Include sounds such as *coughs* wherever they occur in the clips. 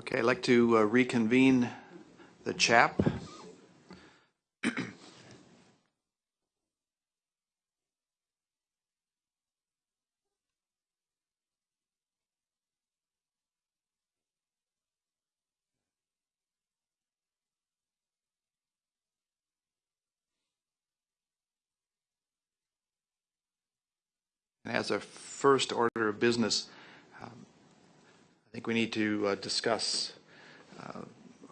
Okay, I'd like to uh, reconvene the CHAP. As a first order of business, I think we need to uh, discuss uh,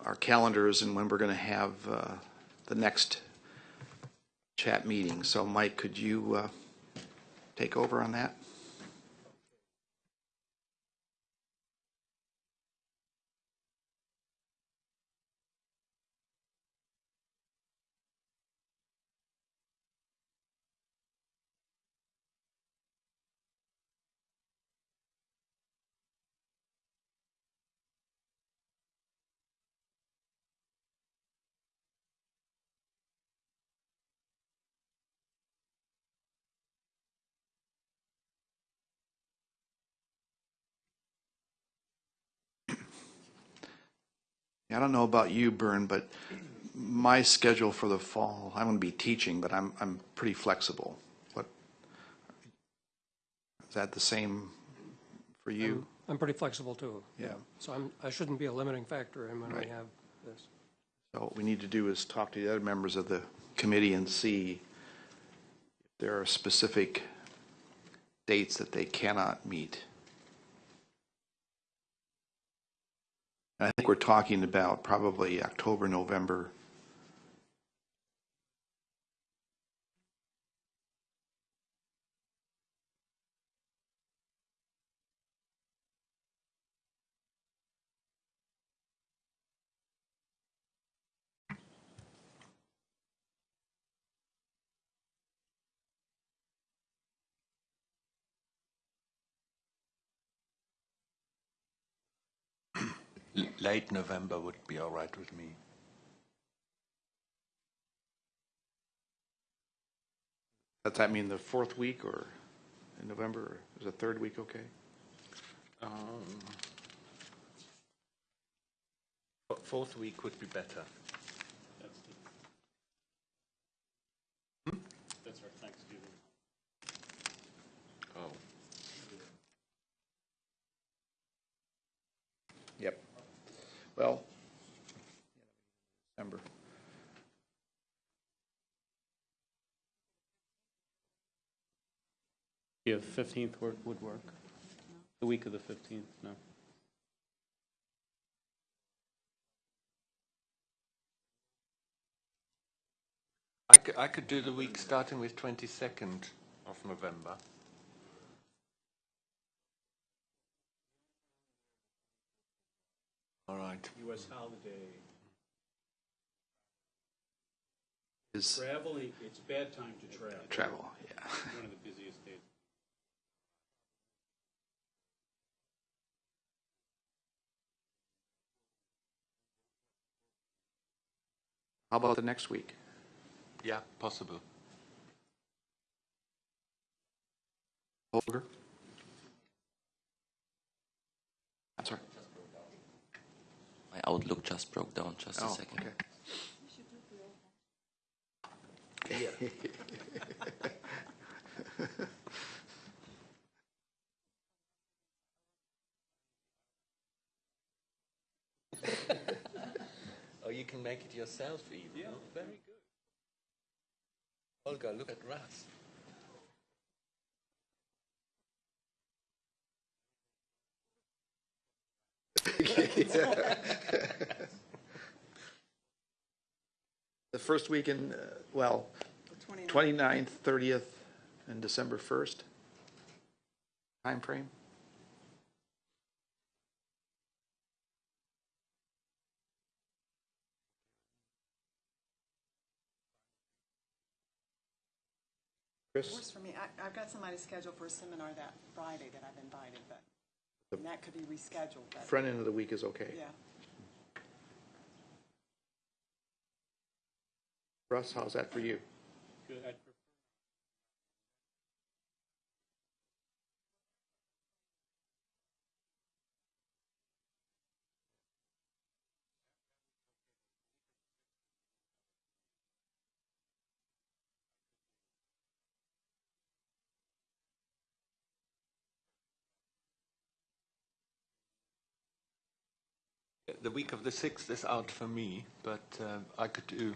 our calendars and when we're going to have uh, the next CHAP meeting. So Mike, could you uh, take over on that? I don't know about you, Bern, but my schedule for the fall, I'm going to be teaching, but I'm, I'm pretty flexible. What, is that the same for you? I'm pretty flexible too. Yeah. So I'm, I shouldn't be a limiting factor in when we have this. So what we need to do is talk to the other members of the committee and see if there are specific dates that they cannot meet. I think we're talking about probably October, November. Late November would be all right with me. Does that mean the fourth week or in November? or Is the third week okay? Um, Fourth week would be better. That's our Thanksgiving. Oh, Yep. Well, December. Yeah, fifteenth work would work. The week of the fifteenth, no. I could, I could do the week starting with 22nd of November. All right. U.S. holiday. Is Traveling, it's a bad time to travel. travel, yeah. One of the busiest days. How about the next week? Yeah, possible. Holger? I'm right. My Outlook just broke down. Just a Oh, second. okay. *laughs* Oh, you can make it yourself even. Yeah. very good. Olga, look at Russ. *laughs* The first week in, uh, well, 29th, 30th, and December 1st? Time frame? Chris? Works for me. I, I've got somebody scheduled for a seminar that Friday that I've invited, but and that could be rescheduled, but, Front end of the week is okay. yeah. Russ, how's that for you? Good, I'd the week of the 6th is out for me, but uh, I could do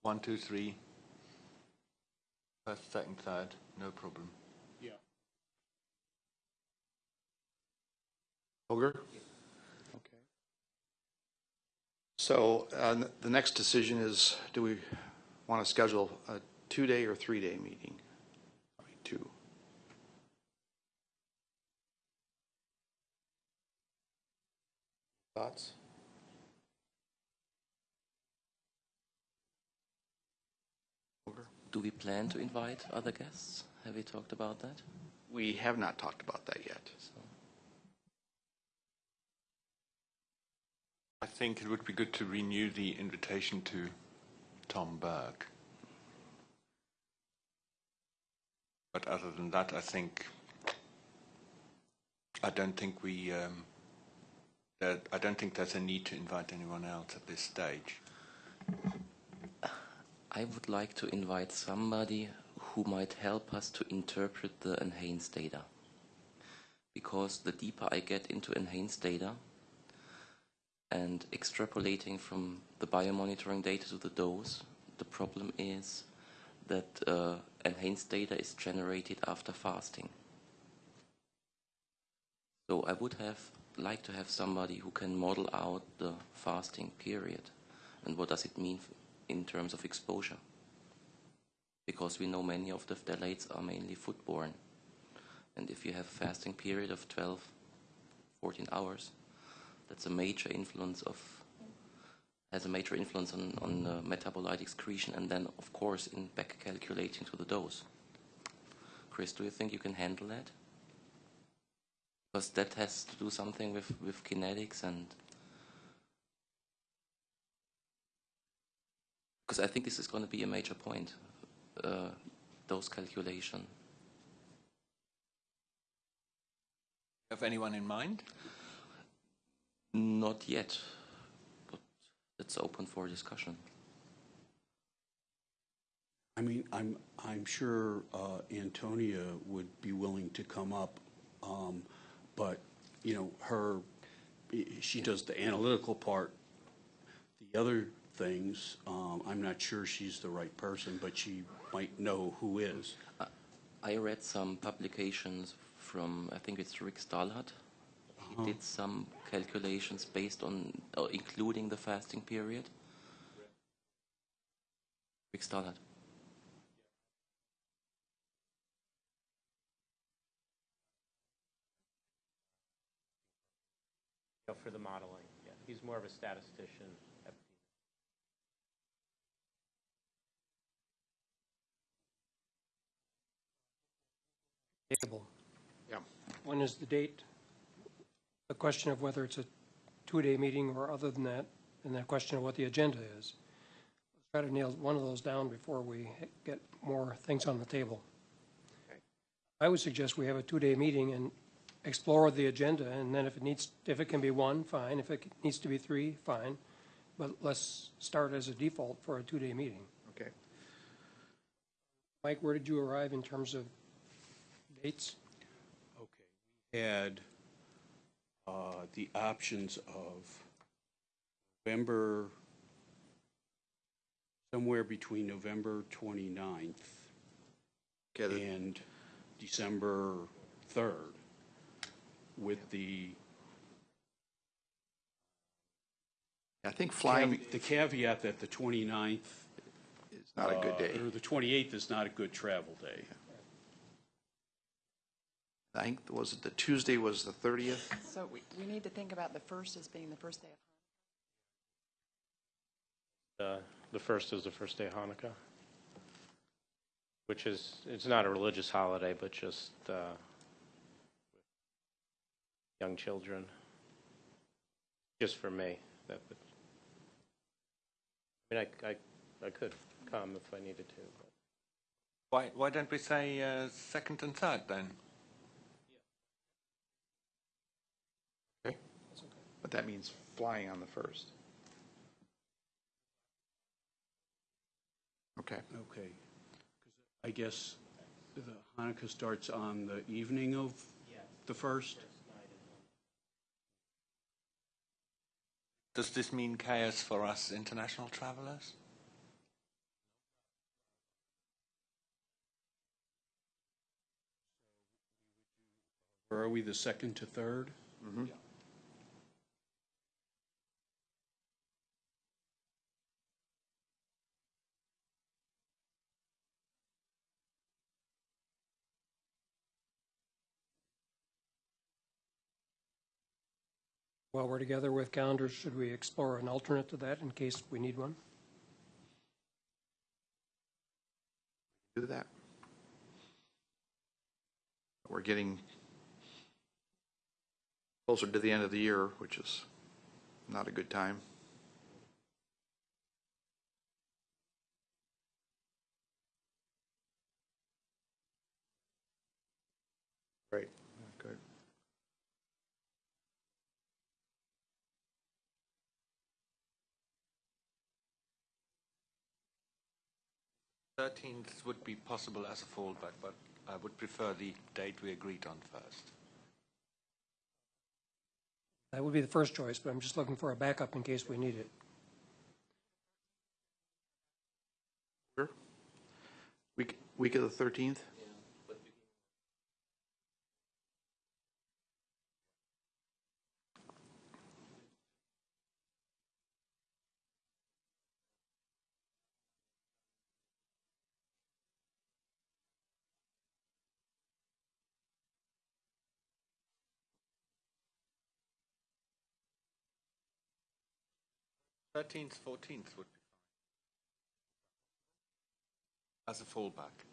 one, two, three, first, second, third, no problem. Yeah. Holger? Okay. So uh, the next decision is, do we want to schedule a two-day or three-day meeting? Probably Two. Thoughts? Do we plan to invite other guests? Have we talked about that? We have not talked about that yet. So, I think it would be good to renew the invitation to Tom Burke. But other than that, I think I don't think we um, I don't think there's a need to invite anyone else at this stage. I would like to invite somebody who might help us to interpret the NHANES data. Because the deeper I get into NHANES data and extrapolating from the biomonitoring data to the dose, the problem is that uh, NHANES data is generated after fasting. So I would have like to have somebody who can model out the fasting period and what does it mean in terms of exposure. Because we know many of the phthalates are mainly foodborne. And if you have a fasting period of 12, 14 hours, that's a major influence of has a major influence on, on metabolite excretion and then of course in back calculating to the dose. Chris, do you think you can handle that? Because that has to do something with, with kinetics and because I think this is going to be a major point, uh, dose calculation. Have anyone in mind? Not yet, but it's open for discussion. I mean, I'm, I'm sure uh, Antonia would be willing to come up, um, but, you know, her, she does the analytical part. The other things, um, I'm not sure she's the right person, but she might know who is. I read some publications from, I think it's Rick Stahlhut. He did some calculations based on, uh, including the fasting period. Rick Stahlhut. Know, for the modeling, yeah. He's more of a statistician. Table. Yeah. When is the date? The question of whether it's a two-day meeting or other than that, and the question of what the agenda is. Let's try to nail one of those down before we get more things on the table. Okay. I would suggest we have a two-day meeting and explore the agenda, and then if it needs, if it can be one, fine. If it needs to be three, fine. But let's start as a default for a two-day meeting. Okay. Mike, where did you arrive in terms of dates? Okay. We had uh, the options of November, somewhere between November 29th Okay, the- and December 3rd with the I think flying the caveat that the 29th. is not a good uh, day. Or the 28th is not a good travel day. I think, was it the Tuesday was the 30th? So we, we need to think about the first as being the first day of Uh, The first is the first day of Hanukkah, which is, it's not a religious holiday, but just uh, young children. Just for me, that would, I mean, I, I, I could come if I needed to, but. Why why don't we say uh, second and third then? Okay. But that means flying on the first. Okay. Okay. I guess the Hanukkah starts on the evening of the first? Does this mean chaos for us international travelers? Or are we the second to third? Mm-hmm. While we're together with calendars, should we explore an alternate to that in case we need one? Do that. We're getting closer to the end of the year, which is not a good time. 13th would be possible as a fallback, but I would prefer the date we agreed on first. That would be the first choice, but I'm just looking for a backup in case we need it. Sure. Week, week of the 13th? Thirteenth, fourteenth would be fine. As a fallback.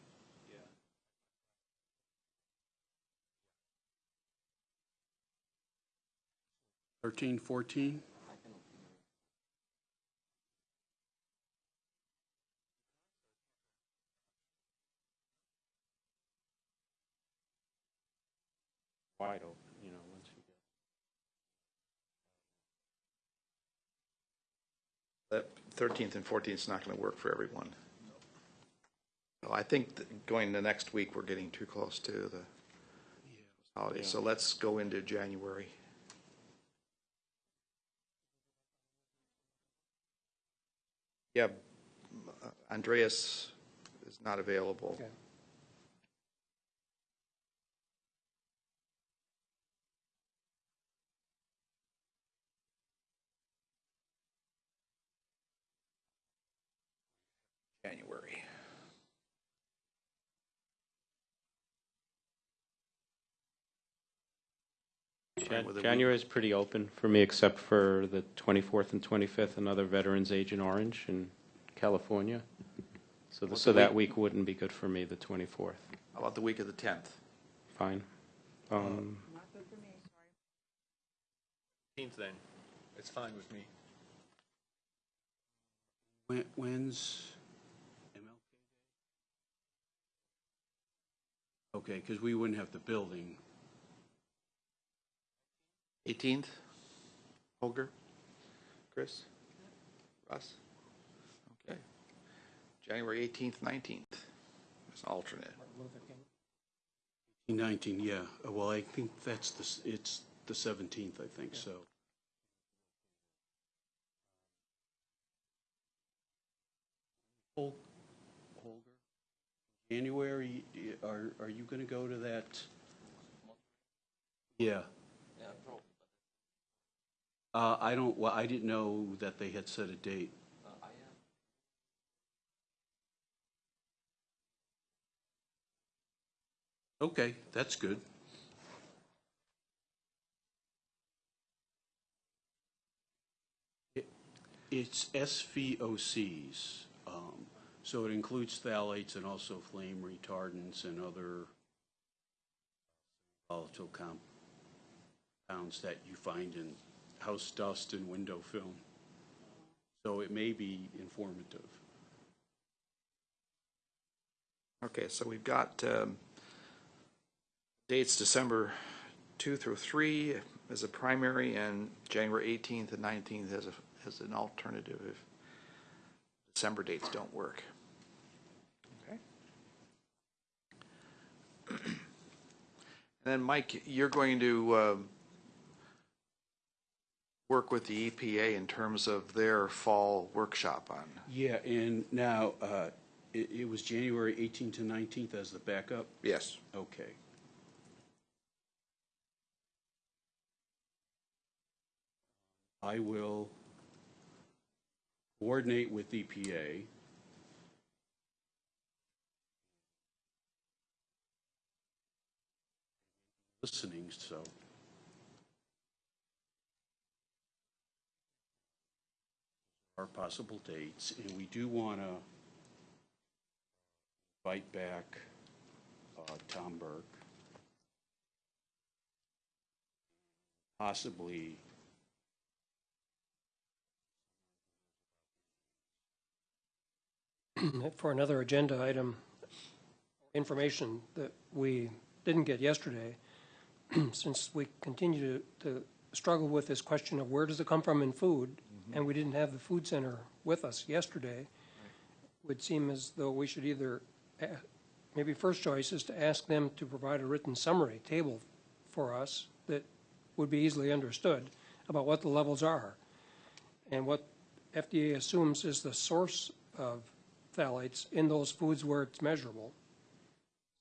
Thirteen, fourteen? Wide open, you know, once you get. That 13th and 14th is not going to work for everyone. Well, I think that going the next week, we're getting too close to the holiday, so let's go into January. Yeah, Andreas is not available. Okay. January. Jan- with a week. January is pretty open for me, except for the 24th and 25th, another Veterans Agent Orange in California. So, the- What's so the that week? week wouldn't be good for me, the 24th. How about the week of the 10th? Fine. Um, Fifteenth then. It's fine with me. When, when's MLK Day? Okay, because we wouldn't have the building. 18th? Holger? Chris? Russ? Okay. January 18th, 19th. As alternate. Luther King. 19, yeah. Uh, Well, I think that's the, s- it's the 17th, I think, so. Hol- Holger, January, y- are, are you going to go to that? Yeah. Uh, I don't, well, I didn't know that they had set a date. Okay, that's good. It- It's SVOCs, um, so it includes phthalates and also flame retardants and other volatile compounds that you find in house dust and window film. So it may be informative. Okay, so we've got um, dates December 2 through 3 as a primary and January 18th and 19th as a, as an alternative if December dates don't work. Okay. And then, Mike, you're going to um, work with the EPA in terms of their fall workshop on. Yeah, and now, uh, it, it was January 18th to 19th as the backup? Yes. Okay. I will coordinate with EPA. Listening, so. Possible dates, and we do want to invite back uh, Tom Burke. Possibly *clears throat* for another agenda item, information that we didn't get yesterday, *clears throat* since we continue to, to struggle with this question of where does it come from in food, and we didn't have the food center with us yesterday, would seem as though we should either, uh, maybe first choice is to ask them to provide a written summary table for us that would be easily understood about what the levels are and what FDA assumes is the source of phthalates in those foods where it's measurable.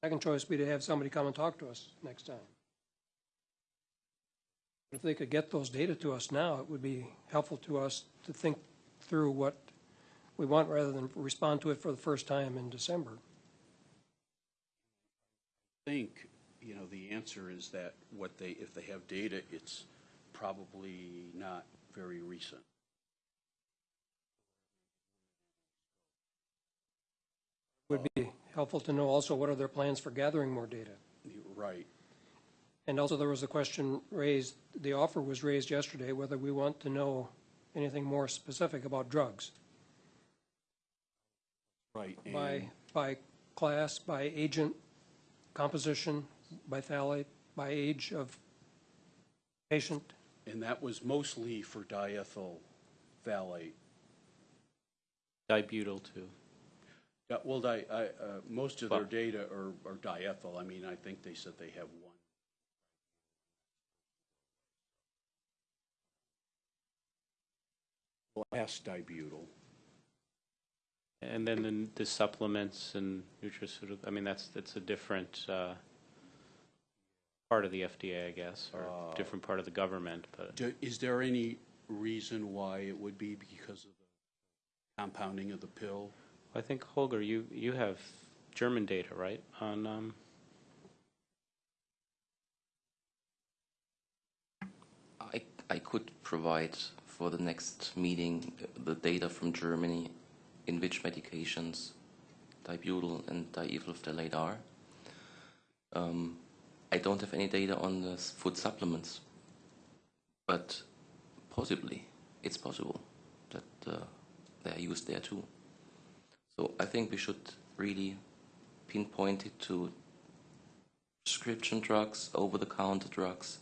Second choice would be to have somebody come and talk to us next time. If they could get those data to us now, it would be helpful to us to think through what we want rather than respond to it for the first time in December. I think, you know, the answer is that what they, if they have data, it's probably not very recent. Would be helpful to know also what are their plans for gathering more data. Right. And also, there was a question raised, the offer was raised yesterday, whether we want to know anything more specific about drugs, Right. by, by class, by agent composition, by phthalate, by age of patient. And that was mostly for diethyl phthalate. Dibutyl too. Yeah, Well, di, I, uh, most of their Well- data are, are diethyl. I mean, I think they said they have one. Last dibutyl. And then the- the supplements and nutraceutical, I mean, that's, that's a different uh, part of the FDA, I guess, or Uh, different part of the government, but Do- Is there any reason why it would be because of the compounding of the pill? I think, Holger, you, you have German data, right, on, um, I, I could provide for the next meeting the data from Germany in which medications dibutyl and diethyl phthalate are. Um, I don't have any data on the food supplements, but possibly it's possible that uh, they are used there too. So I think we should really pinpoint it to prescription drugs, over-the-counter drugs,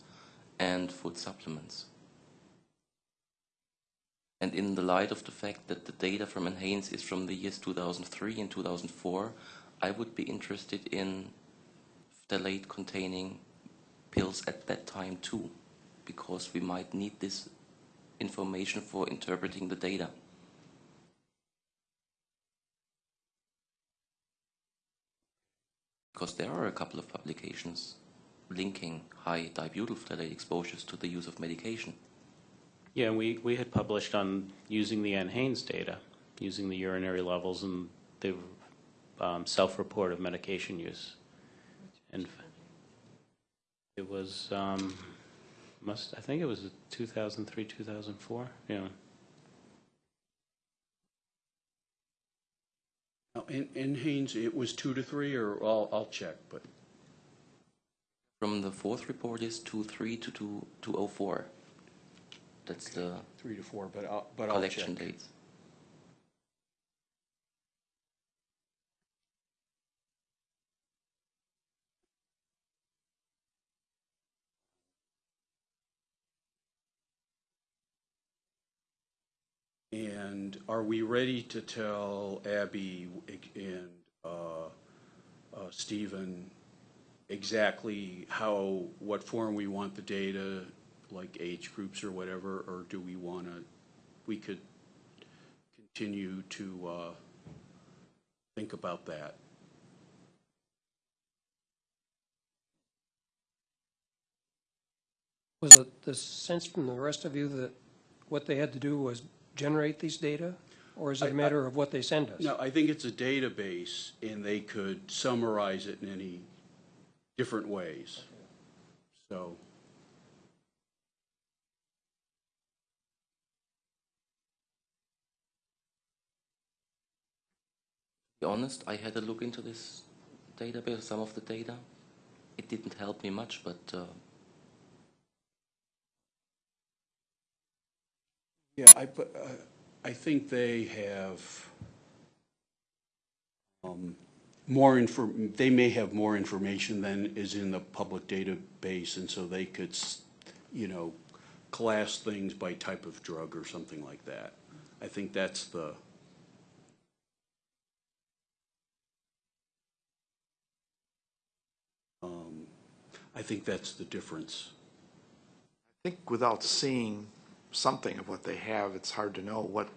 and food supplements. And in the light of the fact that the data from NHANES is from the years 2003 and 2004, I would be interested in phthalate containing pills at that time too, because we might need this information for interpreting the data. Because there are a couple of publications linking high dibutyl phthalate exposures to the use of medication. Yeah, we, we had published on using the NHANES data, using the urinary levels and the um, self-report of medication use. And it was, um, must, I think it was 2003, 2004, yeah. Now, in, in NHANES, it was two to three, or I'll, I'll check, but, From the fourth report is 23 to 2, 204. That's the three to four, but I'll, but I'll check. collection. And are we ready to tell Abby and uh, uh, Stephen exactly how, what form we want the data, like age groups or whatever, or do we want to, we could continue to uh, think about that. Was it the sense from the rest of you that what they had to do was generate these data? Or is it a matter of what they send us? No, I think it's a database, and they could summarize it in any different ways. So, be honest, I had a look into this database, some of the data. It didn't help me much, but uh, yeah, I, uh, I think they have um, more inform, they may have more information than is in the public database, and so they could, you know, class things by type of drug or something like that. I think that's the, um, I think that's the difference. I think without seeing something of what they have, it's hard to know what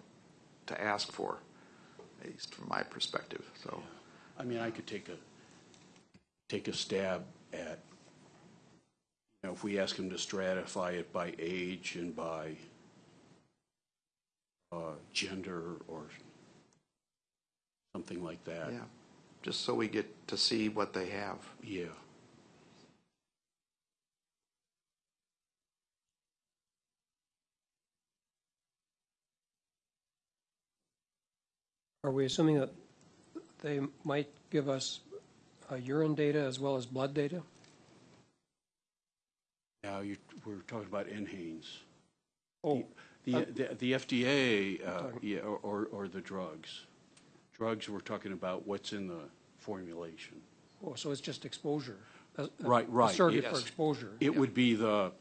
to ask for, at least from my perspective, so. I mean, I could take a, take a stab at, you know, if we ask them to stratify it by age and by uh, gender or something like that. Yeah, just so we get to see what they have. Yeah. Are we assuming that they might give us uh, urine data as well as blood data? Now, you, we're talking about NHANES. Oh, The, the, the FDA, uh, yeah, or, or- or the drugs. Drugs, we're talking about what's in the formulation. oh, so it's just exposure? a- a- Right, right, A surrogate for yes. exposure? It would be the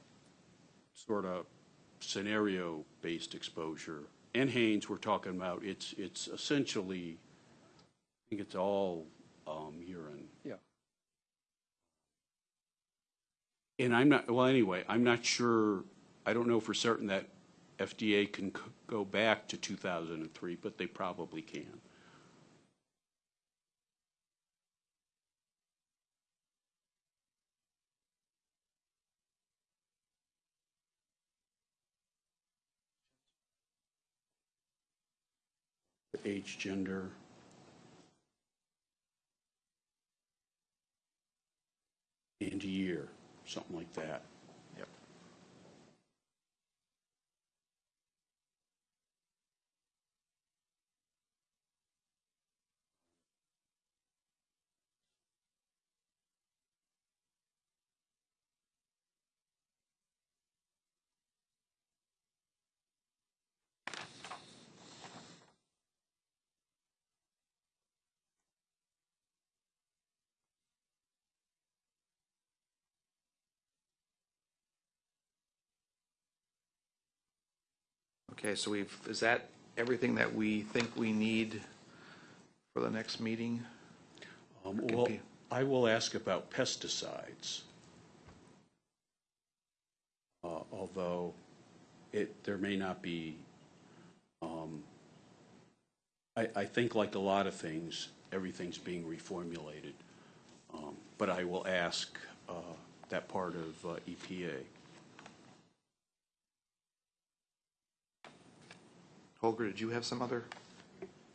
sort of scenario-based exposure. NHANES, we're talking about, it's, it's essentially, I think it's all um, urine. Yeah. And I'm not, well, anyway, I'm not sure, I don't know for certain that FDA can c- go back to 2003, but they probably can. Age, gender. And year, something like that. Yep. Okay, so we've, is that everything that we think we need for the next meeting? Um, Could Well, be. I will ask about pesticides. Uh, Although it, there may not be, um, I, I think like a lot of things, everything's being reformulated. Um, But I will ask uh, that part of uh, EPA. Holger, did you have some other?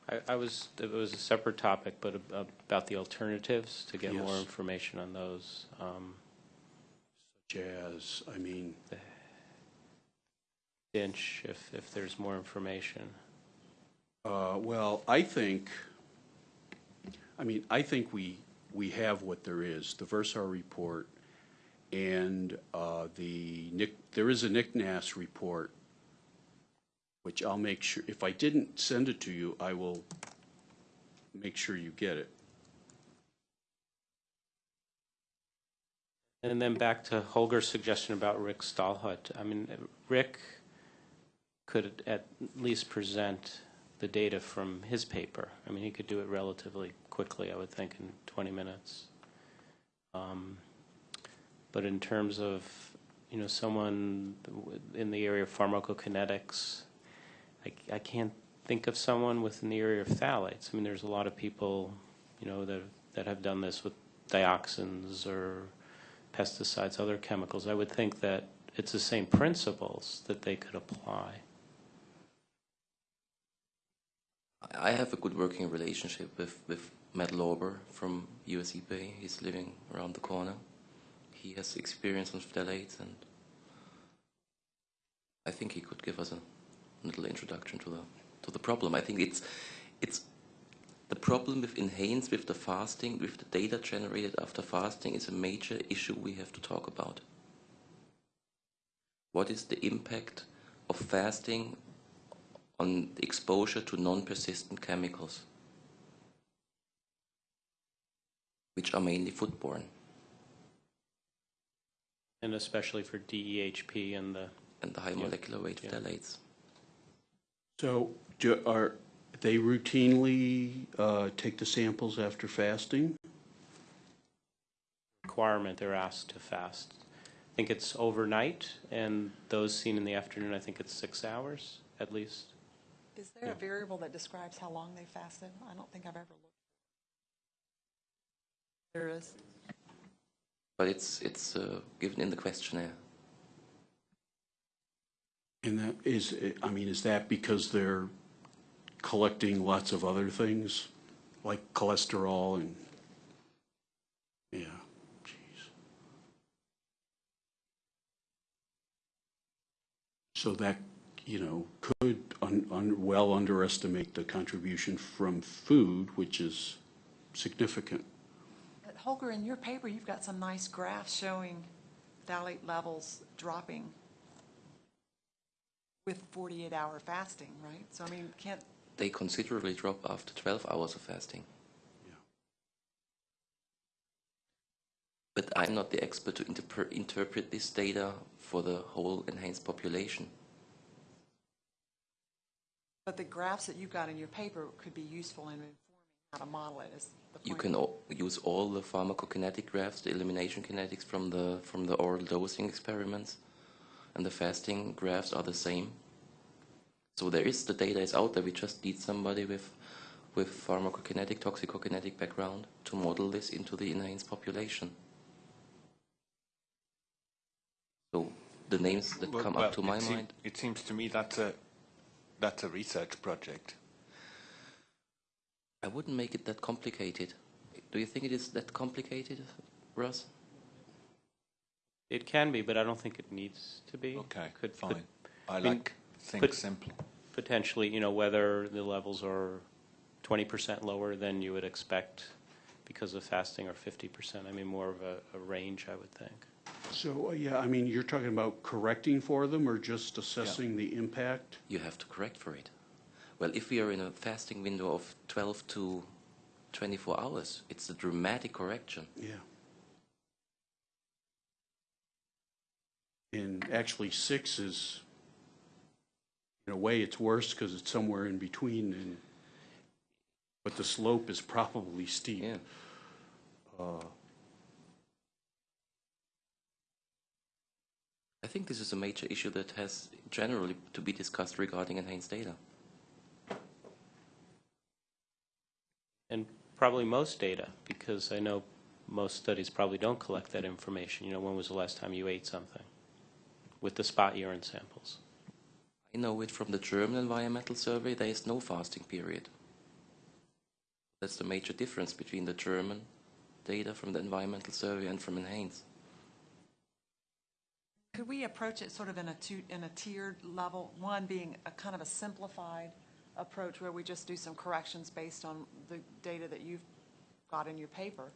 I, I was, it was a separate topic, but ab- about the alternatives, to get more Yes. information on those. Um, Jazz, I mean, DINCH, if, if there's more information. Uh, Well, I think, I mean, I think we, we have what there is, the Versar report, and uh, the Nick, there is a NICNAS report, which I'll make sure, if I didn't send it to you, I will make sure you get it. And then back to Holger's suggestion about Rick Stahlhut. I mean, Rick could at least present the data from his paper. I mean, he could do it relatively quickly, I would think, in 20 minutes. Um, But in terms of, you know, someone in the area of pharmacokinetics. I, I can't think of someone within the area of phthalates. I mean, there's a lot of people, you know, that, that have done this with dioxins or pesticides, other chemicals. I would think that it's the same principles that they could apply. I have a good working relationship with, with Matt Lorber from US EPA. He's living around the corner. He has experience on phthalates, and I think he could give us a little introduction to the to the problem. I think it's it's the problem with NHANES with the fasting, with the data generated after fasting, is a major issue we have to talk about. What is the impact of fasting on exposure to non-persistent chemicals, which are mainly foodborne? And especially for DEHP and the, and the high Yeah. molecular weight Yeah. Phthalates. So do, are they routinely uh, take the samples after fasting? requirement, they're asked to fast. I think it's overnight, and those seen in the afternoon, I think it's six hours at least. Is there a variable that describes how long they fasted? I don't think I've ever looked. There is. But it's it's uh, given in the questionnaire. And that is, I mean, is that because they're collecting lots of other things, like cholesterol and, yeah, jeez. So that, you know, could un, un, well underestimate the contribution from food, which is significant. Holger, in your paper, you've got some nice graphs showing phthalate levels dropping with 48-hour fasting, right? So I mean, can't, They considerably drop after 12 hours of fasting. Yeah. But I'm not the expert to interpre- interpret this data for the whole NHANES population. but the graphs that you've got in your paper could be useful in informing how to model it, is the point. You can o- use all the pharmacokinetic graphs, the elimination kinetics from the from the oral dosing experiments, and the fasting graphs are the same. So there is the data is out there. We just need somebody with with pharmacokinetic, toxicokinetic background to model this into the NHANES population. So the names that Well- come well, up to my mind. It seems to me that's a, that's a research project. I wouldn't make it that complicated. Do you think it is that complicated, Russ? It can be, but I don't think it needs to be. Okay, Could- fine. could I mean, like think put- simple. Potentially, you know, whether the levels are 20% lower than you would expect because of fasting or 50%. I mean, more of a, a range, I would think. So, uh, yeah, I mean, you're talking about correcting for them or just assessing the impact? You have to correct for it. Well, if we are in a fasting window of 12 to 24 hours, it's a dramatic correction. Yeah. And actually, six is, in a way, it's worse because it's somewhere in between and, but the slope is probably steep. Yeah. Uh, I think this is a major issue that has generally to be discussed regarding NHANES data. And probably most data, because I know most studies probably don't collect that information. You know, when was the last time you ate something with the spot urine samples? I know it from the German environmental survey, there is no fasting period. That's the major difference between the German data from the environmental survey and from NHANES. Could we approach it sort of in a two, in a tiered level? One being a kind of a simplified approach where we just do some corrections based on the data that you've got in your paper,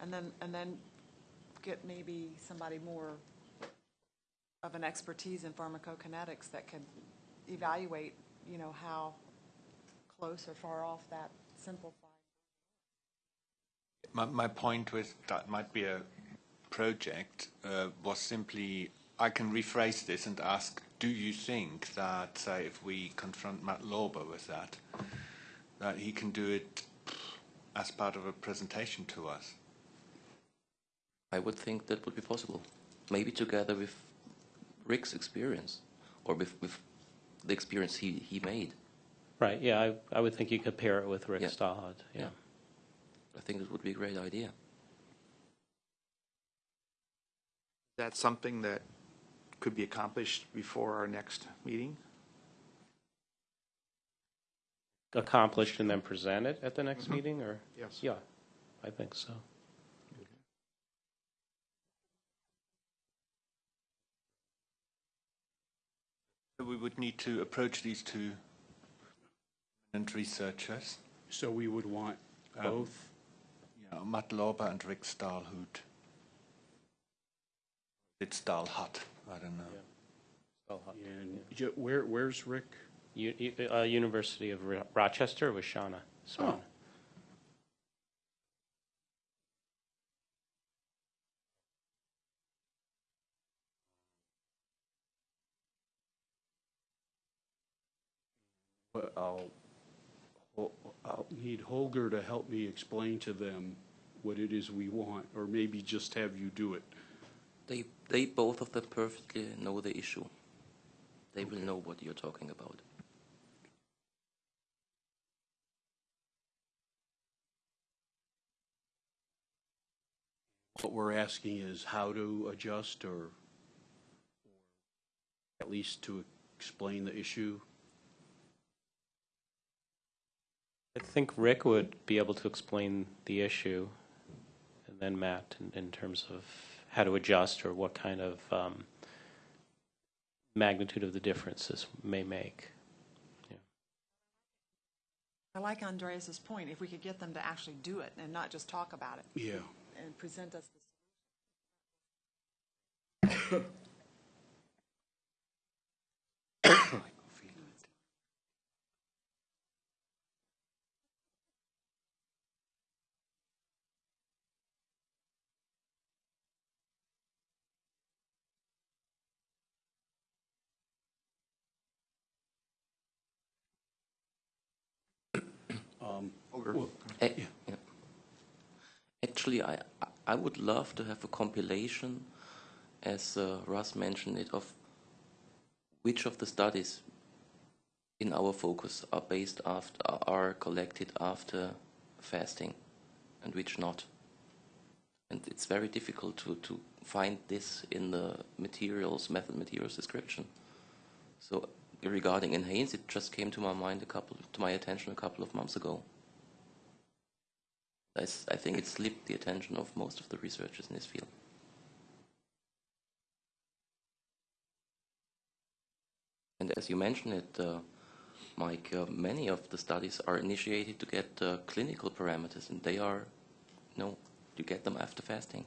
and then and then get maybe somebody more of an expertise in pharmacokinetics that could evaluate, you know, how close or far off that simplified. My, my point with that might be a project uh, was simply I can rephrase this and ask, do you think that, say, if we confront Matt Lorber with that, that he can do it as part of a presentation to us? I would think that would be possible. Maybe together with Rick's experience or with, with the experience he, he made. Right, yeah, I, I would think you could pair it with Rick Yeah. Stahlhut, yeah. Yeah. I think it would be a great idea. That's something that could be accomplished before our next meeting? Accomplished and then presented at the next mm-hmm. meeting, or? Yes. Yeah, I think so. We would need to approach these two eminent researchers, So we would want Um, both? yeah, Matt Lorber and Rick Stahlhut. It's Stahlhut, I don't know. Stahlhut. And ju- where, where's Rick? U- U- uh, University of Ro- Rochester with Shanna Swan. Oh. I'll, I'll need Holger to help me explain to them what it is we want, or maybe just have you do it. They, they both of them perfectly know the issue. They will know what you're talking about. What we're asking is how to adjust or at least to explain the issue. I think Rick would be able to explain the issue, and then Matt, in, in terms of how to adjust or what kind of um, magnitude of the differences may make. I like Andreas's point, if we could get them to actually do it and not just talk about it Yeah. and present us *coughs* *coughs* *coughs* the Um, yeah. Actually, I, I would love to have a compilation, as uh, Russ mentioned it, of which of the studies in our focus are based after are collected after fasting, and which not. And it's very difficult to, to find this in the materials, method materials description. So regarding NHANES, it just came to my mind a couple to my attention a couple of months ago. I, I think it slipped the attention of most of the researchers in this field. And as you mentioned it, uh, Mike, uh, many of the studies are initiated to get uh, clinical parameters, and they are, no, you get them after fasting.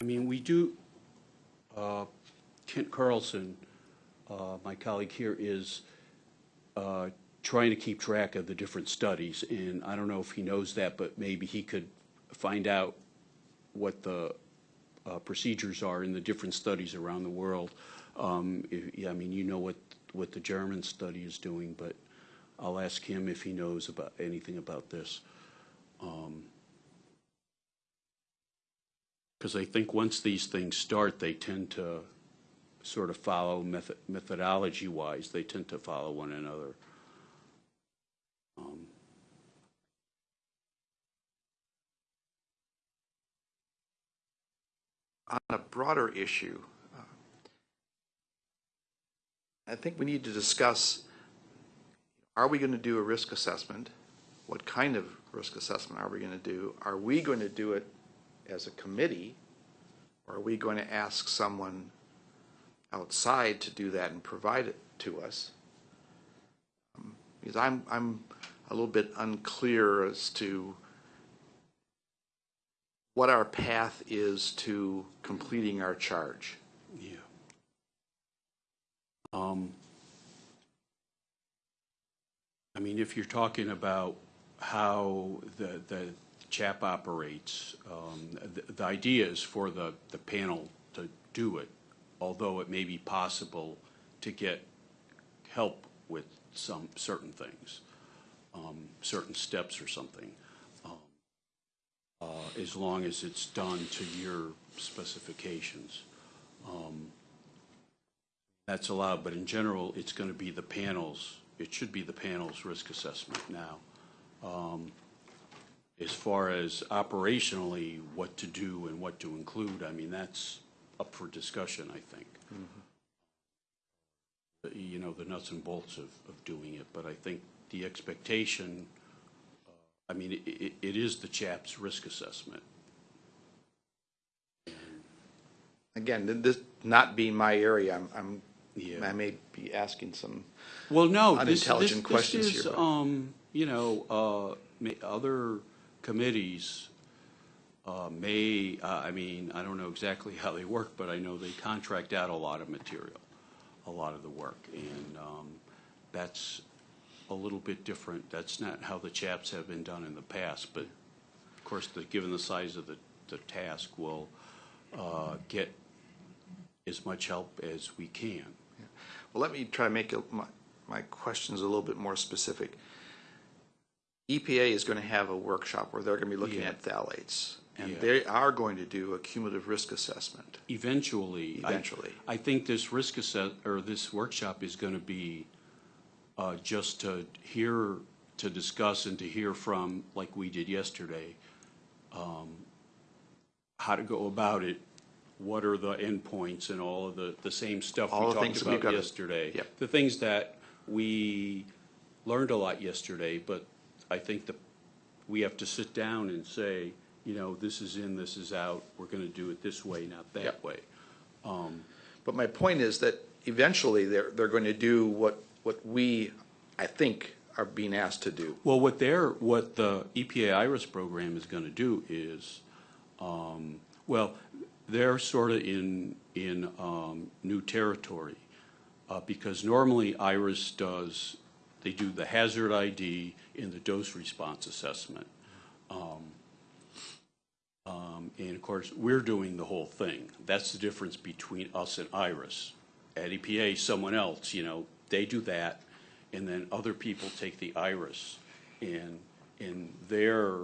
I mean, we do, uh, Kent Carlson, uh, my colleague here, is uh, trying to keep track of the different studies, and I don't know if he knows that, but maybe he could find out what the uh, procedures are in the different studies around the world. Um, if- yeah, I mean, you know what, what the German study is doing, but I'll ask him if he knows about, anything about this. Because I think once these things start, they tend to sort of follow method, methodology-wise, they tend to follow one another. Um, on a broader issue, uh, I think we need to discuss, are we going to do a risk assessment? What kind of risk assessment are we going to do? Are we going to do it as a committee? Or are we going to ask someone outside to do that and provide it to us? Um, Because I'm, I'm a little bit unclear as to what our path is to completing our charge. Yeah. Um, I mean, if you're talking about how the, the CHAP operates, um, the, the idea is for the, the panel to do it, although it may be possible to get help with some, certain things, um, certain steps or something. Um, uh, as long as it's done to your specifications. Um, That's allowed, but in general, it's going to be the panels, it should be the panel's risk assessment now. Um, As far as operationally, what to do and what to include, I mean, that's up for discussion, I think. The- You know, the nuts and bolts of, of doing it, but I think the expectation, uh, I mean, it, it, it is the CHAP's risk assessment. Again, this not being my area, I'm, I'm, Yeah. I may be asking some, Well, no, this, this, Unintelligent this questions is, here, but- um, you know, uh, ma- other committees, uh, may, uh, I mean, I don't know exactly *laughs* how they work, but I know they contract out a lot of material, a lot of the work, and, um, that's a little bit different. That's not how the CHAPs have been done in the past, but of course, the, given the size of the, the task, we'll, uh, get as much help as we can. well, let me try to make it- my, my questions a little bit more specific. EPA is going to have a workshop where they're going to be looking Yeah. at phthalates. And Yeah. they are going to do a cumulative risk assessment. Eventually. I- Eventually. I think this risk assess, or this workshop is going to be uh, just to hear, to discuss and to hear from, like we did yesterday, um, how to go about it, what are the endpoints and all of the, the same stuff All we the things talked that we've about gotta- yesterday. Yep. The things that we learned a lot yesterday, but I think that we have to sit down and say, you know, this is in, this is out, we're going to do it this way, not that Yep. way. But my point is that eventually they're, they're going to do what, what we, I think, are being asked to do. Well, what they're, what the EPA IRIS program is going to do is, um, well, they're sort of in, in um, new territory. uh, Because normally IRIS does, they do the hazard ID in the dose response assessment. Um, um, And of course, we're doing the whole thing. That's the difference between us and IRIS. At EPA, someone else, you know, they do that, and then other people take the IRIS. And, and their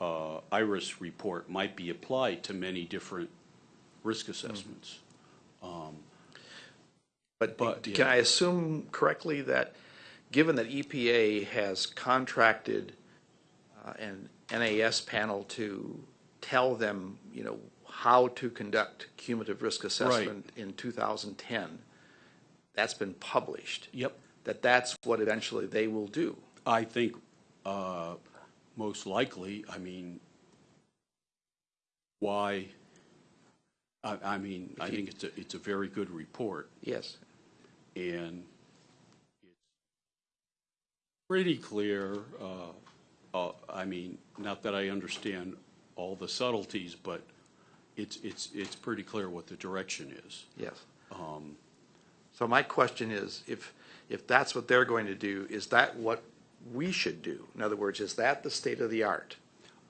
uh, IRIS report might be applied to many different risk assessments. But But, can yeah. I assume correctly that, given that EPA has contracted uh, an NAS panel to tell them, you know, how to conduct cumulative risk assessment in 2010, that's been published? Yep. That that's what eventually they will do? I think, uh, most likely, I mean, why? I, I mean, I think it's a, it's a very good report, Yes. and it's pretty clear, uh, uh, I mean, not that I understand all the subtleties, but it's, it's, it's pretty clear what the direction is. Yes. So my question is, if, if that's what they're going to do, is that what we should do? In other words, is that the state of the art?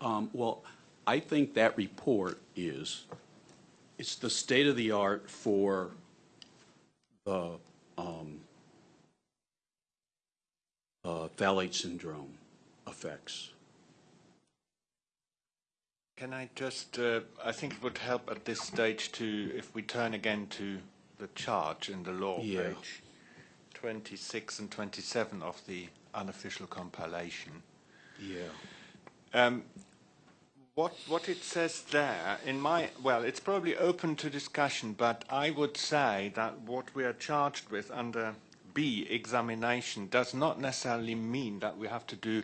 Um, Well, I think that report is, it's the state of the art for the um, uh, phthalate syndrome effects. Can I just, uh, I think it would help at this stage to, if we turn again to the charge in the law, Yeah. page 26 and 27 of the unofficial compilation. Yeah. Um, what what it says there, in my well, it's probably open to discussion, but I would say that what we are charged with under B examination does not necessarily mean that we have to do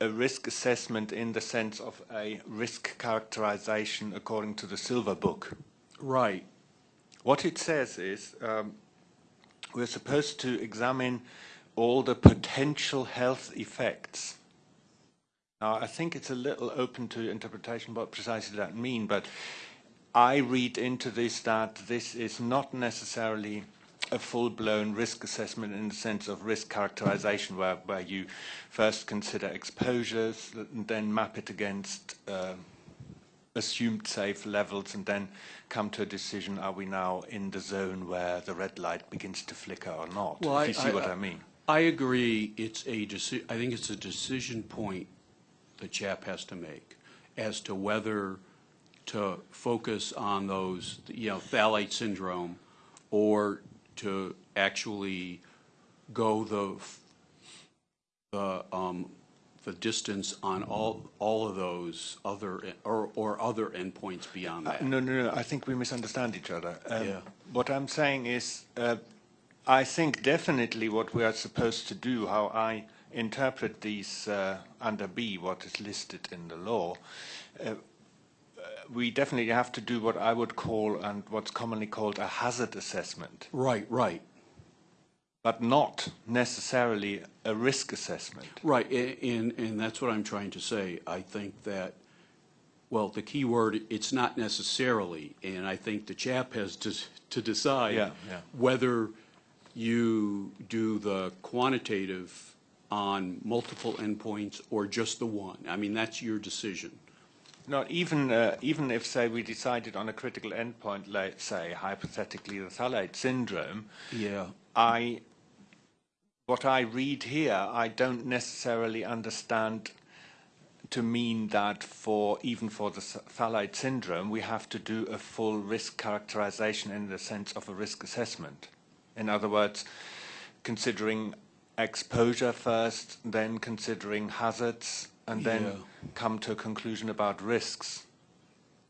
a risk assessment in the sense of a risk characterization according to the Silver Book. Right. What it says is um, we're supposed to examine all the potential health effects. Now, I think it's a little open to interpretation what precisely that mean, but I read into this that this is not necessarily a full-blown risk assessment in the sense of risk characterization, where, where you first consider exposures, and then map it against uh, assumed safe levels and then come to a decision, are we now in the zone where the red light begins to flicker or not? Well, if you I- see what I- I mean. I agree, it's a deci, I think it's a decision point the CHAP has to make. as to whether to focus on those, you know, phthalate syndrome, or to actually go the, the, um, the distance on all, all of those other, or, or other endpoints beyond Uh, that. No, no, no, I think we misunderstand each other. Um, Yeah. What I'm saying is, uh, I think definitely what we are supposed to do, how I interpret these uh, under B, what is listed in the law, uh, uh, we definitely have to do what I would call, and what's commonly called a hazard assessment, Right, right, but not necessarily a risk assessment. right, and, and that's what I'm trying to say. I think that, well, the key word, it's not necessarily, and I think the CHAP has to, to decide Yeah, yeah. whether you do the quantitative on multiple endpoints or just the one. I mean, that's your decision. Not even, uh, even if, say, we decided on a critical endpoint, let's say, hypothetically, the phthalate syndrome, Yeah. I, what I read here, I don't necessarily understand to mean that for, even for the phthalate syndrome, we have to do a full risk characterization in the sense of a risk assessment. In other words, considering exposure first, then considering hazards, and then Yeah. come to a conclusion about risks.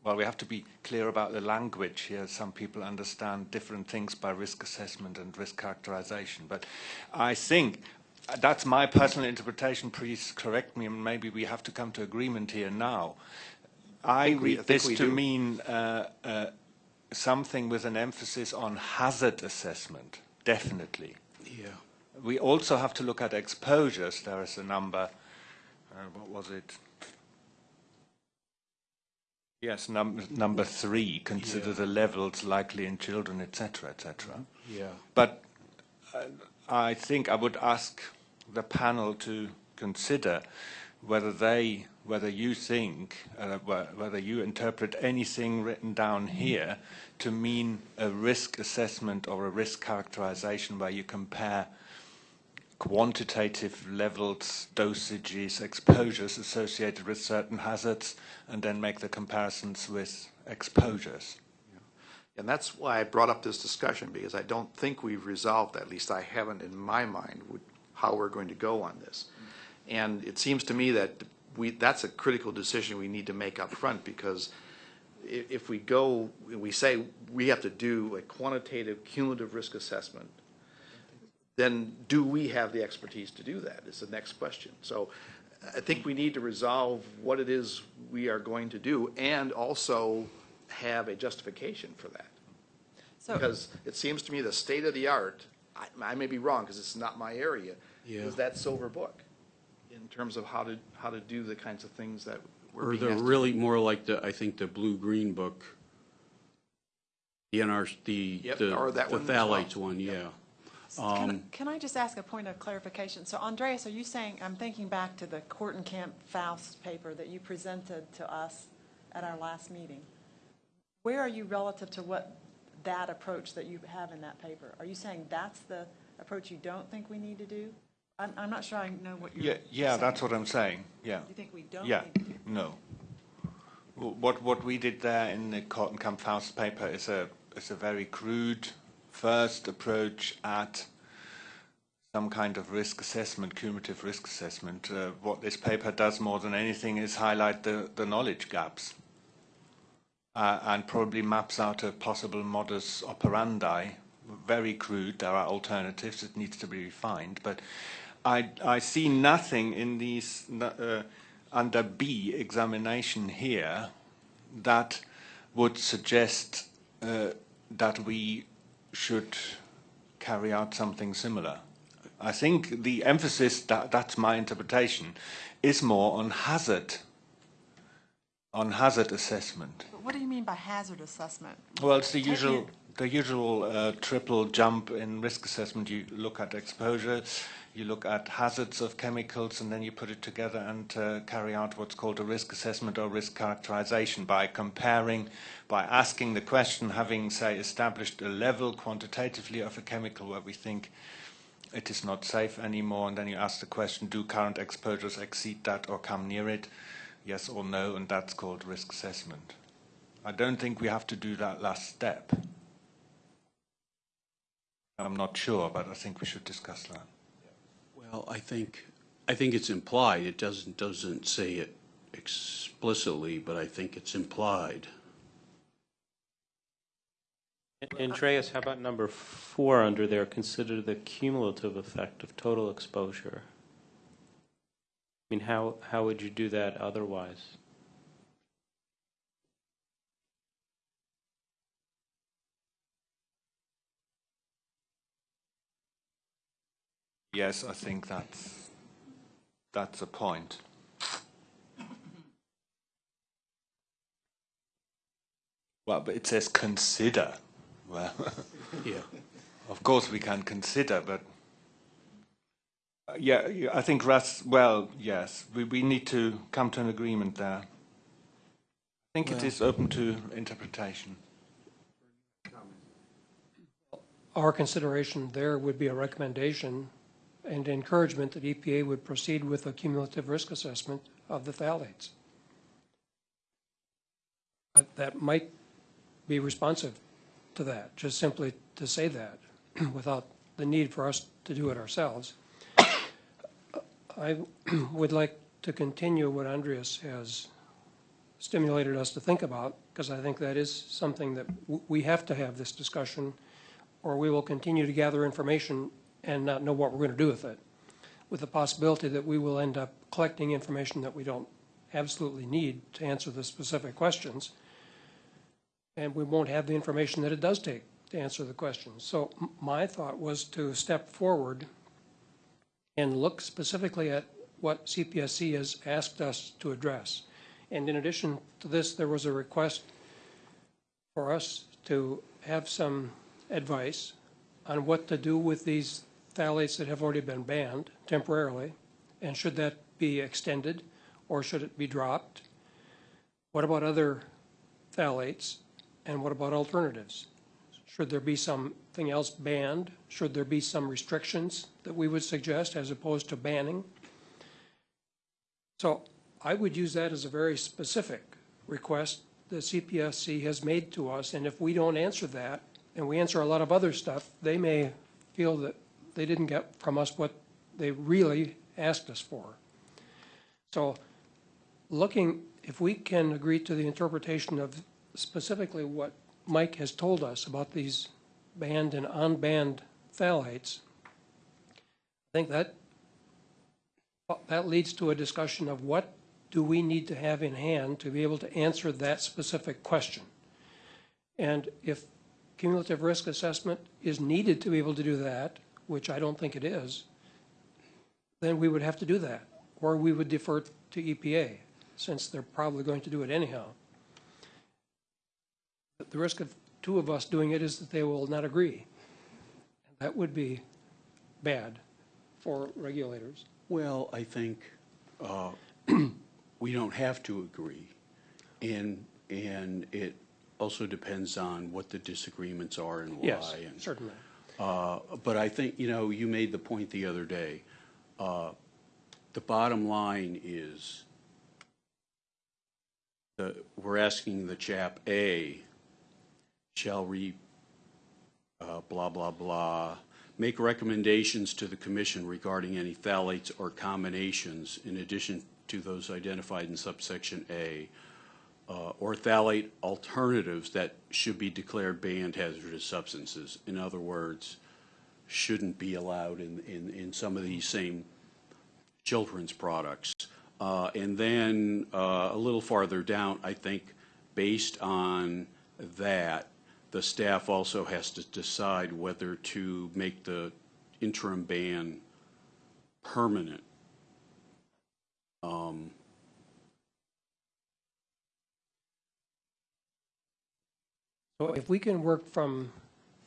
Well, we have to be clear about the language here. Some people understand different things by risk assessment and risk characterization. But I think that's my personal interpretation. Please correct me, and maybe we have to come to agreement here now. I, I read this to do. mean uh, uh, something with an emphasis on hazard assessment, definitely. Yeah. We also have to look at exposures. There is a number, uh, what was it? Yes, num- number three, consider Yeah. the levels likely in children, etc., etc. Yeah. But uh, I think I would ask the panel to consider whether they, whether you think, uh, whether you interpret anything written down here to mean a risk assessment or a risk characterization where you compare quantitative levels, dosages, exposures associated with certain hazards, and then make the comparisons with exposures. And that's why I brought up this discussion, because I don't think we've resolved, at least I haven't in my mind, how we're going to go on this. And it seems to me that we, that's a critical decision we need to make up front, because if we go, we say we have to do a quantitative cumulative risk assessment, then do we have the expertise to do that, is the next question. So I think we need to resolve what it is we are going to do, and also have a justification for that. So, Because it seems to me the state of the art, I, I may be wrong, because it's not my area, Yeah. is that silver book in terms of how to, how to do the kinds of things that we're Or being the asked to do. really more like the, I think the blue-green book. The NR, the, Yep, the or that the one as well. phthalates one, yeah. Can I- Um, can I just ask a point of clarification? So Andreas, are you saying, I'm thinking back to the Kortenkamp Faust paper that you presented to us at our last meeting. Where are you relative to what that approach that you have in that paper? Are you saying that's the approach you don't think we need to do? I'm, I'm not sure I know what you're Yeah, saying. yeah, that's what I'm saying. Yeah. You think we don't Yeah, need to do? no. What what we did there in the Kortenkamp Faust paper is a is a very crude first approach at some kind of risk assessment, cumulative risk assessment. Uh, what this paper does more than anything is highlight the, the knowledge gaps uh, and probably maps out a possible modus operandi. Very crude. There are alternatives. It needs to be refined, but I, I see nothing in these uh, under B examination here that would suggest uh, that we should carry out something similar. I think the emphasis, that, that's my interpretation, is more on hazard, on hazard assessment. But what do you mean by hazard assessment? Well, it's the Taking usual, it- the usual uh, triple jump in risk assessment. You look at exposure, you look at hazards of chemicals, and then you put it together and uh, carry out what's called a risk assessment or risk characterization by comparing, by asking the question, having, say, established a level quantitatively of a chemical where we think it is not safe anymore, and then you ask the question, do current exposures exceed that or come near it? yes or no, and that's called risk assessment. I don't think we have to do that last step. I'm not sure, but I think we should discuss that. Well, I think, I think it's implied. It doesn't, doesn't say it explicitly, but I think it's implied. Andreas, how about number four under there, consider the cumulative effect of total exposure? I mean, how, how would you do that otherwise? Yes, I think that's that's a point. Well, but it says consider. Well, *laughs* Yeah. of course we can consider, but uh, yeah, yeah, I think Russ. Well, yes, we we need to come to an agreement there. I think it is open to interpretation. Our consideration there would be a recommendation and encouragement that EPA would proceed with a cumulative risk assessment of the phthalates. Uh, That might be responsive to that, just simply to say that, *clears throat* without the need for us to do it ourselves. *coughs* I *clears throat* would like to continue what Andreas has stimulated us to think about, because I think that is something that we have to have this discussion, or we will continue to gather information and not know what we're going to do with it, with the possibility that we will end up collecting information that we don't absolutely need to answer the specific questions, and we won't have the information that it does take to answer the questions. So my thought was to step forward and look specifically at what CPSC has asked us to address. And in addition to this, there was a request for us to have some advice on what to do with these phthalates that have already been banned temporarily, and should that be extended, or should it be dropped? What about other phthalates, and what about alternatives? Should there be something else banned? Should there be some restrictions that we would suggest as opposed to banning? So I would use that as a very specific request the CPSC has made to us, and if we don't answer that, and we answer a lot of other stuff, they may feel that they didn't get from us what they really asked us for. So looking, if we can agree to the interpretation of specifically what Mike has told us about these banned and unbanned phthalates, I think that, that leads to a discussion of what do we need to have in hand to be able to answer that specific question? And if cumulative risk assessment is needed to be able to do that, which I don't think it is, then we would have to do that, or we would defer to EPA, since they're probably going to do it anyhow. But The risk of two of us doing it is that they will not agree. That would be bad for regulators. Well, I think uh, *clears throat* we don't have to agree. And, and it also depends on what the disagreements are and why. Yes, and- certainly. Uh, But I think, you know, you made the point the other day. Uh, The bottom line is, the, we're asking the CHAP A, shall re, uh, blah, blah, blah, make recommendations to the commission regarding any phthalates or combinations in addition to those identified in subsection A, uh, or phthalate alternatives that should be declared banned hazardous substances. In other words, shouldn't be allowed in, in, in some of these same children's products. Uh, and then uh, a little farther down, I think, based on that, the staff also has to decide whether to make the interim ban permanent. Um, So if we can work from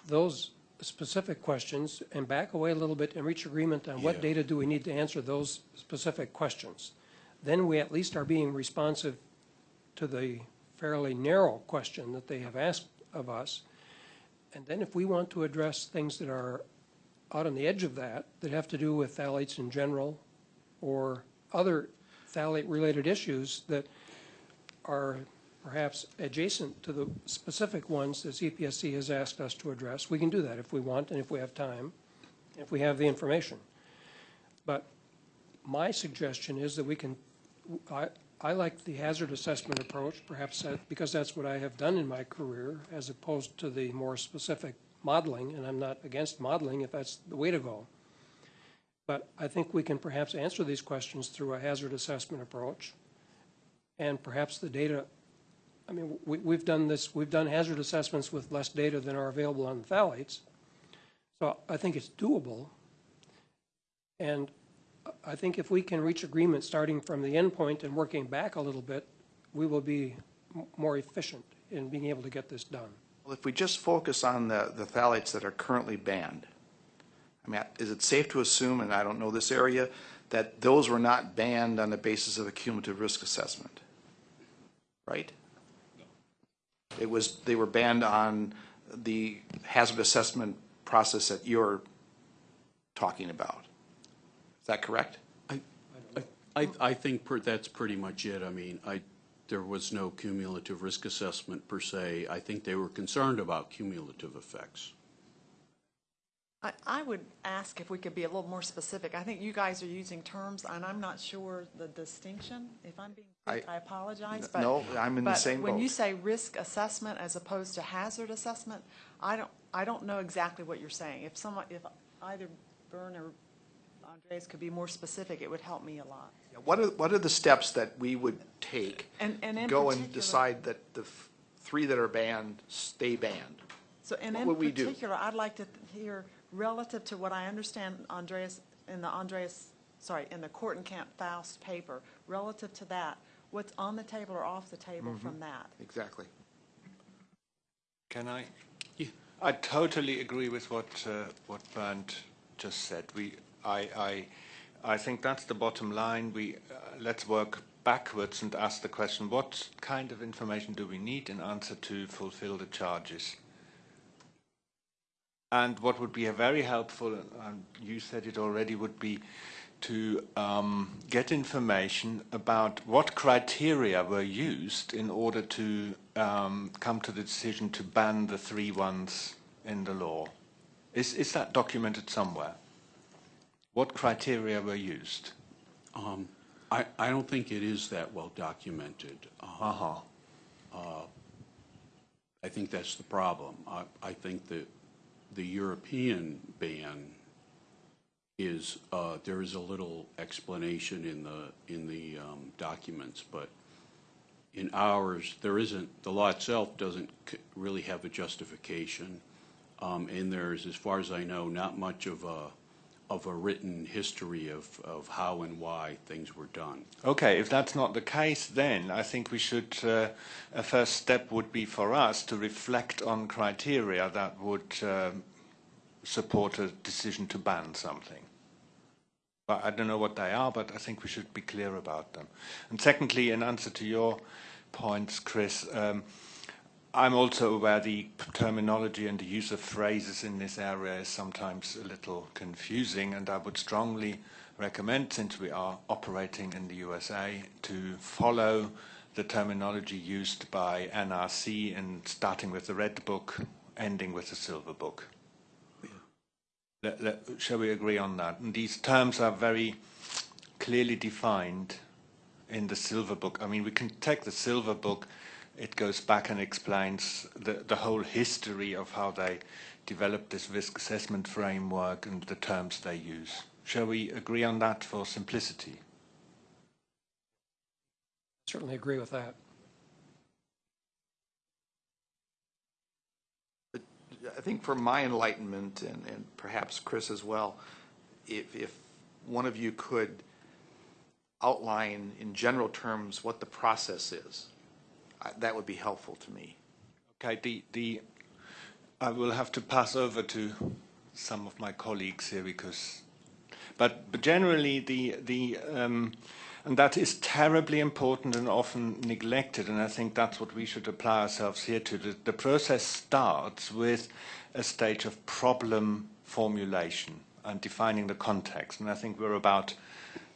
those specific questions and back away a little bit and reach agreement on what Yeah. data do we need to answer those specific questions, then we at least are being responsive to the fairly narrow question that they have asked of us. And then if we want to address things that are out on the edge of that, that have to do with phthalates in general or other phthalate-related issues that are perhaps adjacent to the specific ones that CPSC has asked us to address. We can do that if we want and if we have time, if we have the information. But my suggestion is that we can, I, I like the hazard assessment approach, perhaps that, because that's what I have done in my career, as opposed to the more specific modeling, and I'm not against modeling if that's the way to go. But I think we can perhaps answer these questions through a hazard assessment approach. And perhaps the data, I mean, we, we've done this, we've done hazard assessments with less data than are available on phthalates. So I think it's doable. And I think if we can reach agreement starting from the endpoint and working back a little bit, we will be more efficient in being able to get this done. Well, if we just focus on the, the phthalates that are currently banned, I mean, is it safe to assume, and I don't know this area, that those were not banned on the basis of a cumulative risk assessment? Right? It was, they were banned on the hazard assessment process that you're talking about. Is that correct? I, I think per- that's pretty much it. I mean, I, there was no cumulative risk assessment per se. I think they were concerned about cumulative effects. I, I would ask if we could be a little more specific. I think you guys are using terms, and I'm not sure the distinction. If I'm being quick, I- I apologize, but. No, I'm in the but same when you boat. say risk assessment as opposed to hazard assessment, I don't, I don't know exactly what you're saying. If someone, if either Bernd or Andreas could be more specific, it would help me a lot. What are, what are the steps that we would take? And- and in Go and particular- decide that the f- three that are banned stay banned? So, and What in would we do? particular, I'd like to hear, relative to what I understand Andreas, in the Andreas, sorry, in the Kortenkamp Faust paper, relative to that, what's on the table or off the table Mm-hmm. from that? Exactly. Can I? Yeah. I totally agree with what uh, what Bernd just said. We, I, I, I think that's the bottom line. We uh, let's work backwards and ask the question: What kind of information do we need in answer to fulfill the charges? And what would be a very helpful, and you said it already, would be to um, get information about what criteria were used in order to um, come to the decision to ban the three ones in the law. Is, is that documented somewhere? What criteria were used? Um, I, I don't think it is that well documented. Um, Uh-huh. I think that's the problem. I, I think that the European ban is, uh, there is a little explanation in the, in the um, documents, but in ours, there isn't, the law itself doesn't really have a justification. Um, And there's, as far as I know, not much of a, of a written history of, of how and why things were done. Okay, if that's not the case, then I think we should, uh, a first step would be for us to reflect on criteria that would um, support a decision to ban something. I don't know what they are, but I think we should be clear about them. And secondly, in answer to your points, Chris, um, I'm also aware the terminology and the use of phrases in this area is sometimes a little confusing, and I would strongly recommend, since we are operating in the USA, to follow the terminology used by NRC and starting with the Red Book, ending with the Silver Book. Let, let, shall we agree on that? And these terms are very clearly defined in the Silver Book. I mean, we can take the Silver Book, it goes back and explains the, the whole history of how they developed this risk assessment framework and the terms they use. Shall we agree on that for simplicity? Certainly agree with that. I think for my enlightenment, and, and perhaps Chris as well, if, if one of you could outline in general terms what the process is, I- that would be helpful to me. Okay, the, the, I will have to pass over to some of my colleagues here because, but, but generally the, the, um, and that is terribly important and often neglected, and I think that's what we should apply ourselves here to. The, the process starts with a stage of problem formulation and defining the context, and I think we're about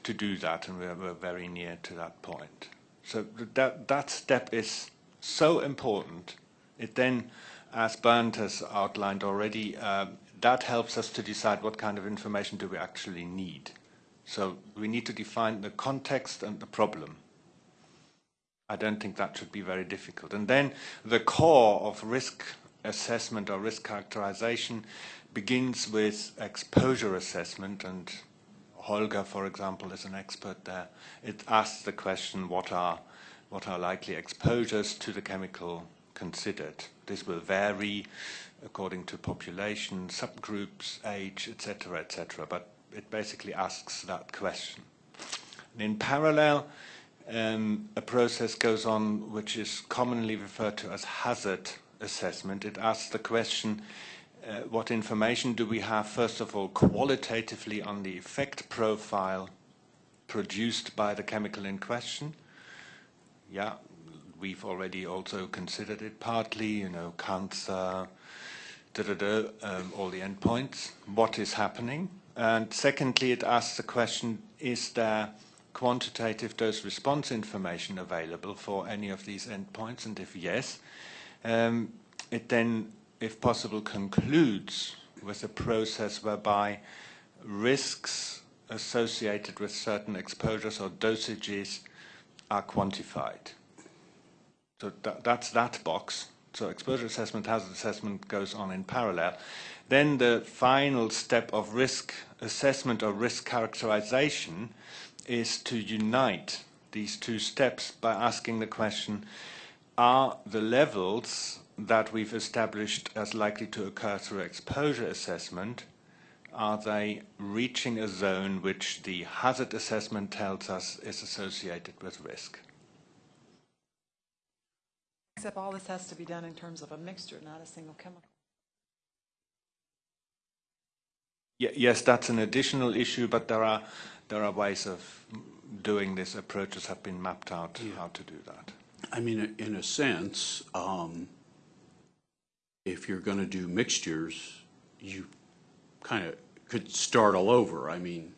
to do that, and we're, we're very near to that point. So that that step is so important. It then, as Bernd has outlined already, um, that helps us to decide what kind of information do we actually need. So we need to define the context and the problem. I don't think that should be very difficult. And then the core of risk assessment or risk characterization begins with exposure assessment, and Holger, for example, is an expert there. It asks the question, what are, what are likely exposures to the chemical considered? This will vary according to population, subgroups, age, etc., etc., but it basically asks that question. And in parallel, um, a process goes on which is commonly referred to as hazard assessment. It asks the question, uh, what information do we have, first of all, qualitatively on the effect profile produced by the chemical in question? Yeah, we've already also considered it partly, you know, cancer, da, da, da, um, all the endpoints, what is happening. And secondly, it asks the question, is there quantitative dose response information available for any of these endpoints? And if yes, um, it then, if possible, concludes with a process whereby risks associated with certain exposures or dosages are quantified. So that, that's that box. So exposure assessment, hazard assessment goes on in parallel. Then the final step of risk assessment or risk characterization is to unite these two steps by asking the question, are the levels that we've established as likely to occur through exposure assessment, are they reaching a zone which the hazard assessment tells us is associated with risk? Except all this has to be done in terms of a mixture, not a single chemical. Yes, that's an additional issue, but there are there are ways of doing this. Approaches have been mapped out how to do that. I mean, in a sense, um, if you're going to do mixtures, you kind of could start all over. I mean,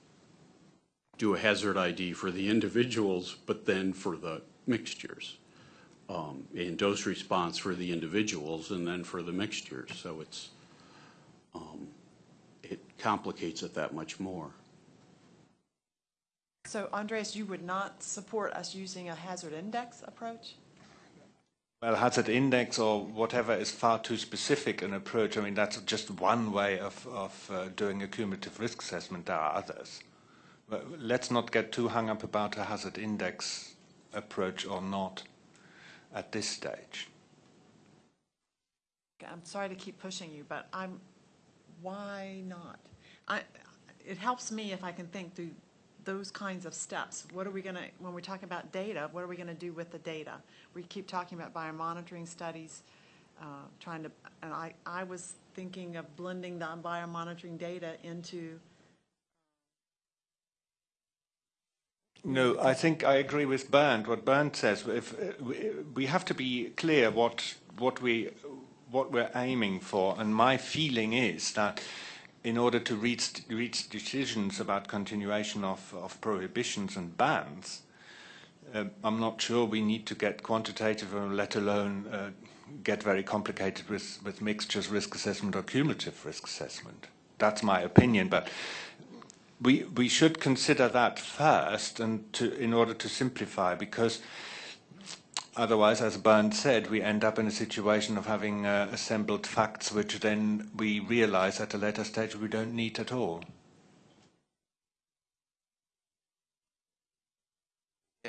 do a hazard ID for the individuals, but then for the mixtures. Um, and dose response for the individuals and then for the mixtures. So it's, um, it complicates it that much more. So Andreas, you would not support us using a hazard index approach? Well, hazard index or whatever is far too specific an approach. I mean, that's just one way of, of uh, doing a cumulative risk assessment. There are others. But let's not get too hung up about a hazard index approach or not at this stage. I'm sorry to keep pushing you, but I'm, why not? I, it helps me if I can think through those kinds of steps. What are we gonna, when we talk about data, what are we gonna do with the data? We keep talking about biomonitoring studies, uh, trying to, and I, I was thinking of blending the biomonitoring data into, No, I think I agree with Bernd. What Bernd says, if we, we have to be clear what what we what we're aiming for, and my feeling is that in order to reach reach decisions about continuation of, of prohibitions and bans, uh, I'm not sure we need to get quantitative, or let alone uh, get very complicated with with mixtures risk assessment or cumulative risk assessment. That's my opinion, but we we should consider that first and to in order to simplify because otherwise as Bernd said we end up in a situation of having uh, assembled facts which then we realize at a later stage we don't need at all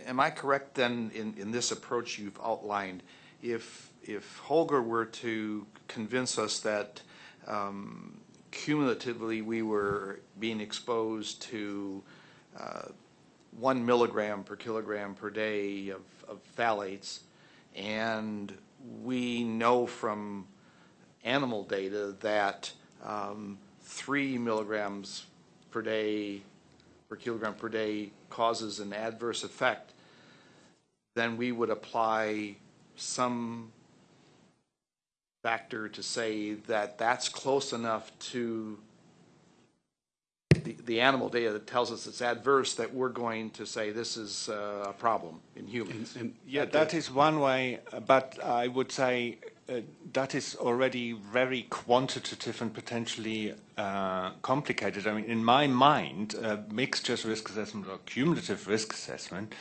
Am I correct then in, in this approach you've outlined? If, if Holger were to convince us that um, cumulatively we were being exposed to uh, one milligram per kilogram per day of, of phthalates, and we know from animal data that um, three milligrams per day per kilogram per day causes an adverse effect, then we would apply some factor to say that that's close enough to the, the animal data that tells us it's adverse, that we're going to say this is uh, a problem in humans. And Yeah, that is one way, uh, but I would say uh, that is already very quantitative and potentially uh, complicated. I mean, in my mind, uh, mixtures risk assessment or cumulative risk assessment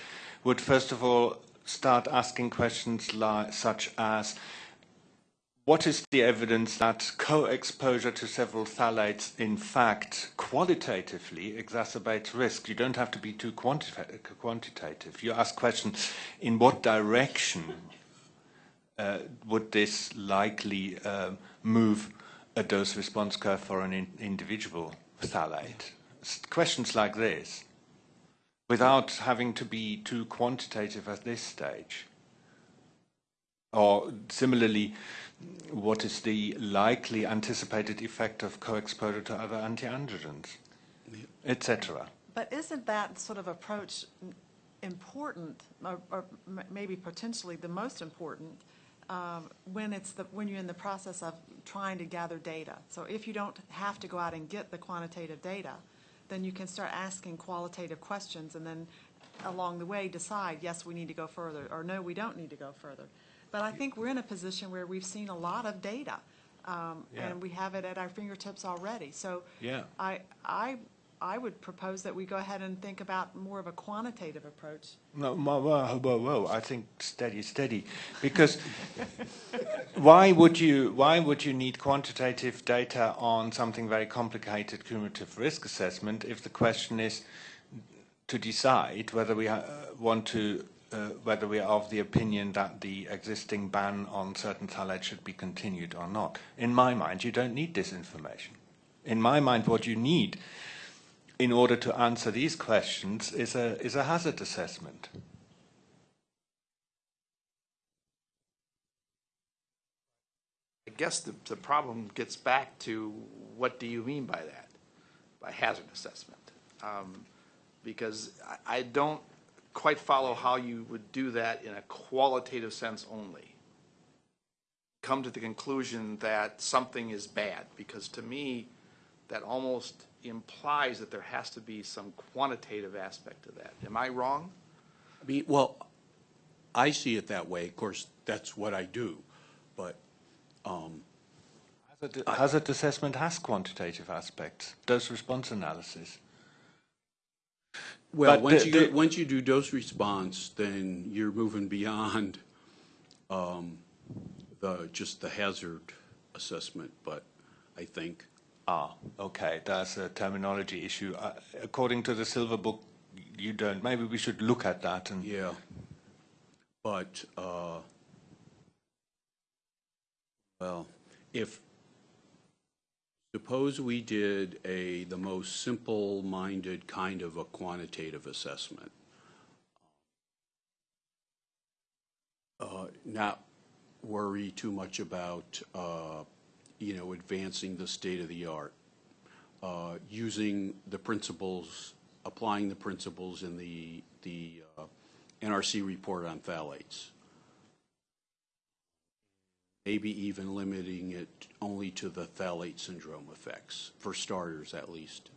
would first of all start asking questions like, such as, what is the evidence that co-exposure to several phthalates in fact qualitatively exacerbates risk? You don't have to be too quanti- quantitative. You ask questions, in what direction uh, would this likely um, move a dose response curve for an in- individual phthalate? Questions like this, without having to be too quantitative at this stage. Or similarly, what is the likely anticipated effect of co-exposure to other anti-androgens, etc. But isn't that sort of approach important, or, or maybe potentially the most important, um, when it's the, when you're in the process of trying to gather data? So if you don't have to go out and get the quantitative data, then you can start asking qualitative questions and then along the way decide, yes, we need to go further, or no, we don't need to go further. But I think we're in a position where we've seen a lot of data, um, Yeah. and we have it at our fingertips already. So Yeah. I, I, I would propose that we go ahead and think about more of a quantitative approach. No, whoa, whoa, whoa, whoa! I think steady, steady, because *laughs* why would you why would you need quantitative data on something very complicated, cumulative risk assessment, if the question is to decide whether we uh, want to whether we are of the opinion that the existing ban on certain phthalates should be continued or not? In my mind, you don't need this information. In my mind, what you need in order to answer these questions is a, is a hazard assessment. I guess the, the problem gets back to what do you mean by that, by hazard assessment? Um, Because I, I don't quite follow how you would do that in a qualitative sense only. Come to the conclusion that something is bad, because to me, that almost implies that there has to be some quantitative aspect to that. Am I wrong? I mean, well, I see it that way. Of course, that's what I do. But um, Hazard, hazard assessment has quantitative aspects, dose response analysis. Well, But once the- you, the- once you do dose response, then you're moving beyond um, the, just the hazard assessment, but I think, Ah, okay, that's a terminology issue. Uh, according to the Silver Book, you don't. Maybe we should look at that and yeah. But, uh, well, if, suppose we did a, the most simple-minded kind of a quantitative assessment. Uh, Not worry too much about, uh, you know, advancing the state of the art. Uh, Using the principles, applying the principles in the, the uh, NRC report on phthalates. Maybe even limiting it only to the phthalate syndrome effects, for starters at least.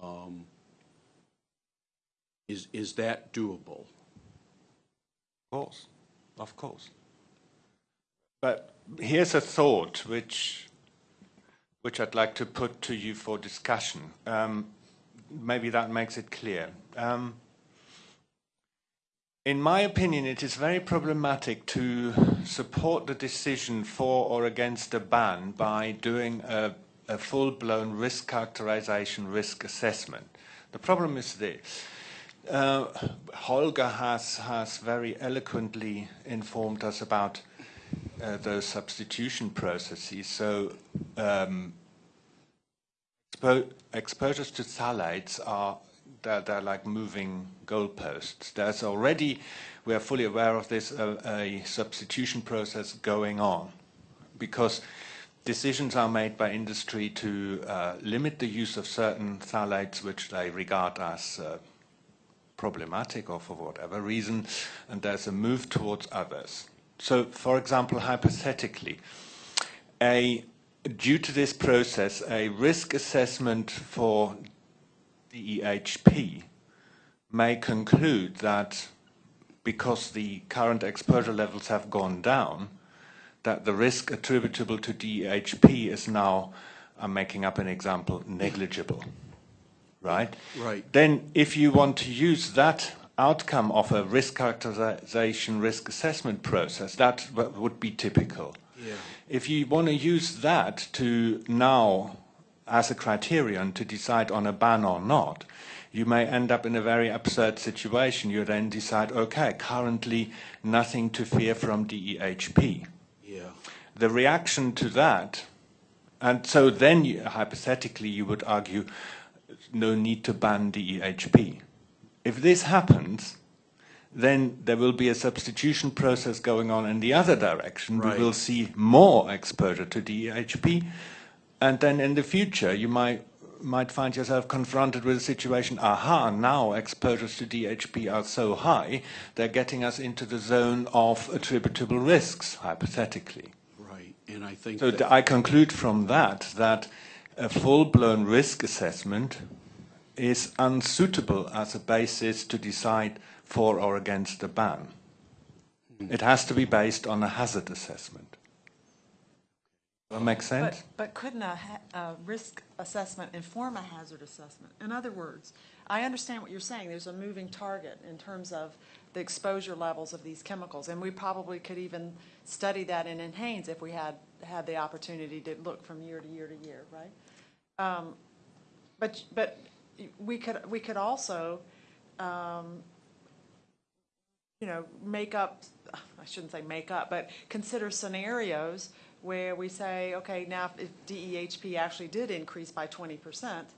Um, Is, is that doable? Of course, of course. But here's a thought which, which I'd like to put to you for discussion. Um, maybe that makes it clear. Um, in my opinion, it is very problematic to support the decision for or against a ban by doing a, a full-blown risk characterization, risk assessment. The problem is this. Uh, Holger has, has very eloquently informed us about uh, those substitution processes. So um, expo- exposures to phthalates are they're, they're like moving goalposts. There's already, we are fully aware of this, a, a substitution process going on because decisions are made by industry to uh, limit the use of certain phthalates which they regard as uh, problematic or for whatever reason, and there's a move towards others. So, for example, hypothetically, a, due to this process, a risk assessment for DEHP may conclude that because the current exposure levels have gone down, that the risk attributable to DEHP is now, I'm making up an example, negligible. Right? Right. Then if you want to use that outcome of a risk characterization, risk assessment process, that would be typical. Yeah. If you want to use that to now, as a criterion to decide on a ban or not, you may end up in a very absurd situation. You then decide, okay, currently nothing to fear from DEHP. Yeah. The reaction to that, and so then you, hypothetically you would argue no need to ban DEHP. If this happens, then there will be a substitution process going on in the other direction. Right. We will see more exposure to DEHP, and then in the future you might might find yourself confronted with a situation, aha, now exposures to DEHP are so high, they're getting us into the zone of attributable risks, hypothetically. Right, and I think So I conclude from that that a full-blown risk assessment is unsuitable as a basis to decide for or against a ban. Hmm. It has to be based on a hazard assessment. That makes sense? But, couldn't a, risk assessment inform a hazard assessment? In other words, I understand what you're saying, there's a moving target in terms of the exposure levels of these chemicals, and we probably could even study that in NHANES if we had, had the opportunity to look from year to year to year, right? Um, But, but we could, we could also, um, you know, make up, I shouldn't say make up, but consider scenarios where we say, okay, now if DEHP actually did increase by twenty percent,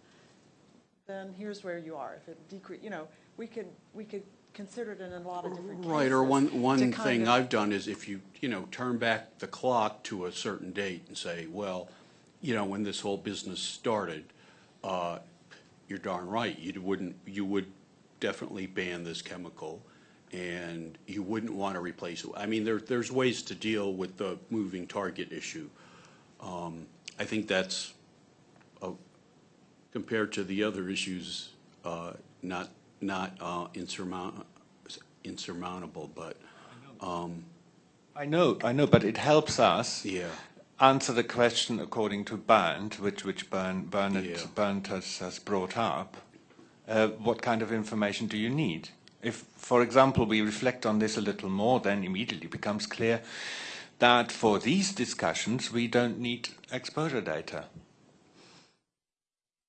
then here's where you are. If it decrease, you know, we could, we could consider it in a lot of different cases. Right, or one, to one kind thing of- I've done is if you, you know, turn back the clock to a certain date and say, well, you know, when this whole business started, uh, you're darn right, you wouldn't, you would definitely ban this chemical, and you wouldn't want to replace it. I mean, there, there's ways to deal with the moving target issue. Um, I think that's, uh, compared to the other issues, uh, not, not uh, insurmount, insurmountable, but, I know, I know, but it helps us yeah. answer the question according to Bernd, which, which Bern, Bernard, Yeah. Bernd has, has brought up. Uh, what kind of information do you need? If, for example, we reflect on this a little more, then immediately becomes clear that for these discussions we don't need exposure data.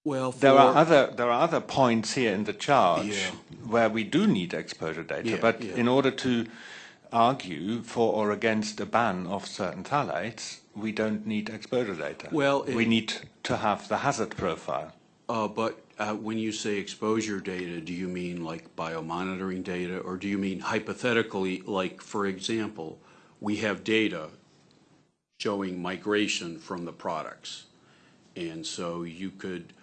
Well, There are other there are other points here in the charge Yeah. where we do need exposure data, Yeah, but yeah. in order to argue for or against a ban of certain phthalates, we don't need exposure data. Well, we need to have the hazard profile. Uh, but uh, when you say exposure data, do you mean like biomonitoring data, or do you mean hypothetically, like, for example, we have data showing migration from the products? And so you could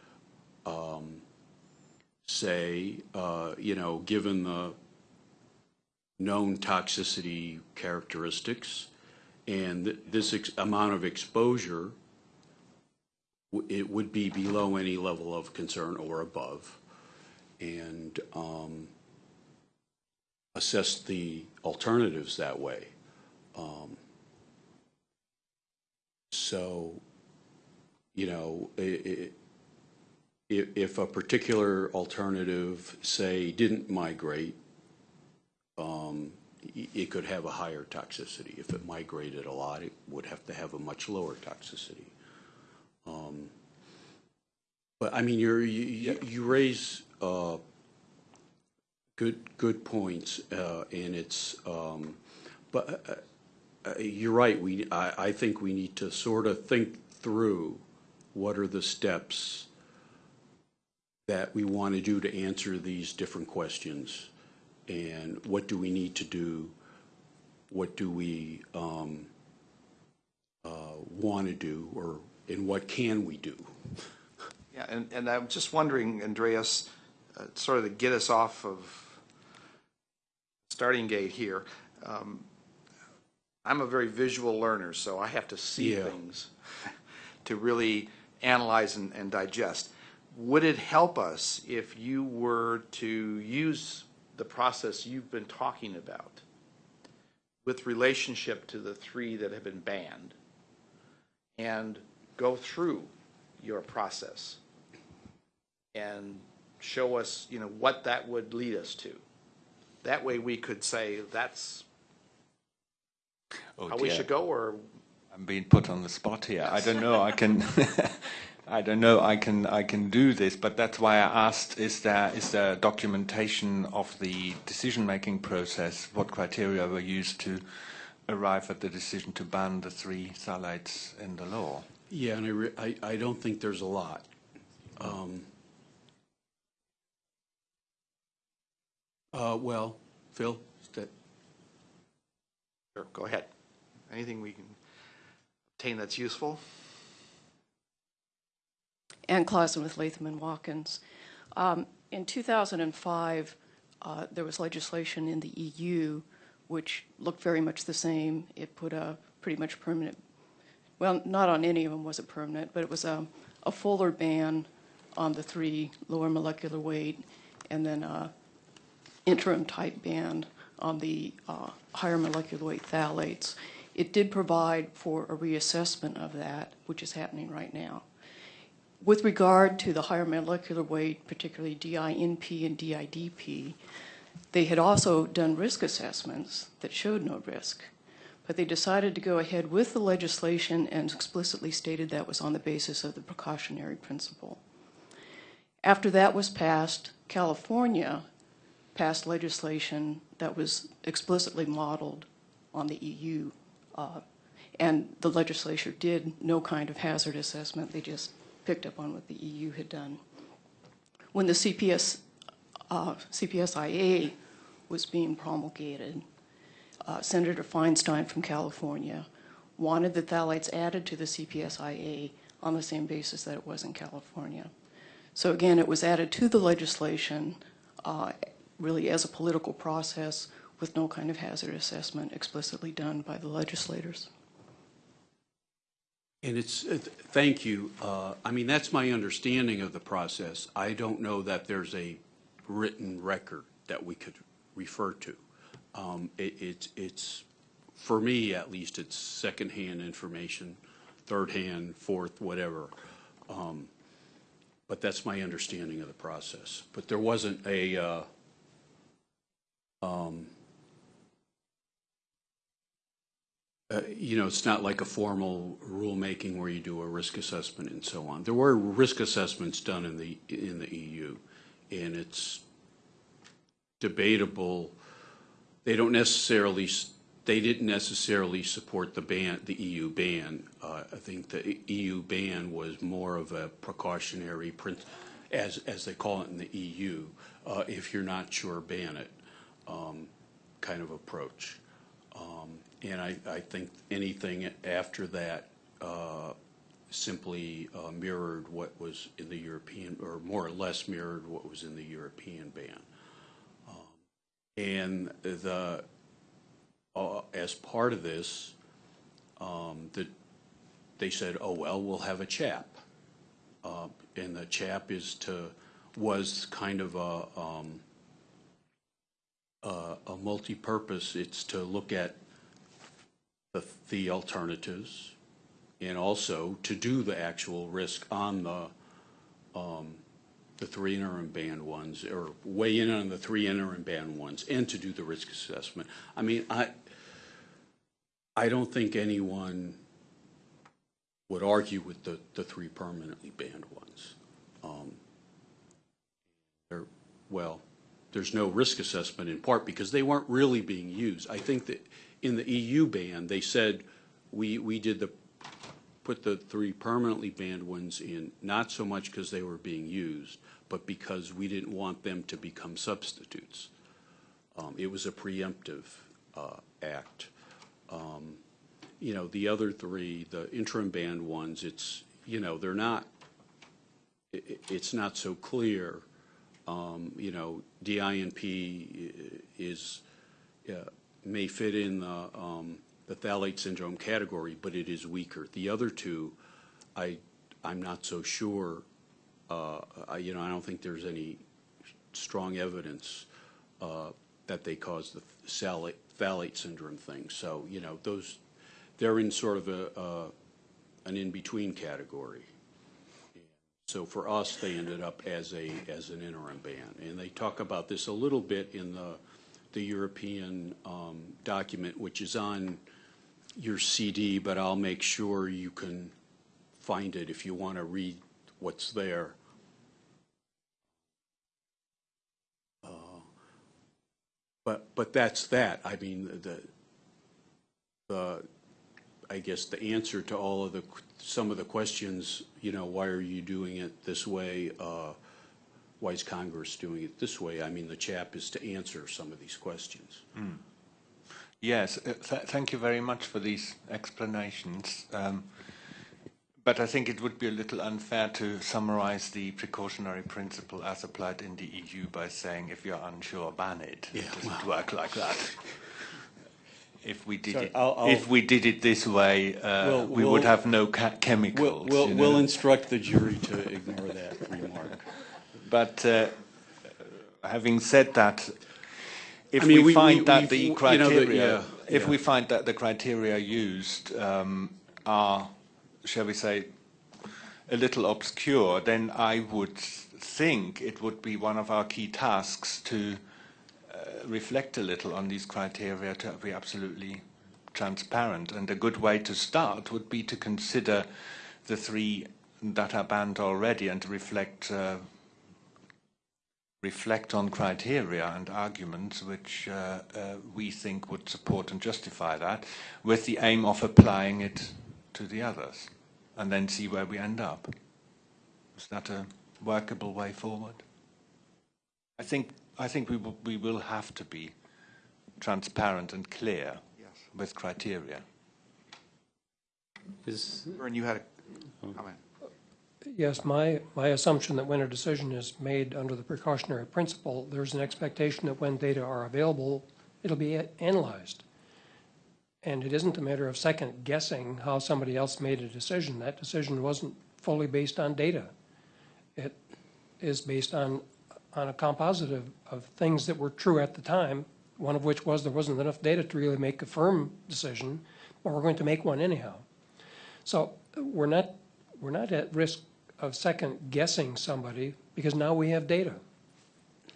um, say, uh, you know, given the known toxicity characteristics and th- this amount of exposure, it would be below any level of concern or above, and um, assess the alternatives that way. Um, So, you know, if, a particular alternative, say, didn't migrate, um, it could have a higher toxicity. If it migrated a lot, it would have to have a much lower toxicity. Um, But I mean, you're, you, you- you raise, uh, good, good points, uh, and it's, um, but, uh, uh, you're right, we, I, I think we need to sort of think through what are the steps that we want to do to answer these different questions, and what do we need to do? What do we, um, uh, want to do, or, and what can we do? Yeah, and, and I'm just wondering, Andreas, uh, sort of to get us off of starting gate here. um, I'm a very visual learner, so I have to see Yeah. things *laughs* to really analyze and, and digest. would it help us if you were to use the process you've been talking about with relationship to the three that have been banned and go through your process and show us, you know, what that would lead us to? That way we could say that's Oh how we dear. should go, or I'm being put on the spot here. I don't know. I can. *laughs* I don't know. I can. I can do this, but that's why I asked: Is there is there documentation of the decision-making process? What criteria were used to arrive at the decision to ban the three phthalates in the law? Yeah, and I, re- I, I don't think there's a lot. Um, Uh, well, Phil, is that, Sure, go ahead. Anything we can obtain that's useful? Ann Clausen with Latham and Watkins. Um, in 2005, uh, there was legislation in the EU which looked very much the same. It put a pretty much permanent, well, not on any of them was it permanent, but it was a, a fuller ban on the three lower molecular weight and then a interim type ban on the uh, higher molecular weight phthalates. It did provide for a reassessment of that, which is happening right now. With regard to the higher molecular weight, particularly DINP and DIDP, they had also done risk assessments that showed no risk. But they decided to go ahead with the legislation and explicitly stated that was on the basis of the precautionary principle. After that was passed, California passed legislation that was explicitly modeled on the EU. uh, And the legislature did no kind of hazard assessment. They just picked up on what the EU had done. When the CPS, uh, CPSIA was being promulgated, uh, Senator Feinstein from California wanted the phthalates added to the CPSIA on the same basis that it was in California. So again, it was added to the legislation uh, really as a political process with no kind of hazard assessment explicitly done by the legislators. and it's, uh, thank you. Uh, I mean, that's my understanding of the process. I don't know that there's a written record that we could refer to. Um, it, it's, it's, for me at least, it's secondhand information, third hand, fourth, whatever. Um, But that's my understanding of the process. But there wasn't a, uh, um, uh, you know, it's not like a formal rulemaking where you do a risk assessment and so on. There were risk assessments done in the, in the EU, and it's debatable. They don't necessarily, they didn't necessarily support the ban, the EU ban. Uh, I think the EU ban was more of a precautionary, prin- as, as they call it in the EU, uh, if you're not sure, ban it, um, kind of approach. Um, And I, I think anything after that uh, simply uh, mirrored what was in the European, or more or less mirrored what was in the European ban. And the, uh, as part of this, um, the, they said, oh, well, we'll have a CHAP. Uh, And the CHAP is to, was kind of a, um, a multi-purpose. It's to look at the, the alternatives and also to do the actual risk on the, um, the three interim banned ones, or weigh in on the three interim banned ones, and to do the risk assessment. I mean, I, I don't think anyone would argue with the, the three permanently banned ones. Um, well, there's no risk assessment in part because they weren't really being used. I think that in the EU ban, they said, we, we did the, put the three permanently banned ones in, not so much because they were being used, but because we didn't want them to become substitutes. Um, It was a preemptive uh, act. Um, You know, the other three, the interim banned ones, it's, you know, they're not, i- i- it's not so clear. Um, You know, DINP is, uh, may fit in the, um, the phthalate syndrome category, but it is weaker. The other two, I, I'm not so sure uh, I- you know, I don't think there's any strong evidence uh, that they cause the phthalate, syndrome thing. So, you know, those, they're in sort of a, an in-between category. So for us, they ended up as a, as an interim ban. And they talk about this a little bit in the, the European um, document, which is on your CD, but I'll make sure you can find it if you want to read what's there. Uh, But, but that's that. I mean, the, the, I guess the answer to all of the, some of the questions, you know, why are you doing it this way? Uh, Why is Congress doing it this way? I mean, the CHAP is to answer some of these questions. Yes, uh, th- thank you very much for these explanations. Um, but I think it would be a little unfair to summarize the precautionary principle as applied in the EU by saying if you're unsure, ban it. Yeah, it doesn't work like that. If we did Sorry, it, I'll- I'll- if we did it this way, uh, We'll- we would we'll- have no chemicals. we'll, you we'll instruct the jury to ignore that remark. *laughs* But uh, having said that, if I mean, we, we- find we- that the you know, the- criteria, yeah, if yeah. we find that the criteria used um, are, shall we say, a little obscure, then I would think it would be one of our key tasks to uh, reflect a little on these criteria to be absolutely transparent. And a good way to start would be to consider the three that are banned already and to reflect uh, reflect on criteria and arguments which uh, uh, we think would support and justify that, with the aim of applying it to the others, and then see where we end up. Is that a workable way forward? I think I think we will, we will have to be transparent and clear Yes. with criteria. Is, Vern, you had a comment. Yes, my, my assumption that when a decision is made under the precautionary principle, there's an expectation that when data are available, it'll be analyzed. And it isn't a matter of second guessing how somebody else made a decision. That decision wasn't fully based on data. It is based on, on a composite of, things that were true at the time, one of which was there wasn't enough data to really make a firm decision, but we're going to make one anyhow. So we're not, we're not at risk of second guessing somebody because now we have data.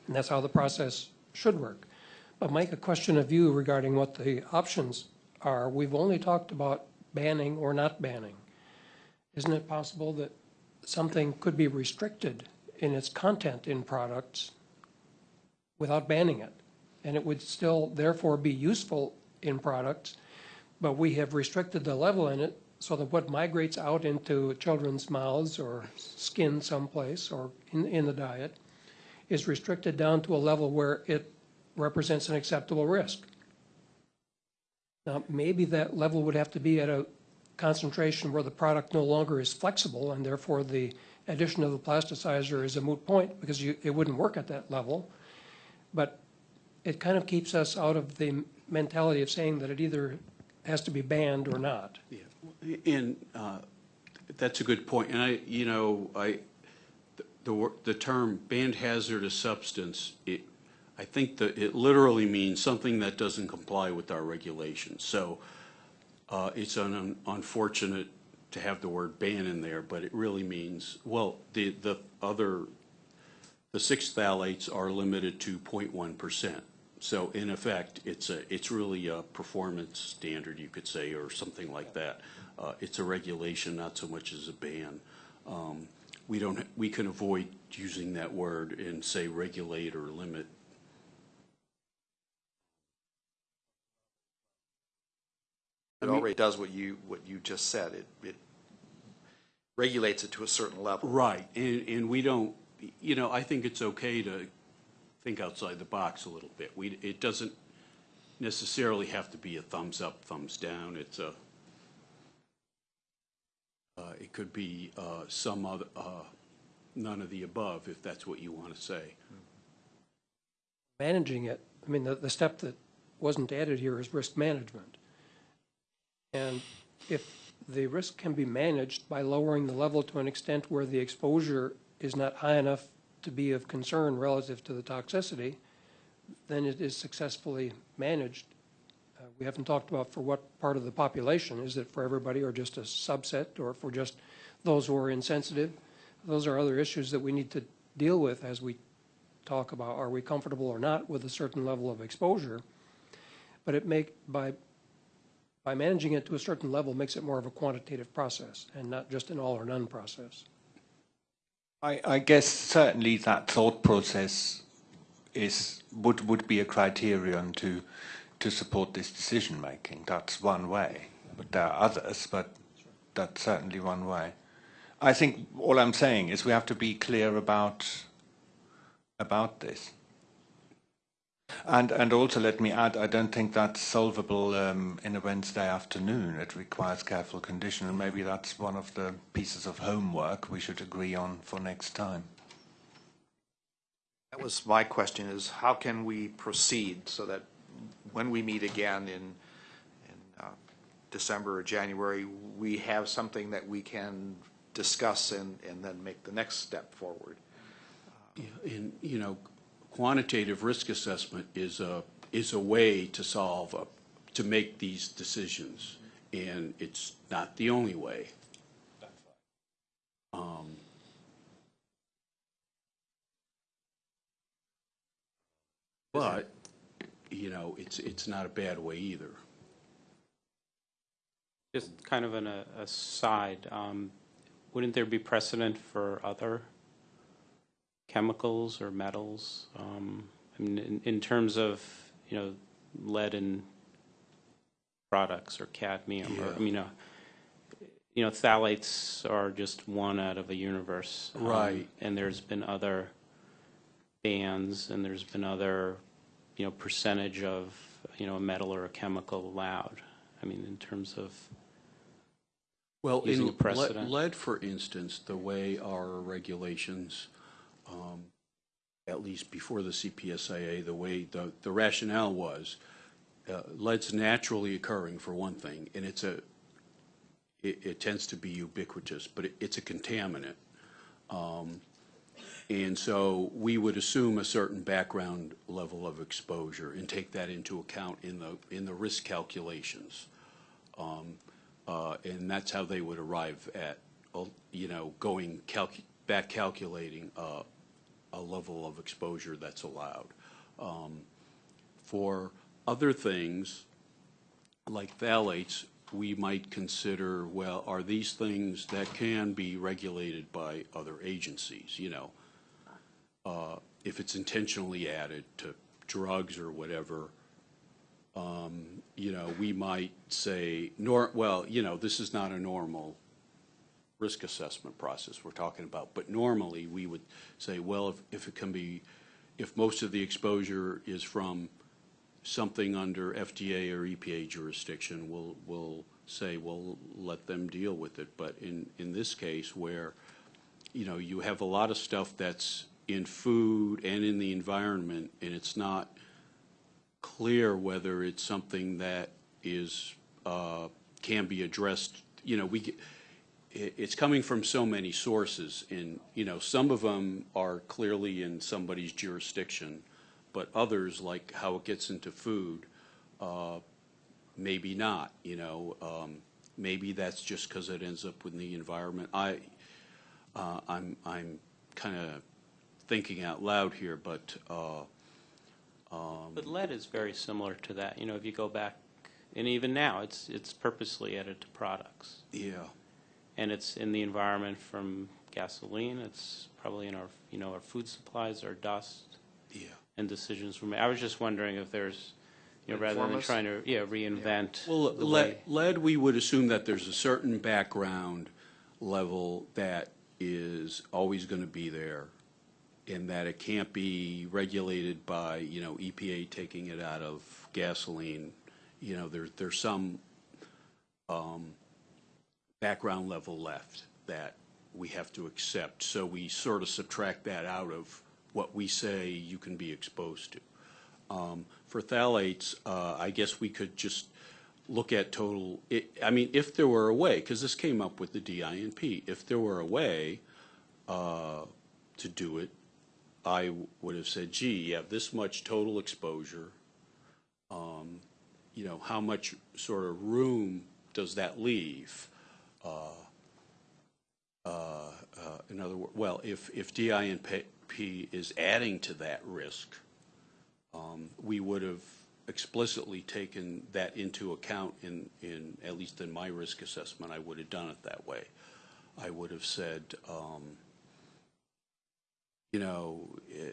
And that's how the process should work. But Mike, a question of you regarding what the options are. We've only talked about banning or not banning. Isn't it possible that something could be restricted in its content in products without banning it? And it would still therefore be useful in products, but we have restricted the level in it so that what migrates out into children's mouths or skin someplace or in, in the diet is restricted down to a level where it represents an acceptable risk. Now, maybe that level would have to be at a concentration where the product no longer is flexible and therefore the addition of the plasticizer is a moot point because you, it wouldn't work at that level. But it kind of keeps us out of the mentality of saying that it either has to be banned or not. Yeah, and uh, that's a good point. And I, you know, I, the, the term banned hazardous substance, it, I think that it literally means something that doesn't comply with our regulations. So uh, it's un- unfortunate to have the word ban in there, but it really means, well, the, the other, the six phthalates are limited to 0.1 percent. So in effect, it's a, it's really a performance standard, you could say, or something like that. Uh, It's a regulation, not so much as a ban. Um, We don't, we can avoid using that word and say regulate or limit. It already does what you, what you just said. It, it regulates it to a certain level. Right, and, and we don't, you know, I think it's okay to think outside the box a little bit. We, it doesn't necessarily have to be a thumbs up, thumbs down. It's a, uh, it could be, uh, some other, uh, none of the above, if that's what you want to say. managing it, I mean, the, the step that wasn't added here is risk management. And if the risk can be managed by lowering the level to an extent where the exposure is not high enough to be of concern relative to the toxicity, then it is successfully managed. Uh, We haven't talked about for what part of the population. Is it for everybody or just a subset or for just those who are insensitive? Those are other issues that we need to deal with as we talk about, are we comfortable or not with a certain level of exposure? But it make, by, by managing it to a certain level, makes it more of a quantitative process and not just an all or none process. I, I guess certainly that thought process is would would be a criterion to to support this decision making. That's one way, but there are others, but that's certainly one way. I think all I'm saying is we have to be clear about about this. And and also let me add, I don't think that's solvable um, in a Wednesday afternoon. It requires careful condition, and maybe that's one of the pieces of homework we should agree on for next time. That was my question, is how can we proceed so that when we meet again in, in uh, December or January, we have something that we can discuss and, and then make the next step forward? Yeah, And, you know, quantitative risk assessment is a, is a way to solve, a- to make these decisions. And it's not the only way. Um, But, you know, it's, it's not a bad way either. Just kind of an aside, um, wouldn't there be precedent for other chemicals or metals? Um, I mean, in, in terms of, you know, lead in products or cadmium, or, I mean, uh, you know, phthalates are just one out of a universe. um, Right. And there's been other bans, and there's been other, you know, percentage of, you know, a metal or a chemical allowed. I mean, in terms of, Well, using in a precedent. lead- lead, for instance, the way our regulations, um, at least before the CPSIA, the way, the the rationale was, uh, lead's naturally occurring, for one thing, and it's a, it it tends to be ubiquitous, but it- it's a contaminant. Um, And so we would assume a certain background level of exposure and take that into account in the, in the risk calculations. Um, uh, And that's how they would arrive at, you know, going, calcu- back calculating uh, a level of exposure that's allowed. Um, For other things, like phthalates, we might consider, well, are these things that can be regulated by other agencies, you know? Uh, If it's intentionally added to drugs or whatever, um, you know, we might say, nor, well, you know, this is not a normal risk assessment process we're talking about, but normally, we would say, well, if, if it can be, if most of the exposure is from something under FDA or EPA jurisdiction, we'll, we'll say, well, let them deal with it. But in, in this case, where, you know, you have a lot of stuff that's in food and in the environment, and it's not clear whether it's something that is, uh, can be addressed, you know, we, it, it's coming from so many sources, and, you know, some of them are clearly in somebody's jurisdiction, but others, like how it gets into food, uh, maybe not, you know, um, maybe that's just because it ends up in the environment. I, uh, I'm, I'm kind of thinking out loud here, but, uh, but lead is very similar to that. You know, if you go back, and even now, it's, it's purposely added to products. yeah. And it's in the environment from gasoline, it's probably in our, you know, our food supplies, our dust, Yeah. and decisions were made. I was just wondering if there's, you know, rather Inform than us? trying to, yeah, reinvent Well, the lead, way. lead, we would assume that there's a certain background level that is always going to be there, and that it can't be regulated by, you know, EPA taking it out of gasoline. You know, there, there's some um, background level left that we have to accept. So we sort of subtract that out of what we say you can be exposed to. Um, For phthalates, uh, I guess we could just look at total, i I mean, if there were a way, because this came up with the DINP, if there were a way, uh, to do it, I would have said, gee, you have this much total exposure. Um, You know, how much sort of room does that leave? Uh, uh, uh, In other words, well, if, if DINP is adding to that risk, um, we would have explicitly taken that into account in, in, at least in my risk assessment, I would have done it that way. I would have said, um, you know, eh,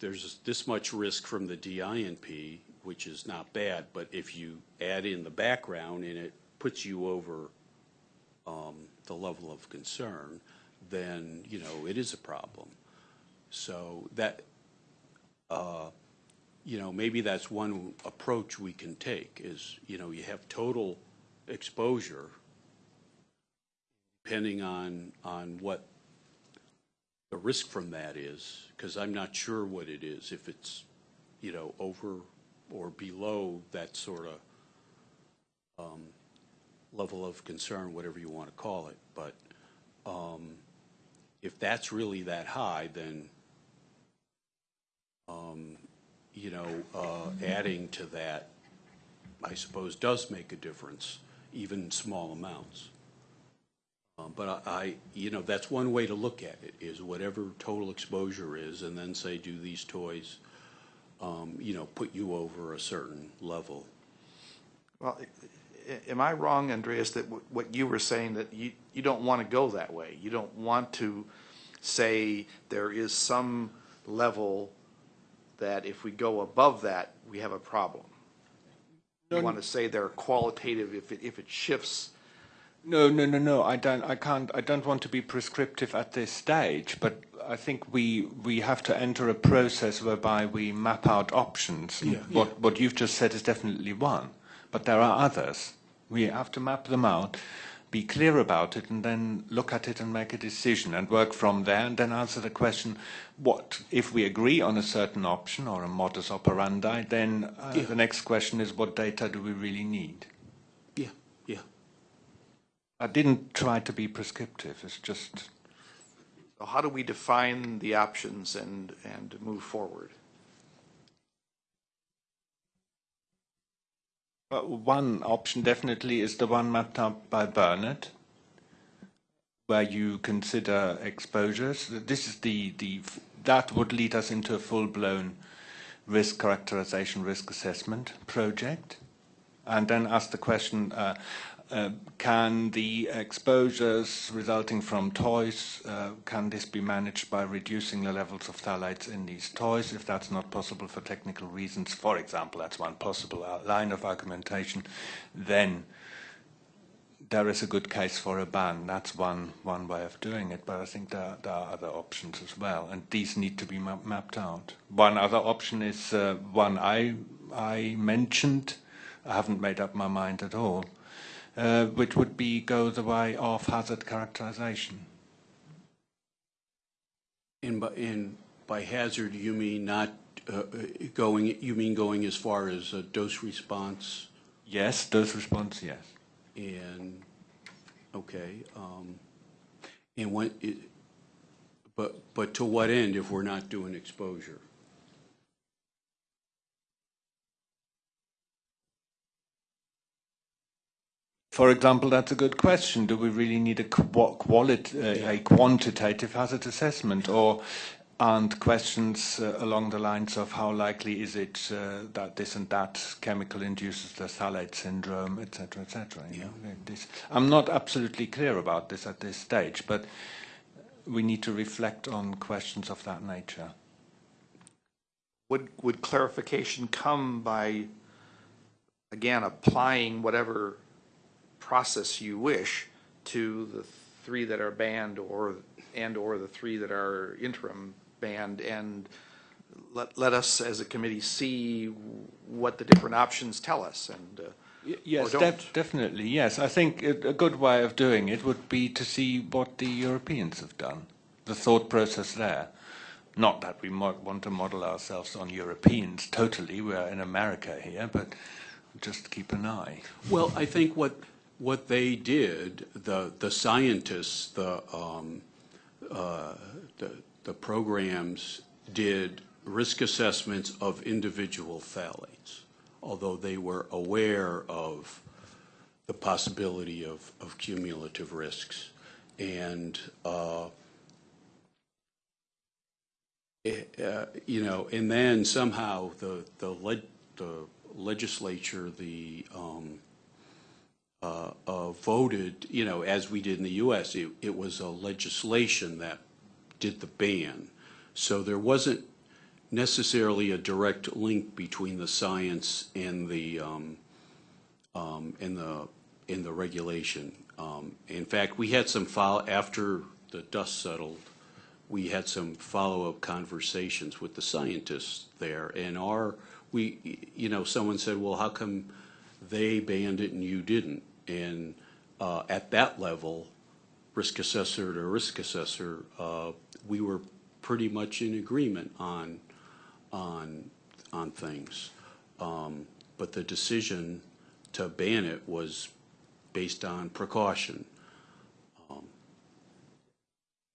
there's this much risk from the DINP, which is not bad, but if you add in the background and it puts you over um, the level of concern, then, you know, it is a problem. So that, uh, you know, maybe that's one approach we can take is, you know, you have total exposure depending on, on what the risk from that is, because I'm not sure what it is, if it's, you know, over or below that sort of um, level of concern, whatever you want to call it. But um, if that's really that high, then, um, you know, uh, adding to that, I suppose, does make a difference, even small amounts. Um, But I, I- you know, that's one way to look at it, is whatever total exposure is, and then say, do these toys, um, you know, put you over a certain level? Well, am I wrong, Andreas, that wh- what you were saying, that you, you don't want to go that way? You don't want to say there is some level that if we go above that, we have a problem? You want to say they're qualitative, if it, if it shifts, No, no, no, no. I don't. I can't. I don't want to be prescriptive at this stage. But I think we we have to enter a process whereby we map out options. Yeah. What what you've just said is definitely one, but there are others. We have to map them out, be clear about it, and then look at it and make a decision and work from there. And then answer the question: What if we agree on a certain option or a modus operandi? Then uh, Yeah. the next question is: What data do we really need? Yeah, yeah. I didn't try to be prescriptive. It's just So how do we define the options and, and move forward? One option definitely is the one mapped out by Bernard, where you consider exposures. This is the, the that would lead us into a full-blown risk characterization, risk assessment project, and then ask the question. Uh, uh, can the exposures resulting from toys, uh, can this be managed by reducing the levels of phthalates in these toys? If that's not possible for technical reasons, for example, that's one possible line of argumentation, then there is a good case for a ban. That's one, one way of doing it, but I think there, there are other options as well, and these need to be ma- mapped out. One other option is uh, one I, I mentioned, I haven't made up my mind at all, uh, which would be go the way of hazard characterization. And by, and by hazard, you mean not uh, uh, going, you mean going as far as uh, dose response Yes, dose response, yes. and, okay, um, and when, it- but, but to what end if we're not doing exposure? For example, that's a good question. Do we really need a qu- qualit- uh, a quantitative hazard assessment, or aren't questions uh, along the lines of how likely is it uh, that this and that chemical induces the phthalate syndrome, etc., etc. This- I'm not absolutely clear about this at this stage, but we need to reflect on questions of that nature. Would, would clarification come by, again, applying whatever process you wish to the three that are banned or, and/or the three that are interim banned, and let, let us as a committee see what the different options tell us, and, uh, Y- Yes, don't. def- definitely. Yes, I think a a good way of doing it would be to see what the Europeans have done, the thought process there. Not that we mo- want to model ourselves on Europeans totally. We are in America here, but just keep an eye. Well, I think what, what they did, the, the scientists, the, um, uh, the, the programs did risk assessments of individual phthalates, although they were aware of the possibility of, of cumulative risks. And, uh, it, uh, you know, and then somehow the, the leg, the legislature, the, um, voted, you know, as we did in the U.S., it, it was a legislation that did the ban. So there wasn't necessarily a direct link between the science and the, um, um, and the, and the regulation. Um, in fact, we had some follow, after the dust settled, we had some follow-up conversations with the scientists there, and our, we, you know, someone said, well, how come they banned it and you didn't? And uh, at that level, risk assessor to risk assessor, uh, we were pretty much in agreement on, on, on things. Um, But the decision to ban it was based on precaution.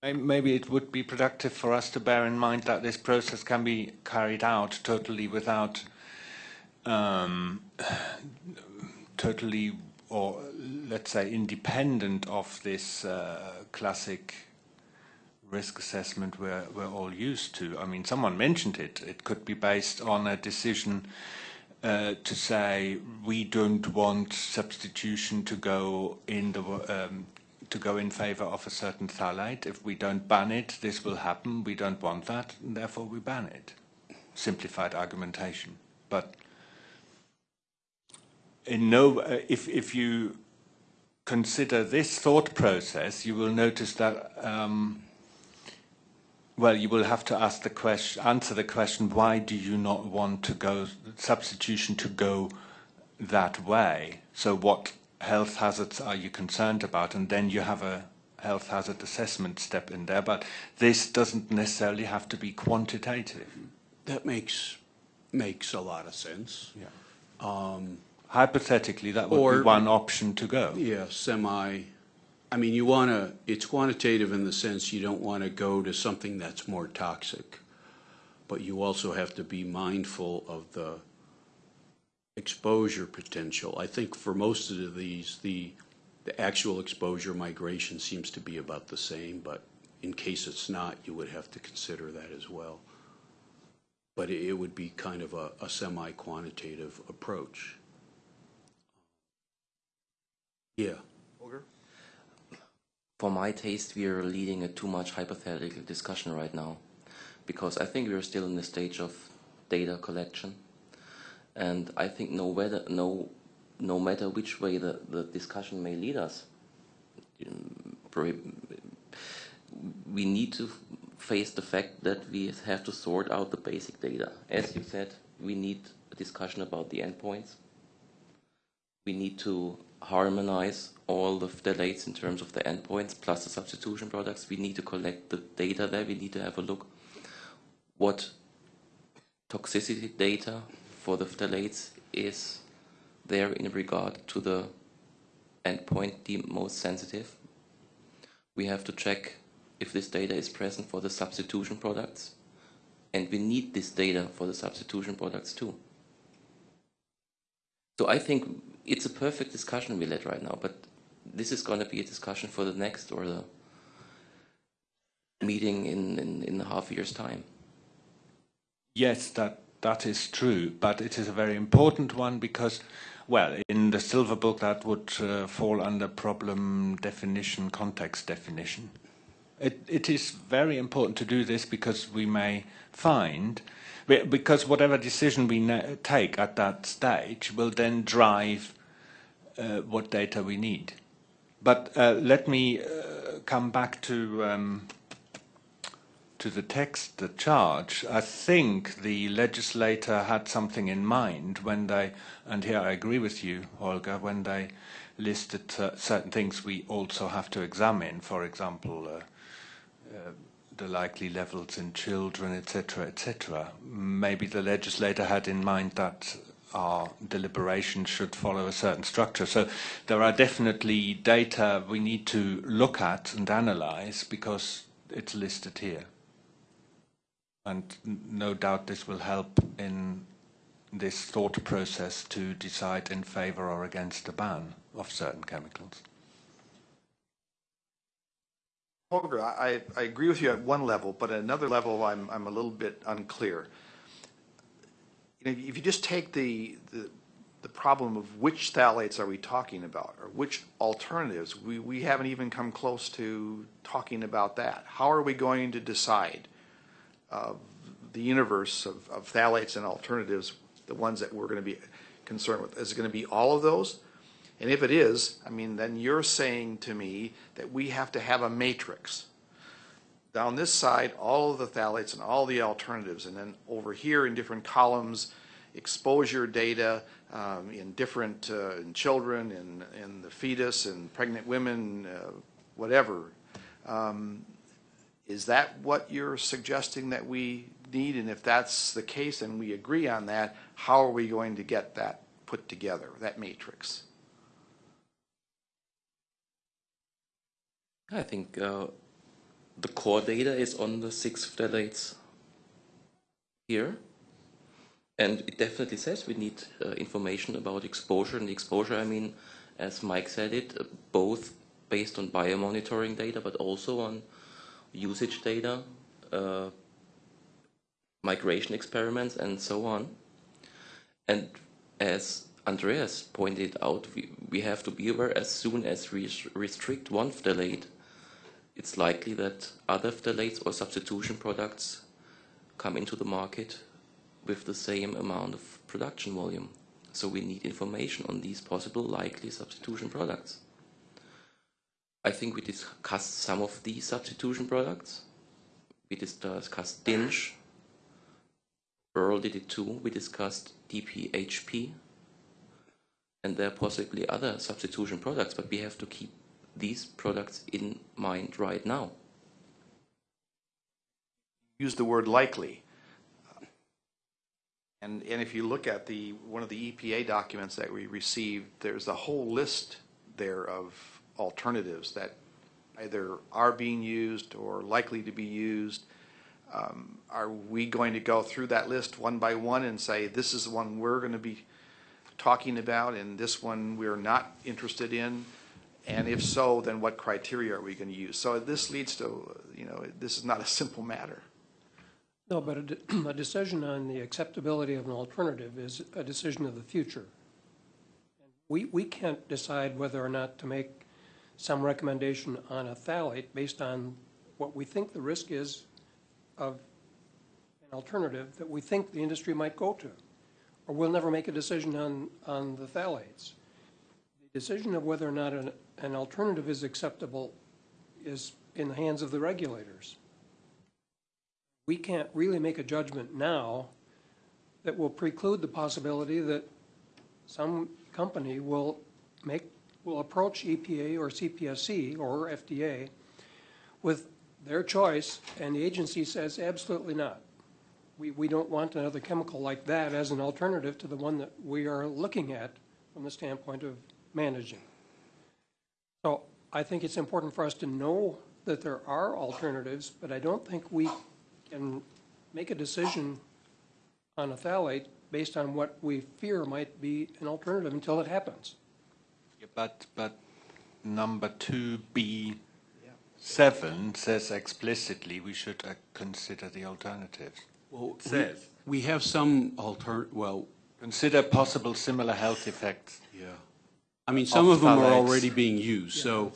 Maybe it would be productive for us to bear in mind that this process can be carried out totally without, um, *sighs* totally, or let's say independent of this uh, classic risk assessment we're, we're all used to. I mean, someone mentioned it. It could be based on a decision uh, to say we don't want substitution to go in the um, to go in favor of a certain phthalate. If we don't ban it, this will happen. We don't want that, and therefore we ban it. Simplified argumentation, but in no, uh, if if you consider this thought process, you will notice that. Um, well, you will have to ask the question, answer the question: Why do you not want to go substitution to go that way? So, what health hazards are you concerned about? And then you have a health hazard assessment step in there. But this doesn't necessarily have to be quantitative. That makes, makes a lot of sense. Yeah. Hypothetically, that would Or- be one option to go. Yeah, semi, I mean, you want to, it's quantitative in the sense you don't want to go to something that's more toxic. But you also have to be mindful of the exposure potential. I think for most of these, the, the actual exposure migration seems to be about the same, but in case it's not, you would have to consider that as well. But it, it would be kind of a, a semi-quantitative approach. Yeah. For my taste, we are leading a too much hypothetical discussion right now, because I think we are still in the stage of data collection, and I think no matter no, no matter which way the, the discussion may lead us, we need to face the fact that we have to sort out the basic data. As you said, we need a discussion about the endpoints. We need to harmonize all of the phthalates in terms of the endpoints plus the substitution products. We need to collect the data there. We need to have a look what toxicity data for the phthalates is there in regard to the endpoint deemed most sensitive. We have to check if this data is present for the substitution products. And we need this data for the substitution products too. So I think it's a perfect discussion we led right now, but this is going to be a discussion for the next or the meeting in, in, in a half a year's time. Yes, that that is true, but it is a very important one because, well, in the silver book that would uh, fall under problem definition, context definition. It it is very important to do this because we may find, because whatever decision we take at that stage will then drive what data we need. But uh, let me uh, come back to. Um, to the text, the charge, I think the legislator had something in mind when they, and here I agree with you, Olga, when they listed uh, certain things we also have to examine, for example, uh, uh, the likely levels in children, etc., etc. Maybe the legislator had in mind that our deliberations should follow a certain structure. So there are definitely data we need to look at and analyze because it's listed here. And no doubt this will help in this thought process to decide in favor or against the ban of certain chemicals. Holger, I, I agree with you at one level, but at another level, I'm, I'm a little bit unclear. If you just take the, the, the problem of which phthalates are we talking about, or which alternatives, we, we haven't even come close to talking about that. How are we going to decide uh, the universe of, of phthalates and alternatives, the ones that we're going to be concerned with? Is it going to be all of those? And if it is, I mean, then you're saying to me that we have to have a matrix. Down this side, all of the phthalates and all the alternatives, and then over here in different columns, exposure data um, in different, uh, in children, in, in the fetus, and pregnant women, uh, whatever. Um, Is that what you're suggesting that we need? And if that's the case and we agree on that, how are we going to get that put together, that matrix? I think uh, the core data is on the six phthalates here. And it definitely says we need uh, information about exposure. And exposure, I mean, as Mike said it, uh, both based on biomonitoring data, but also on usage data, uh, migration experiments, and so on. And as Andreas pointed out, we, we have to be aware as soon as we restrict one phthalate, it's likely that other phthalates or substitution products come into the market with the same amount of production volume. So we need information on these possible likely substitution products. I think we discussed some of these substitution products. We discussed DINCH. Earl did it too. We discussed DPHP. And there are possibly other substitution products, but we have to keep these products in mind right now. use the word likely. And, and if you look at the, one of the EPA documents that we received, there's a whole list there of alternatives that either are being used or likely to be used. Um, Are we going to go through that list one by one and say, this is the one we're going to be talking about and this one we're not interested in? And if so, then what criteria are we going to use? So this leads to, you know, this is not a simple matter. No, but a, de- *clears throat* a decision on the acceptability of an alternative is a decision of the future. We, we can't decide whether or not to make some recommendation on a phthalate based on what we think the risk is of an alternative that we think the industry might go to. Or we'll never make a decision on, on the phthalates. The decision of whether or not an, an alternative is acceptable is in the hands of the regulators we can't really make a judgment now that will preclude the possibility that some company will make, will approach EPA or CPSC or FDA with their choice, and the agency says absolutely not. We, we don't want another chemical like that as an alternative to the one that we are looking at from the standpoint of managing. So I think it's important for us to know that there are alternatives, but I don't think we can make a decision on a phthalate based on what we fear might be an alternative until it happens. Yeah, But, but number two B seven says explicitly we should uh, consider the alternatives. Well, It says, We have some alter, well, consider possible similar health effects. yeah. I mean, some Of them are already being used, so,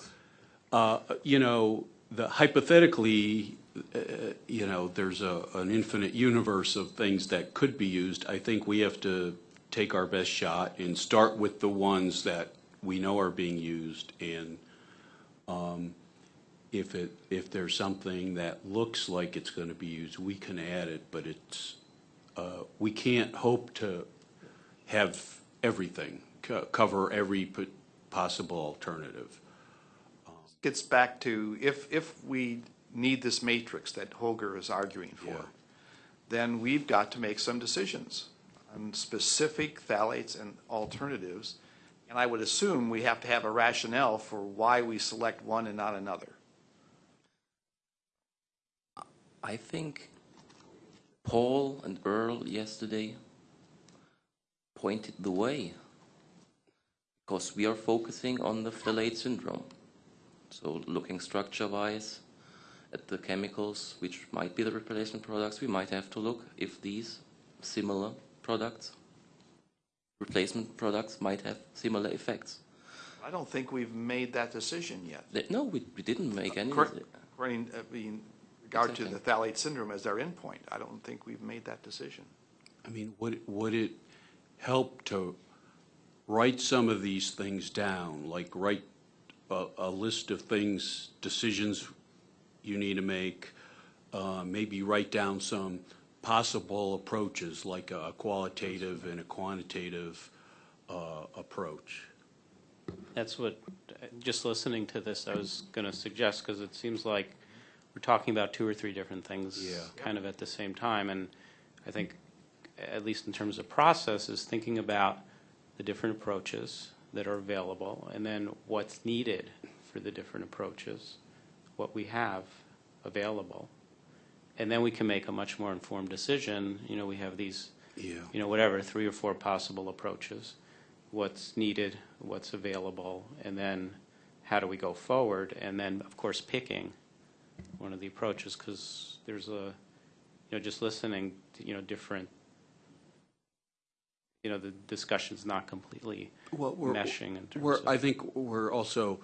uh, you know, the hypothetically, uh, you know, there's a, an infinite universe of things that could be used. I think we have to take our best shot and start with the ones that we know are being used. And, um, if it, if there's something that looks like it's gonna be used, we can add it, but it's, uh, we can't hope to have everything, co- cover every po- possible alternative. Gets back to, if, if we need this matrix that Holger is arguing Yeah. for, then we've got to make some decisions on specific phthalates and alternatives. And I would assume we have to have a rationale for why we select one and not another. I think Paul and Earl yesterday pointed the way because we are focusing on the phthalate syndrome. So looking structure-wise at the chemicals which might be the replacement products, we might have to look if these similar products, replacement products might have similar effects. I don't think we've made that decision yet. No, we, we didn't make any. Cor- According, uh, in regard to the phthalate syndrome as our endpoint, I don't think we've made that decision. I mean, would, would it help to write some of these things down, like write a, a list of things, decisions you need to make, uh, maybe write down some possible approaches, like a qualitative and a quantitative, uh, approach? That's what, just listening to this, I was going to suggest, because it seems like we're talking about two or three different things Yeah. kind of at the same time. And I think, at least in terms of process, is thinking about the different approaches that are available, and then what's needed for the different approaches, what we have available. And then we can make a much more informed decision. You know, we have these Yeah. you know, whatever, three or four possible approaches, what's needed, what's available, and then how do we go forward? And then, of course, picking one of the approaches, because there's a, you know, just listening to, you know, different, you know, the discussion's not completely Well, we're- meshing in terms We're, of. I think we're also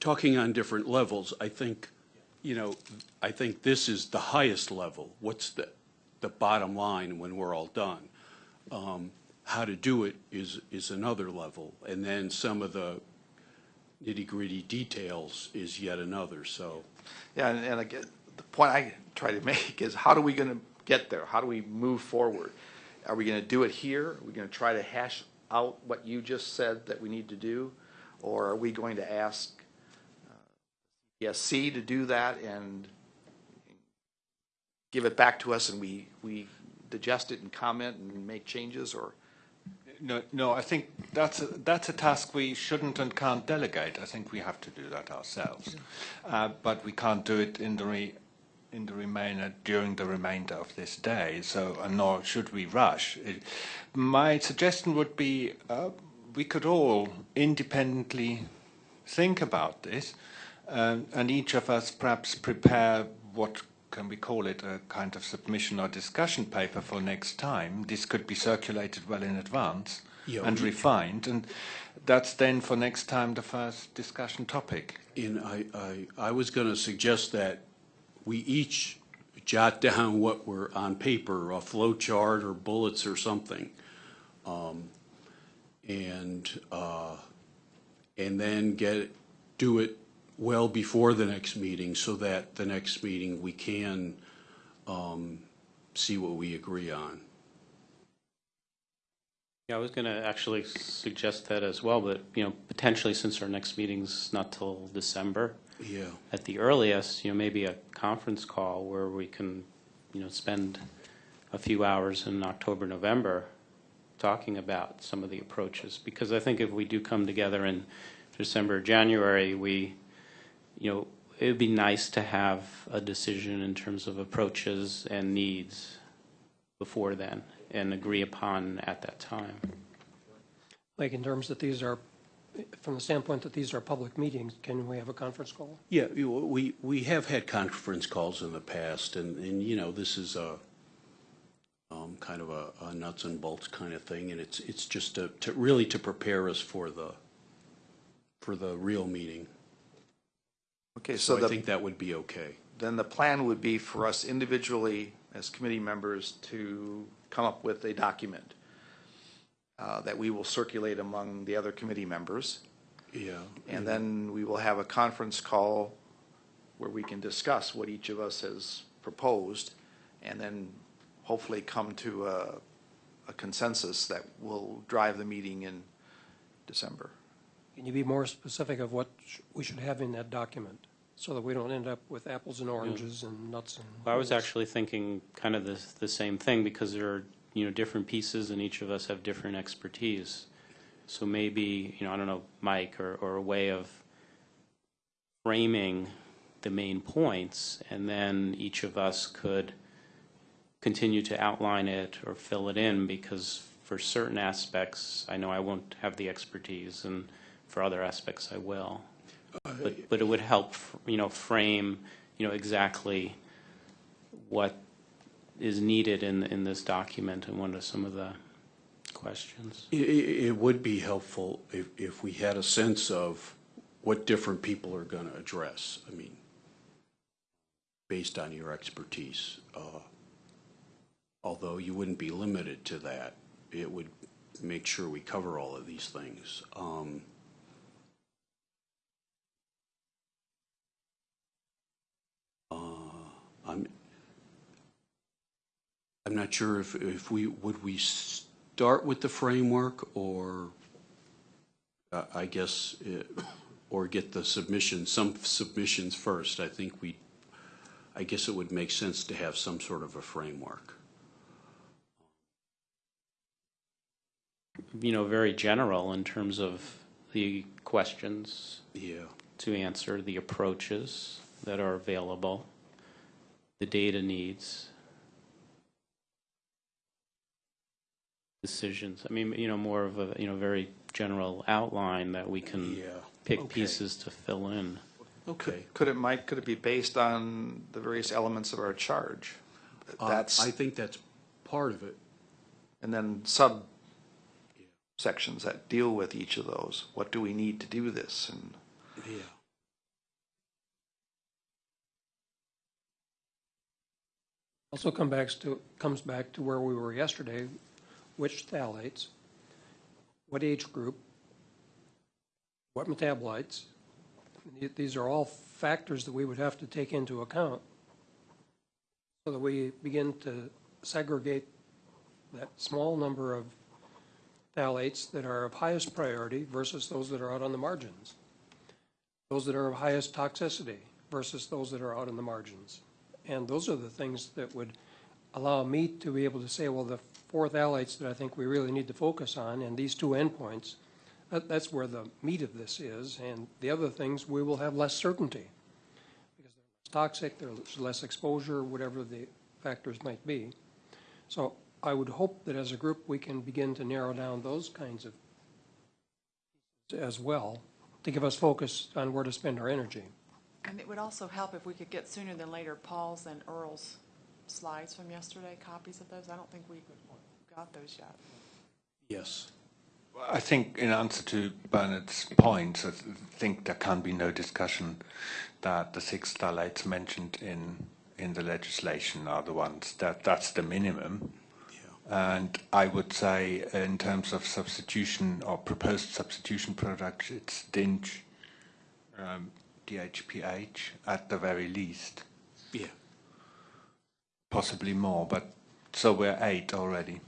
talking on different levels. I think, you know, I think this is the highest level. What's the, the bottom line when we're all done? Um, How to do it is, is another level. And then some of the nitty-gritty details is yet another, so. Yeah, and, and again, the point I try to make is how are we gonna get there? How do we move forward? Are we gonna do it here? Are we gonna try to hash out what you just said that we need to do? Or are we going to ask uh, ESC to do that and give it back to us and we, we digest it and comment and make changes or? No, no, I think that's a, that's a task we shouldn't and can't delegate. I think we have to do that ourselves. Uh, but we can't do it in the re, in the remainder during the remainder of this day. So, uh, nor should we rush. It, my suggestion would be uh, we could all independently think about this, um, and each of us perhaps prepare what can we call it a kind of submission or discussion paper for next time. This could be circulated well in advance Yeah, and refined, and that's then for next time the first discussion topic. And I, I, I was going to suggest that we each jot down what we're on paper, a flow chart or bullets or something. Um, And, uh, and then get, do it well before the next meeting so that the next meeting we can um, see what we agree on. Yeah, I was going to actually suggest that as well, but, you know, potentially since our next meeting's not till December, Yeah. at the earliest, you know, maybe a conference call where we can, you know, spend a few hours in October, November talking about some of the approaches. Because I think if we do come together in December, January, we, you know, it would be nice to have a decision in terms of approaches and needs before then and agree upon at that time. Like in terms that these are, from the standpoint that these are public meetings, can we have a conference call? Yeah, you- we, we have had conference calls in the past, and, and, you know, this is a, um, kind of a, a nuts and bolts kind of thing, and it's, it's just to, to, really to prepare us for the, for the real meeting. Okay, so So I the, think that would be okay. then the plan would be for us individually as committee members to come up with a document uh, that we will circulate among the other committee members. Yeah. And then we will have a conference call where we can discuss what each of us has proposed and then hopefully come to a, a consensus that will drive the meeting in December. Can you be more specific of what sh- we should have in that document? So that we don't end up with apples and oranges and nuts and. Well, I was actually thinking kind of the, the same thing because there are, you know, different pieces and each of us have different expertise. So maybe, you know, I don't know, Mike, or, or a way of framing the main points and then each of us could, continue to outline it or fill it in because for certain aspects, I know I won't have the expertise, and for other aspects, I will. But, but it would help, you know, frame, you know, exactly what is needed in, in this document and what are some of the questions. It, it, would be helpful if, if we had a sense of what different people are going to address. I mean, based on your expertise. Uh, although you wouldn't be limited to that, it would make sure we cover all of these things. Um, I'm not sure if, if we, would we start with the framework or, uh, I guess, uh, or get the submission, some submissions first? I think we, I guess it would make sense to have some sort of a framework. You know, very general in terms of the questions Yeah. to answer, the approaches that are available, the data needs, decisions. I mean, you know, more of a, you know, very general outline that we can Yeah. pick Okay. pieces to fill in. Okay. Could it, Mike, could it be based on the various elements of our charge? Uh, That's, I think that's part of it. and then sub sections that deal with each of those. What do we need to do this? And Yeah. Also come back to, comes back to where we were yesterday, which phthalates, what age group, what metabolites. These are all factors that we would have to take into account so that we begin to segregate that small number of phthalates that are of highest priority versus those that are out on the margins. Those that are of highest toxicity versus those that are out on the margins. And those are the things that would allow me to be able to say, well, the four phthalates that I think we really need to focus on and these two endpoints, that, that's where the meat of this is. And the other things, we will have less certainty. Because they're less toxic, there's less exposure, whatever the factors might be. So I would hope that as a group, we can begin to narrow down those kinds of as well, to give us focus on where to spend our energy. And it would also help if we could get sooner than later Paul's and Earl's slides from yesterday, copies of those. I don't think we got those yet. Yes. I think in answer to Bernard's point, I think there can be no discussion that the six phthalates mentioned in in the legislation are the ones that that's the minimum. Yeah. And I would say in terms of substitution or proposed substitution products, it's DINCH, um, DHPH at the very least, Yeah. possibly more, but so we're eight already.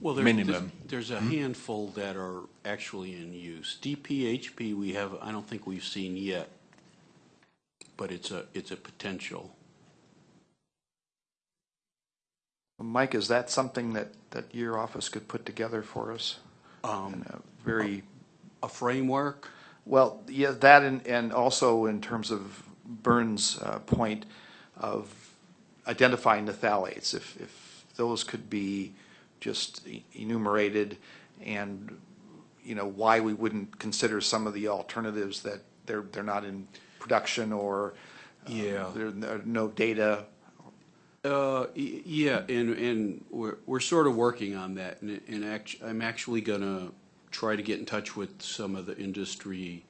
Well, there- Minimum. There's, there's a handful that are actually in use. DPHP, we have, I don't think we've seen yet, but it's a, it's a potential. Mike, is that something that, that your office could put together for us? Um, In a very, A framework? well, yeah, that and, and also in terms of Burns' uh, point of identifying the phthalates, if, if those could be just enumerated and, you know, why we wouldn't consider some of the alternatives that they're, they're not in production or uh, Yeah. there are no data. Uh, y- yeah, and, and we're, we're sort of working on that, and, and act, I'm actually gonna try to get in touch with some of the industry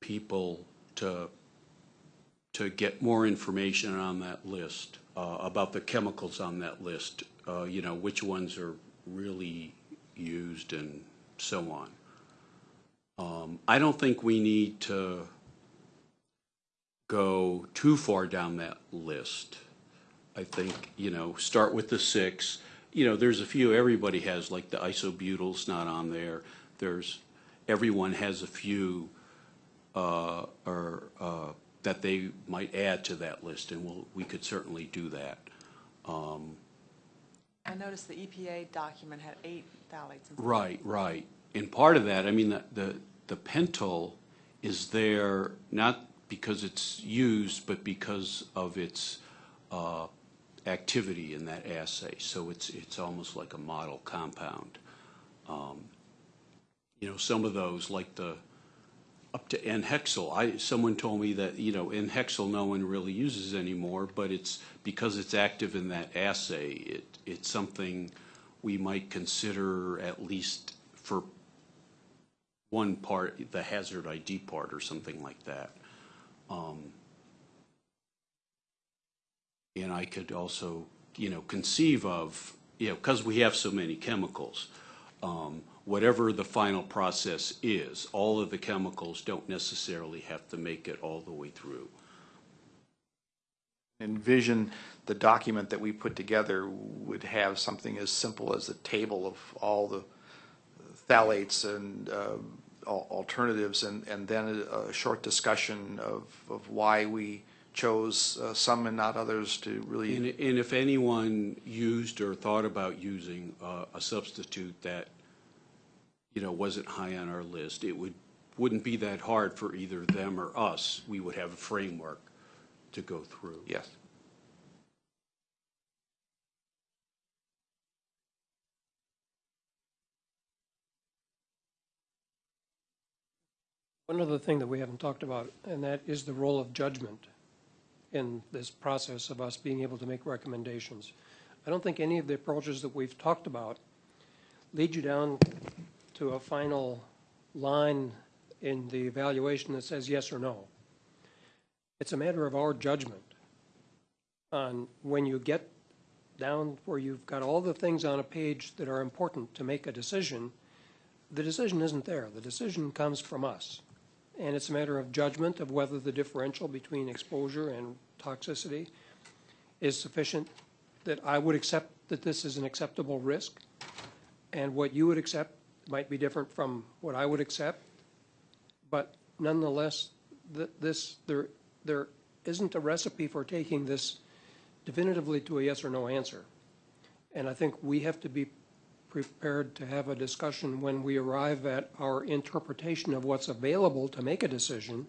people to, to get more information on that list, uh, about the chemicals on that list, uh, you know, which ones are really used and so on. Um, I don't think we need to go too far down that list. I think, you know, start with the six. You know, there's a few everybody has, like the isobutyl's not on there. There's, everyone has a few, uh, or, uh, that they might add to that list, and we'll, we could certainly do that. Um, I noticed the EPA document had eight phthalates. Right, right. And part of that, I mean, the, the, the is there not because it's used, but because of its, uh, activity in that assay. So it's, it's almost like a model compound. Um, You know, some of those, like the, up to N-hexyl, I, someone told me that, you know, N-hexyl no one really uses anymore, but it's, because it's active in that assay, it, it's something we might consider at least for one part, the hazard ID part or something like that. Um, And I could also, you know, conceive of, you know, because we have so many chemicals, um, whatever the final process is, all of the chemicals don't necessarily have to make it all the way through. Envision the document that we put together would have something as simple as a table of all the phthalates and uh, alternatives, and, and then a, short discussion of, of why we chose uh, some and not others to really. And, and if anyone used or thought about using uh, a substitute that, you know, wasn't high on our list, it would, wouldn't be that hard for either them or us. We would have a framework to go through. Yes. One other thing that we haven't talked about, and that is the role of judgment in this process of us being able to make recommendations. I don't think any of the approaches that we've talked about lead you down to a final line in the evaluation that says yes or no. It's a matter of our judgment on when you get down where you've got all the things on a page that are important to make a decision, the decision isn't there. The decision comes from us. And it's a matter of judgment of whether the differential between exposure and toxicity is sufficient that I would accept that this is an acceptable risk. And what you would accept might be different from what I would accept. But nonetheless, th- this, there, there isn't a recipe for taking this definitively to a yes or no answer. And I think we have to be prepared to have a discussion when we arrive at our interpretation of what's available to make a decision.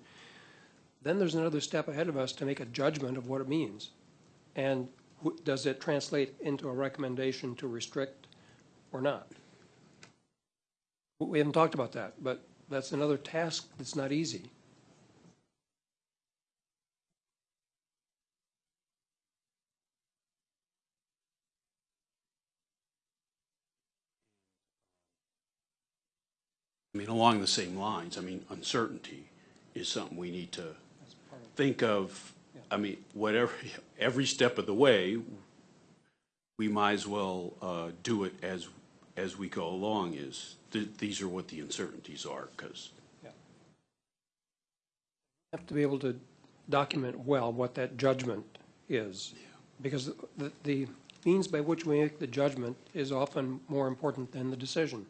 Then there's another step ahead of us to make a judgment of what it means. And does it translate into a recommendation to restrict or not? We haven't talked about that, but that's another task that's not easy. I mean, along the same lines, I mean, uncertainty is something we need to think of. I mean, whatever, *laughs* every step of the way, we might as well uh, do it as, as we go along is, th- these are what the uncertainties are, because we Have to be able to document well what that judgment is. Because the, the means by which we make the judgment is often more important than the decision.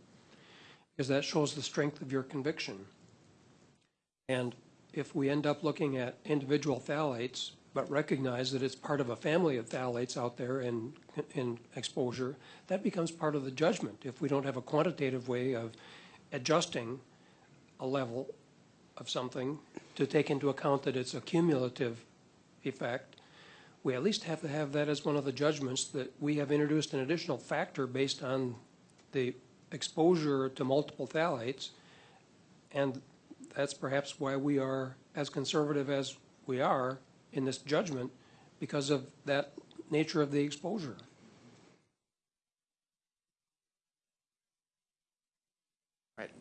Because that shows the strength of your conviction. And if we end up looking at individual phthalates, but recognize that it's part of a family of phthalates out there in, in exposure, that becomes part of the judgment. If we don't have a quantitative way of adjusting a level of something to take into account that it's a cumulative effect, we at least have to have that as one of the judgments that we have introduced an additional factor based on the exposure to multiple phthalates. And that's perhaps why we are as conservative as we are in this judgment because of that nature of the exposure. Right.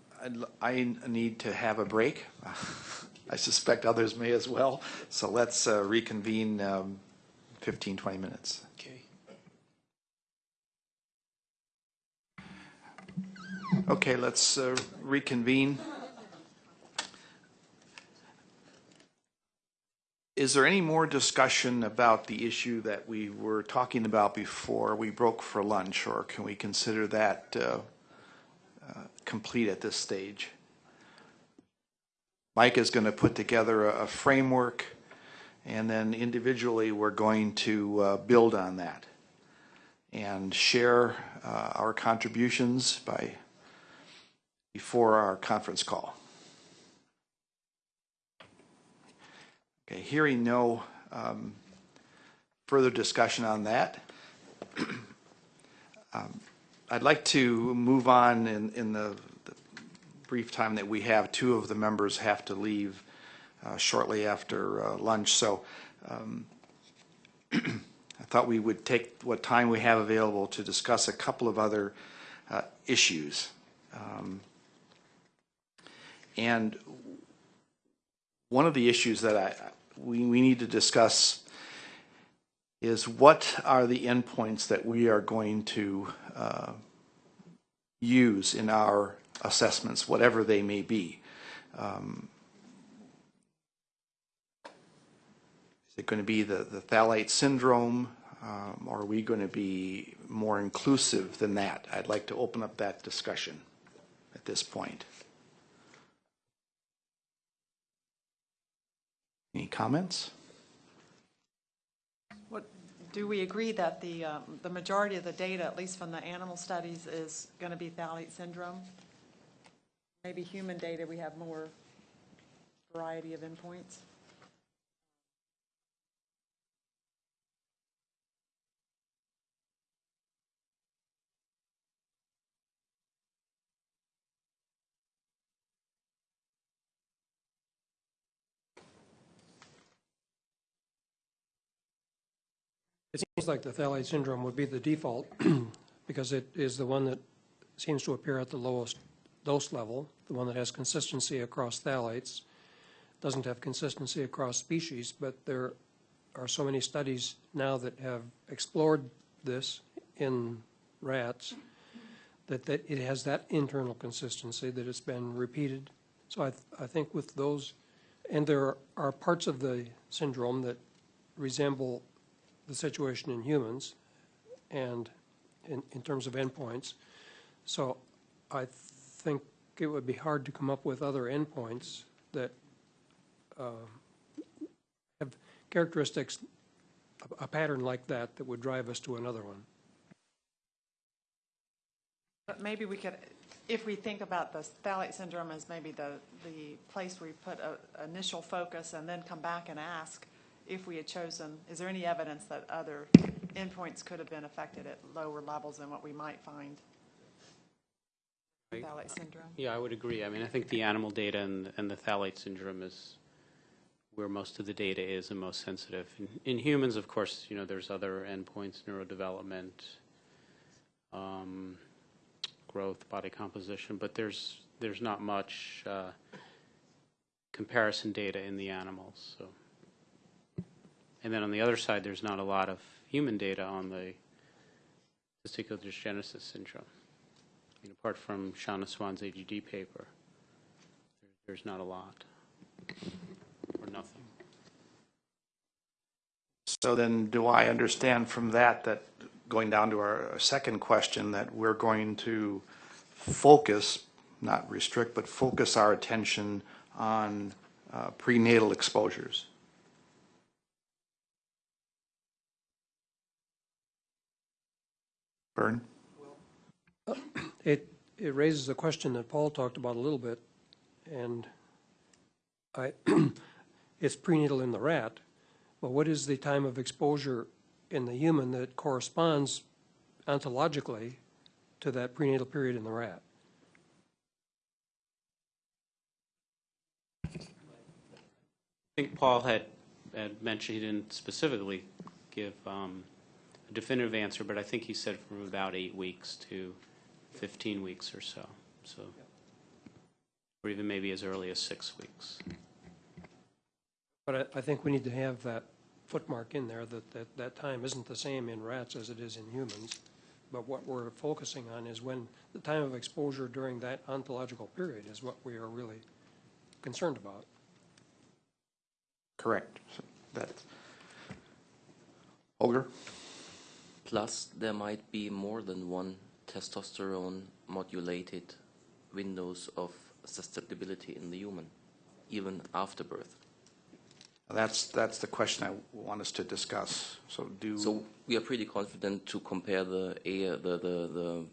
I need to have a break. *laughs* I suspect others may as well. So let's uh, reconvene um, 15, 20 minutes. Okay. Okay, let's uh, reconvene. Is there any more discussion about the issue that we were talking about before we broke for lunch, or can we consider that uh, uh, complete at this stage? Mike is going to put together a a framework, and then individually, we're going to uh, build on that and share uh, our contributions by before our conference call. Okay, hearing no um, further discussion on that. *clears throat* Um, I'd like to move on in, in the the brief time that we have. Two of the members have to leave uh, shortly after uh, lunch, so um, *clears throat* I thought we would take what time we have available to discuss a couple of other uh, issues. Um, And one of the issues that I, we, we need to discuss is what are the endpoints that we are going to uh, use in our assessments, whatever they may be. Um, Is it going to be the, the phthalate syndrome? Um, or are we going to be more inclusive than that? I'd like to open up that discussion at this point. Any comments? What, do we agree that the, um, the majority of the data, at least from the animal studies, is going to be phthalate syndrome? Maybe human data, we have more variety of endpoints? It seems like the phthalate syndrome would be the default *clears throat* because it is the one that seems to appear at the lowest dose level, the one that has consistency across phthalates, doesn't have consistency across species, but there are so many studies now that have explored this in rats that, that it has that internal consistency, that it's been repeated. So I, th- I think with those, and there are parts of the syndrome that resemble the situation in humans and in, in terms of endpoints. So I think it would be hard to come up with other endpoints that uh, have characteristics, a, a pattern like that, that would drive us to another one. But maybe we could, if we think about the phthalate syndrome as maybe the, the place where we put a initial focus and then come back and ask if we had chosen, is there any evidence that other endpoints could have been affected at lower levels than what we might find? Phthalate syndrome? Yeah, I would agree. I mean, I think the animal data and, and the phthalate syndrome is where most of the data is and most sensitive. In, in humans, of course, you know, there's other endpoints, neurodevelopment, um, growth, body composition, but there's there's not much uh, comparison data in the animals. So, and then on the other side, there's not a lot of human data on the testicular dysgenesis syndrome. I mean, apart from Shauna Swan's AGD paper, there- there's not a lot, or nothing. So then, do I understand from that, that going down to our second question, that we're going to focus, not restrict, but focus our attention on uh, prenatal exposures? Vern? It, it raises a question that Paul talked about a little bit, and I, *clears throat* it's prenatal in the rat, but what is the time of exposure in the human that corresponds ontologically to that prenatal period in the rat? I think Paul had, had mentioned, he didn't specifically give um, a definitive answer, but I think he said from about eight weeks to 15 weeks or so, so, or even maybe as early as six weeks. But I, I think we need to have that footmark in there, that, that, that time isn't the same in rats as it is in humans. But what we're focusing on is when, the time of exposure during that ontological period is what we are really concerned about. Correct. So That's, Holger? Plus, there might be more than one testosterone modulated windows of susceptibility in the human, even after birth. That's, that's the question I want us to discuss. So do. So we are pretty confident to compare the, A- the, the, the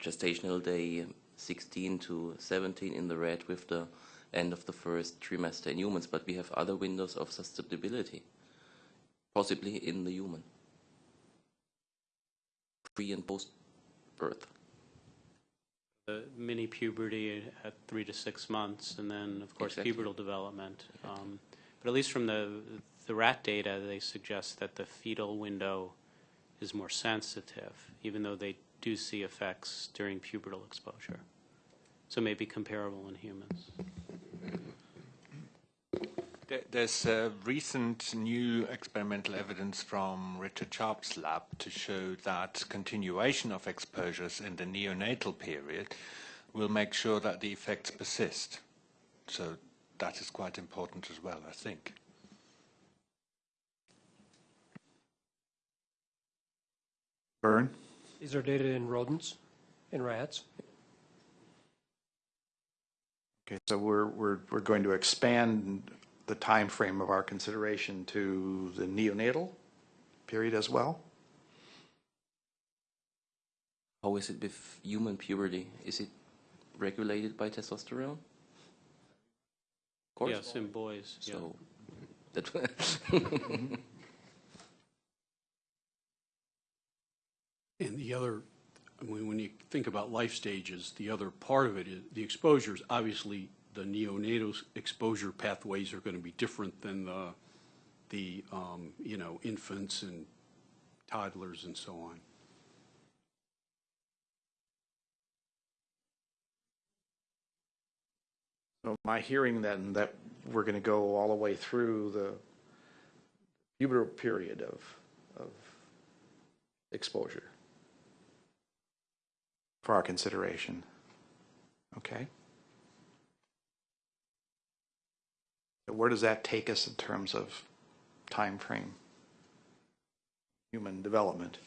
gestational day 16 to 17 in the rat with the end of the first trimester in humans, but we have other windows of susceptibility. possibly in the human, pre and post birth. The mini puberty at three to six months, and then, of course, Exactly. pubertal development. Um, But at least from the, the rat data, they suggest that the fetal window is more sensitive, even though they do see effects during pubertal exposure. So maybe comparable in humans. There- There's uh, recent new experimental evidence from Richard Sharp's lab to show that continuation of exposures in the neonatal period will make sure that the effects persist. So that is quite important as well, I think. Vern? These are data in rodents, in rats. Okay, so we're, we're, we're going to expand the time frame of our consideration to the neonatal period as well? How is it with human puberty? Is it regulated by testosterone? Of course. Yes, in boys, yeah. So that *laughs* And the other, I mean, when you think about life stages, the other part of it is, the exposures, obviously, the neonatal exposure pathways are going to be different than the, the, um, you know, infants and toddlers and so on. So my hearing then that we're going to go all the way through the pubertal period of, of exposure for our consideration. Okay? Where does that take us in terms of time frame? Human development?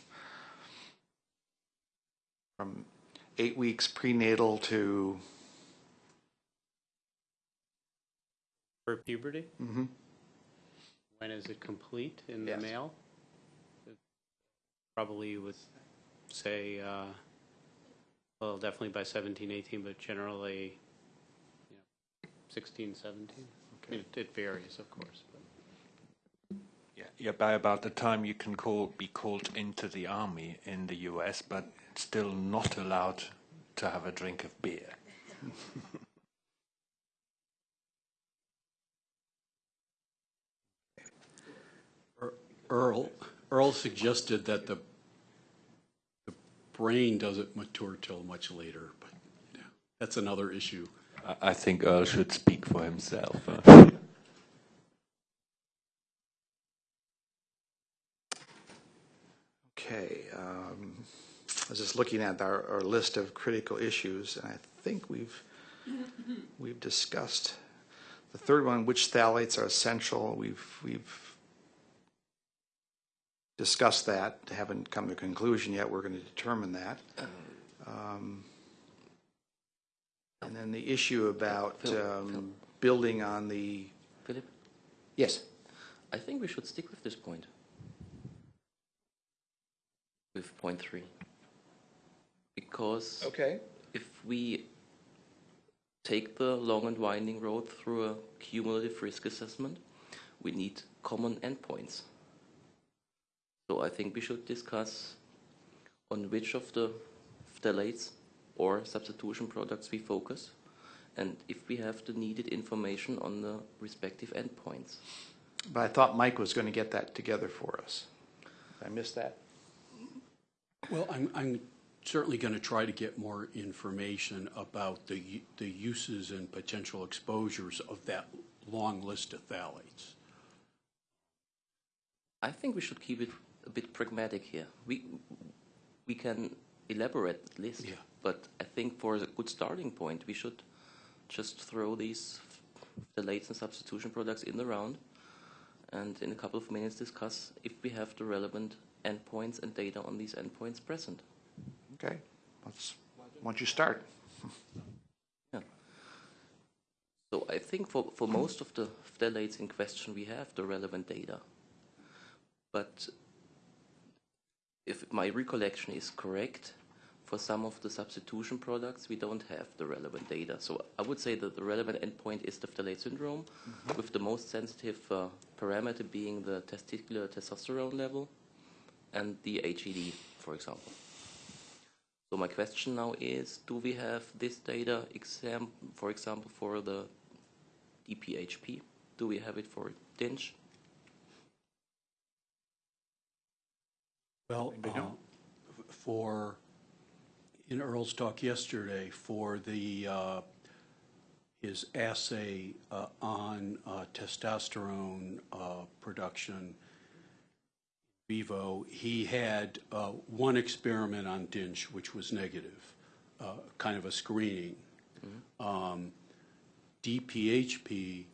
From eight weeks prenatal to For puberty, mhm. when is it complete in the male? Probably would say, uh, well, definitely by 17, 18, but generally, you know, 16, 17. It it varies, of course. Yeah, yeah, by about the time you can call, be called into the army in the US, but still not allowed to have a drink of beer. Er, Earl, Earl suggested that the, the brain doesn't mature till much later, but you that's another issue. I, think Earl should speak for himself. uh. Okay, um, I was just looking at our, our list of critical issues, and I think we've, we've discussed the third one, which phthalates are essential. We've, we've discussed that, haven't come to a conclusion yet. We're going to determine that. Um, And then the issue about Phil, Phil. um, building on the, Philip, yes, I think we should stick with this point. With point three. Because okay. if we take the long and winding road through a cumulative risk assessment, we need common endpoints. So I think we should discuss on which of the phthalates or substitution products we focus, and if we have the needed information on the respective endpoints. But I thought Mike was going to get that together for us. Did I missed that? Well, I'm, I'm certainly going to try to get more information about the, the uses and potential exposures of that long list of phthalates. I think we should keep it a bit pragmatic here. We we can elaborate list, Yeah. but I think for a good starting point, we should just throw these phthalates and substitution products in the round, and in a couple of minutes discuss if we have the relevant endpoints and data on these endpoints present. Okay, let's, why don't you start? yeah. So I think for, for most of the phthalates in question, we have the relevant data. But if my recollection is correct, for some of the substitution products, we don't have the relevant data. So I would say that the relevant endpoint is the phthalate syndrome, with the most sensitive uh, parameter being the testicular testosterone level and the HED, for example. So my question now is, do we have this data, exam, for example, for the DPHP? Do we have it for DINCH? Well, uh, for, in Earl's talk yesterday, for the, uh, his assay uh, on uh, testosterone uh, production vivo, he had uh, one experiment on DINCH, which was negative, uh, kind of a screening. Um, DPHP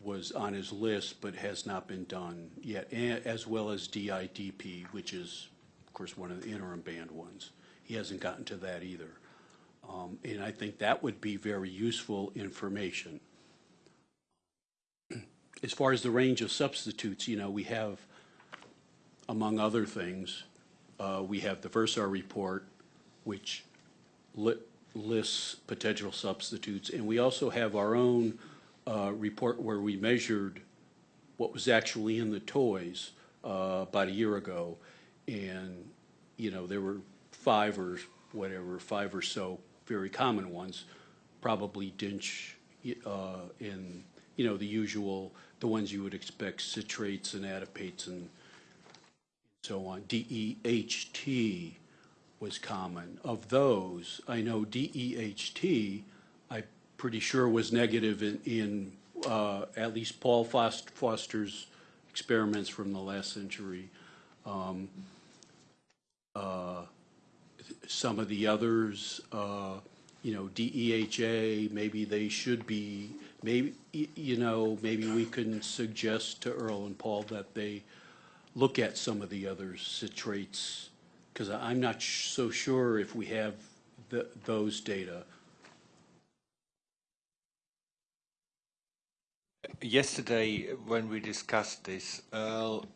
was on his list but has not been done yet, as well as DIDP, which is, of course, one of the interim band ones. He hasn't gotten to that either. Um, And I think that would be very useful information. *clears throat* As far as the range of substitutes, you know, we have, among other things, uh, we have the Versar report, which li- lists potential substitutes, and we also have our own uh, report where we measured what was actually in the toys uh, about a year ago, and, you know, there were five or whatever, five or so very common ones, probably Dinch, uh, and, you know, the usual, the ones you would expect, citrates and adipates and so on. DEHT was common. Of those, I know DEHT, pretty sure was negative in, in uh, at least Paul Fost- Foster's experiments from the last century. Um, uh, Some of the others, uh, you know, DEHA, maybe they should be, maybe, you know, maybe we can suggest to Earl and Paul that they look at some of the other citrates, because I'm not so sure if we have the, those data. Yesterday, when we discussed this, Earl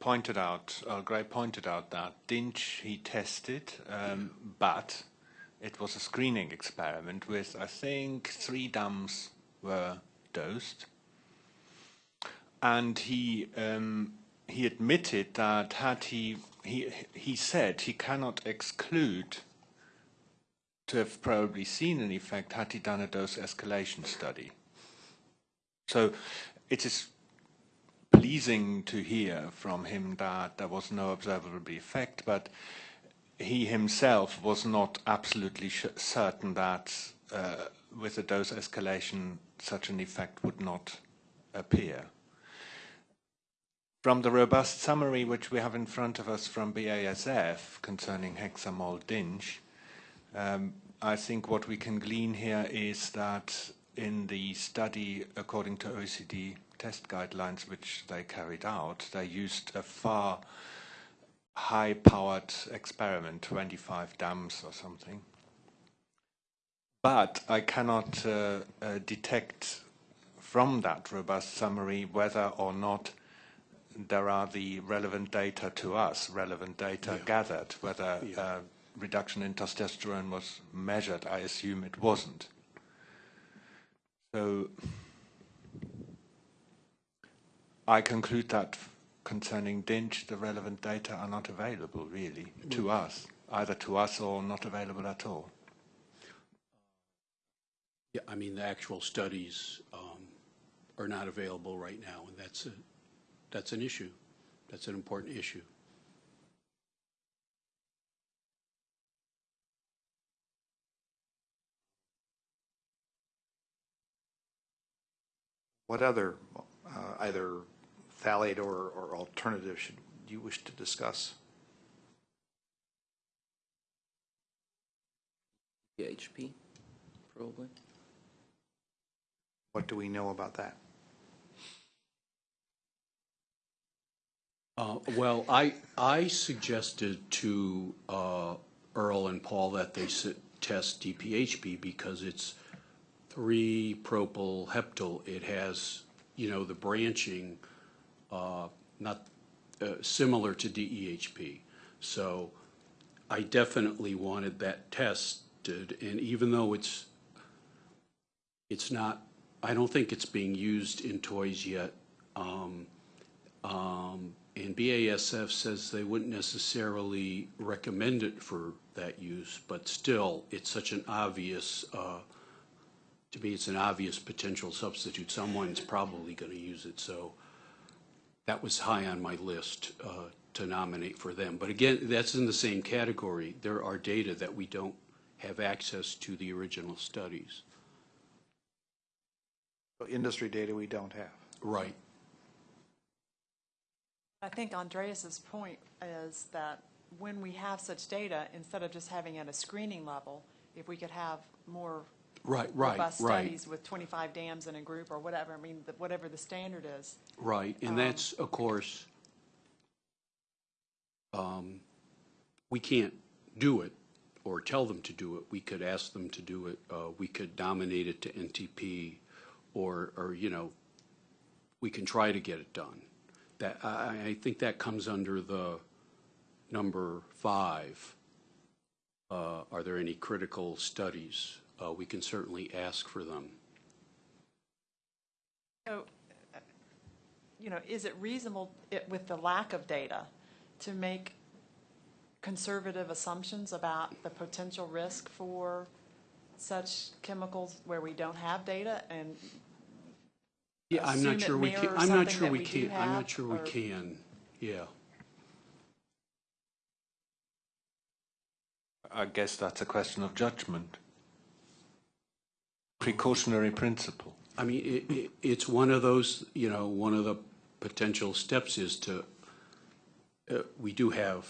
pointed out, Earl Grey pointed out that Dinch he tested, um, but it was a screening experiment with, I think, three dams were dosed. And he, um, he admitted that had he, he, he said he cannot exclude to have probably seen an effect had he done a dose escalation study. So it is pleasing to hear from him that there was no observable effect, but he himself was not absolutely certain that uh, with a dose escalation such an effect would not appear. From the robust summary which we have in front of us from BASF concerning hexamol dinch, um, I think what we can glean here is that in the study, according to OECD test guidelines which they carried out, they used a far high-powered experiment, 25 dams or something. But I cannot uh, uh, detect from that robust summary whether or not there are the relevant data to us, relevant data gathered, whether Yeah. uh, reduction in testosterone was measured. I assume it wasn't. So I conclude that concerning DINCH, the relevant data are not available really to us, either to us or not available at all. Yeah, I mean, the actual studies um, are not available right now, and that's a, that's an issue. That's an important issue. What other, uh, either phthalate or, or alternative should you wish to discuss? PHP, probably. What do we know about that? Uh, Well, I, I suggested to uh, Earl and Paul that they sit- test DPHP because it's three propyl heptyl. It has, you know, the branching, uh, not, uh, similar to DEHP. So I definitely wanted that tested, and even though it's, it's not, I don't think it's being used in toys yet. Um, um, and BASF says they wouldn't necessarily recommend it for that use, but still, it's such an obvious, uh, to me, it's an obvious potential substitute. Someone's probably going to use it, so that was high on my list uh, to nominate for them. But again, that's in the same category. There are data that we don't have access to the original studies. So Industry data we don't have. Right. I think Andreas's point is that when we have such data, instead of just having at a screening level, if we could have more Right, right, robust right, studies with 25 dams in a group or whatever, I mean, the- whatever the standard is, right. And that's, of course, um, we can't do it or tell them to do it. We could ask them to do it. Uh, We could nominate it to NTP or, or, you know, we can try to get it done. That, I, I think that comes under the number five. Uh, Are there any critical studies? Uh, We can certainly ask for them. So, uh, you know, is it reasonable, it- with the lack of data, to make conservative assumptions about the potential risk for such chemicals where we don't have data and Yeah, I'm not sure we can, I'm not sure we we do can, I'm not sure we can, yeah. I guess that's a question of judgment. Precautionary principle. I mean, it, it, it's one of those, you know, one of the potential steps is to, uh, we do have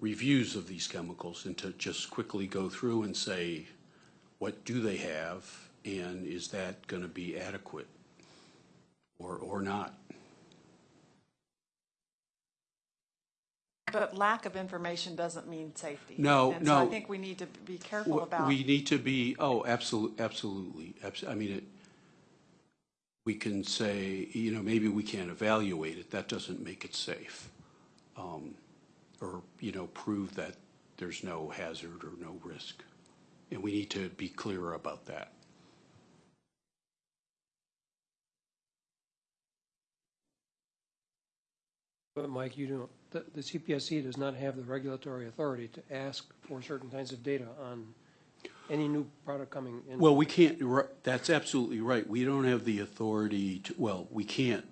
reviews of these chemicals and to just quickly go through and say, what do they have? And is that going to be adequate or, or not? But lack of information doesn't mean safety. No, And so I no. think we need to be careful W- about, We need to be, oh, absolutely, absolutely. Abs- I mean, it, we can say, you know, maybe we can't evaluate it. That doesn't make it safe. Um, Or, you know, prove that there's no hazard or no risk. And we need to be clearer about that. But Mike, you don't, the, the CPSC does not have the regulatory authority to ask for certain kinds of data on any new product coming in. Well, we can't, that's absolutely right. We don't have the authority to, well, we can't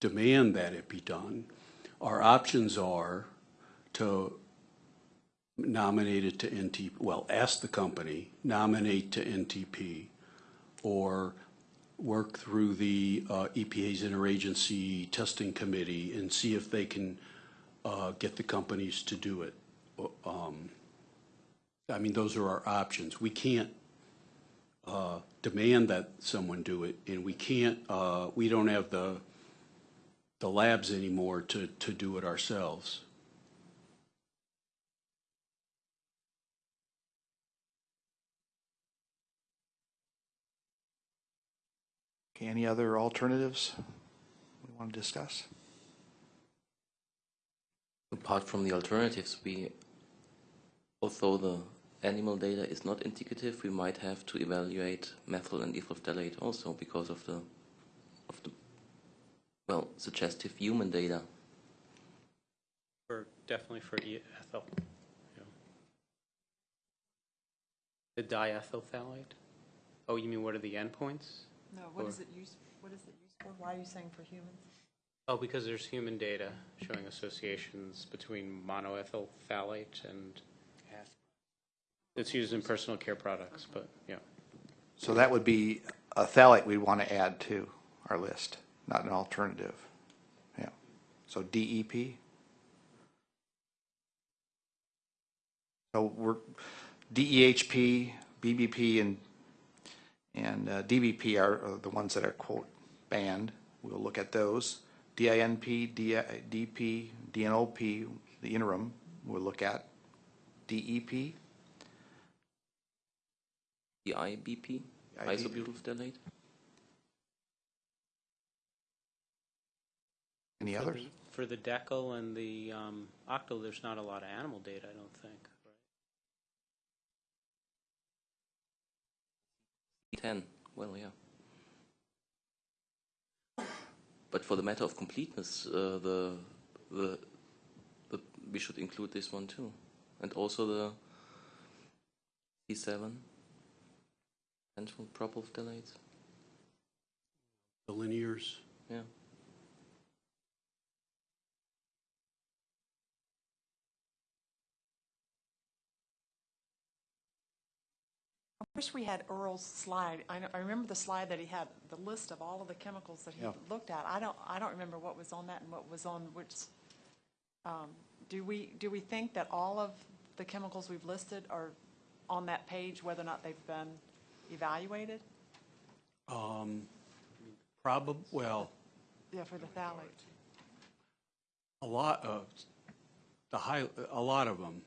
demand that it be done. Our options are to nominate it to NTP, well, ask the company, nominate to NTP, or work through the uh, EPA's interagency testing committee and see if they can uh, get the companies to do it. Um, I mean, those are our options. We can't uh, demand that someone do it, and we can't, uh, we don't have the, the labs anymore to, to do it ourselves. Okay, any other alternatives we want to discuss? Apart from the alternatives, we, although the animal data is not indicative, we might have to evaluate methyl and ethyl phthalate also because of the, of the, well, suggestive human data. For, definitely for e- ethyl. yeah. The diethyl phthalate? Oh, you mean what are the endpoints? No, what Or- is it used, what is it used for? Why are you saying for humans? Oh, because there's human data showing associations between monoethyl phthalate and it's used in personal care products, but yeah. So that would be a phthalate we'd want to add to our list, not an alternative. Yeah. So DEP? So we're, DEHP, BBP, and, and uh, DBP are are the ones that are quote banned. We'll look at those. DINP, DI DP, DNOP, the interim, we'll look at. E DEP, The IBP, IBP. isobutyl phthalate. any others? for the decal and the um, octal, there's not a lot of animal data, I don't think. 10, well, yeah. But for the matter of completeness, uh, the, the, the, we should include this one too. And also the C7, central propofthalates, The linears, yeah. Wish we had Earl's slide. I, know- I remember the slide that he had, the list of all of the chemicals that he Yeah. looked at. I don't, I don't remember what was on that and what was on which. um, Do we, do we think that all of the chemicals we've listed are on that page, whether or not they've been evaluated? Um, probably, well, Yeah, for the phthalate. a lot of, the high, a lot of them.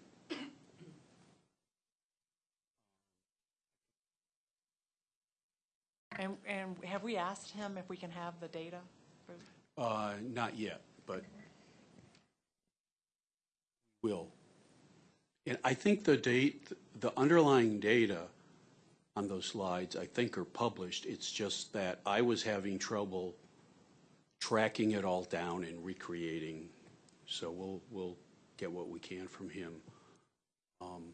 And, and have we asked him if we can have the data? Uh, not yet, but will. And I think the date, the underlying data on those slides, I think are published. It's just that I was having trouble tracking it all down and recreating. So we'll, we'll get what we can from him. Um,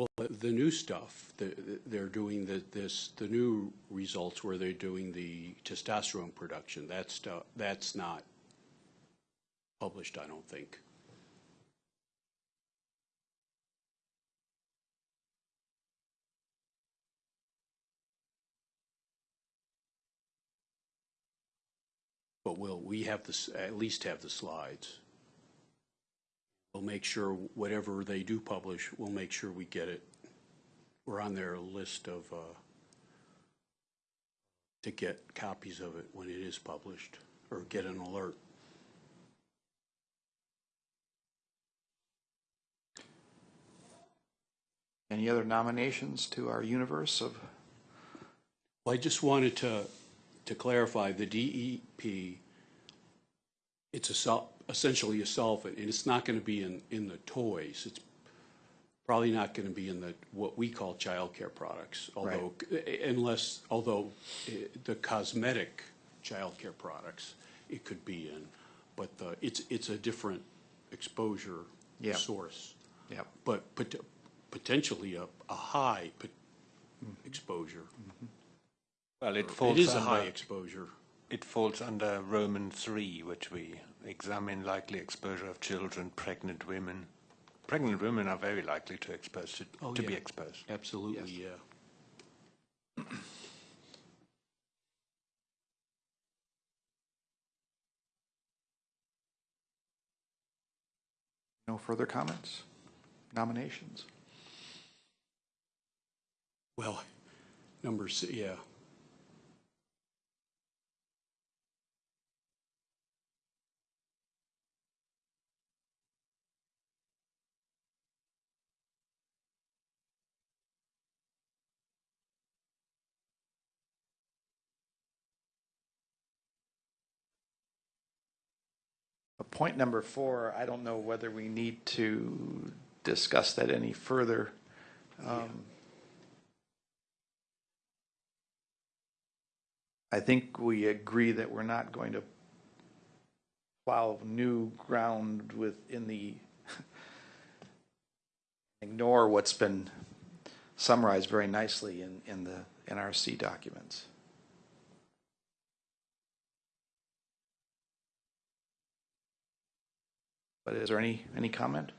Well, the- new stuff, the- they're doing the, this, the new results where they're doing the testosterone production, that stuff, that's not published, I don't think. But we'll, we have this, at least have the slides. We'll make sure whatever they do publish, we'll make sure we get it. We're on their list of, uh, to get copies of it when it is published, or get an alert. Any other nominations to our universe of, Well, I just wanted to, to clarify, the DEP, it's a, essentially a solvent, and it's not going to be in, in the toys. It's probably not going to be in the, what we call childcare products, although, eh, unless, although eh, the cosmetic childcare products, it could be in, but the, it's, it's a different exposure Yeah. source. yeah, But pot- potentially a, a high pot- mm-hmm. exposure. Mm-hmm. Well, it It falls is a high under, exposure. it falls under Roman 3, which we examine likely exposure of children, pregnant women. Pregnant women are very likely to expose to, Oh, to be exposed. Absolutely, yeah. no further comments, nominations? Well, number, s- yeah. Point number four, I don't know whether we need to discuss that any further. Um, I think we agree that we're not going to plow new ground within the, *laughs* ignore what's been summarized very nicely in, in the NRC documents. But is there any, any comment?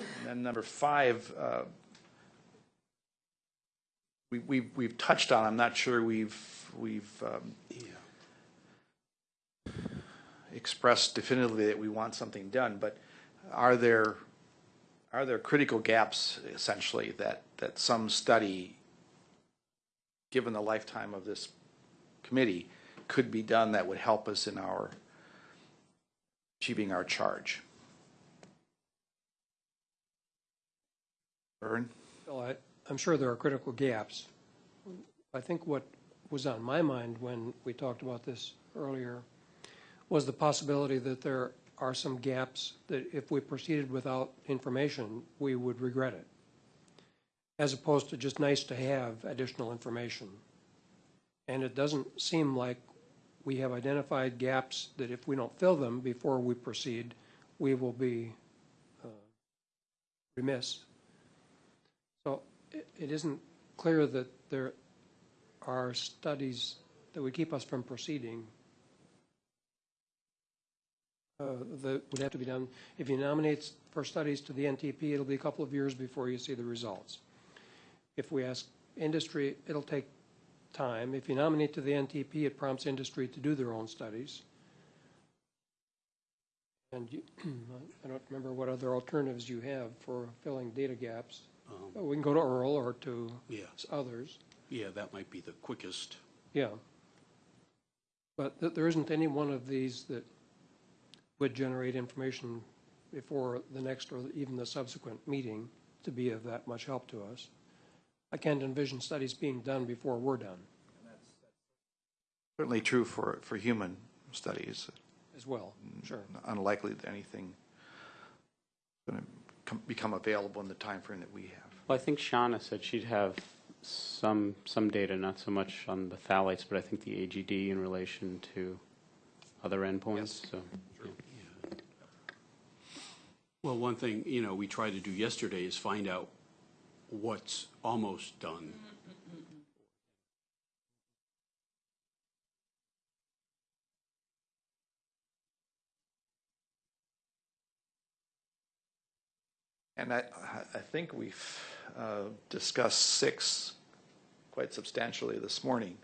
And then number five, uh, we, we've, we've touched on, I'm not sure we've, we've um, expressed definitively that we want something done, but are there, are there critical gaps essentially that, that some study, given the lifetime of this committee, could be done that would help us in our achieving our charge? Vern? Bill, I, I'm sure there are critical gaps. I think what was on my mind when we talked about this earlier was the possibility that there are some gaps that if we proceeded without information, we would regret it, as opposed to just nice to have additional information. And it doesn't seem like we have identified gaps that if we don't fill them before we proceed, we will be uh, remiss. So it, it isn't clear that there are studies that would keep us from proceeding uh, that would have to be done. If you nominate for studies to the NTP, it'll be a couple of years before you see the results. If we ask industry, it'll take time. If you nominate to the NTP, it prompts industry to do their own studies. And you, *clears throat* I don't remember what other alternatives you have for filling data gaps. Um, We can go to Earl or to Yeah, others, yeah, that might be the quickest. yeah. But th- there isn't any one of these that would generate information before the next or even the subsequent meeting to be of that much help to us. I can't envision studies being done before we're done Certainly true for, for human studies. as well, sure. Unlikely that anything going to become available in the time frame that we have. Well, I think Shauna said she'd have some, some data, not so much on the phthalates, but I think the AGD in relation to other endpoints, so. yeah. Well, one thing, you know, we tried to do yesterday is find out what's almost done. And I, I think we've uh, discussed six quite substantially this morning.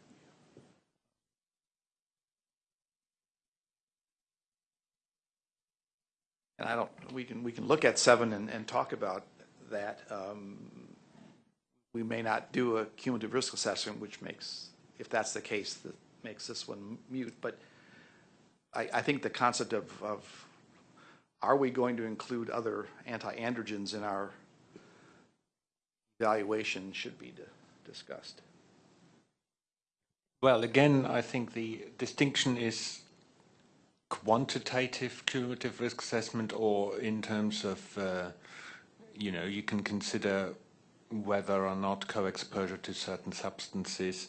And I don't, we can, we can look at seven and, and talk about that. Um, We may not do a cumulative risk assessment, which makes, if that's the case, that makes this one mute. But I, I think the concept of, of are we going to include other anti-androgens in our evaluation should be discussed. Well, again, I think the distinction is quantitative cumulative risk assessment or in terms of, uh, you know, you can consider whether or not co-exposure to certain substances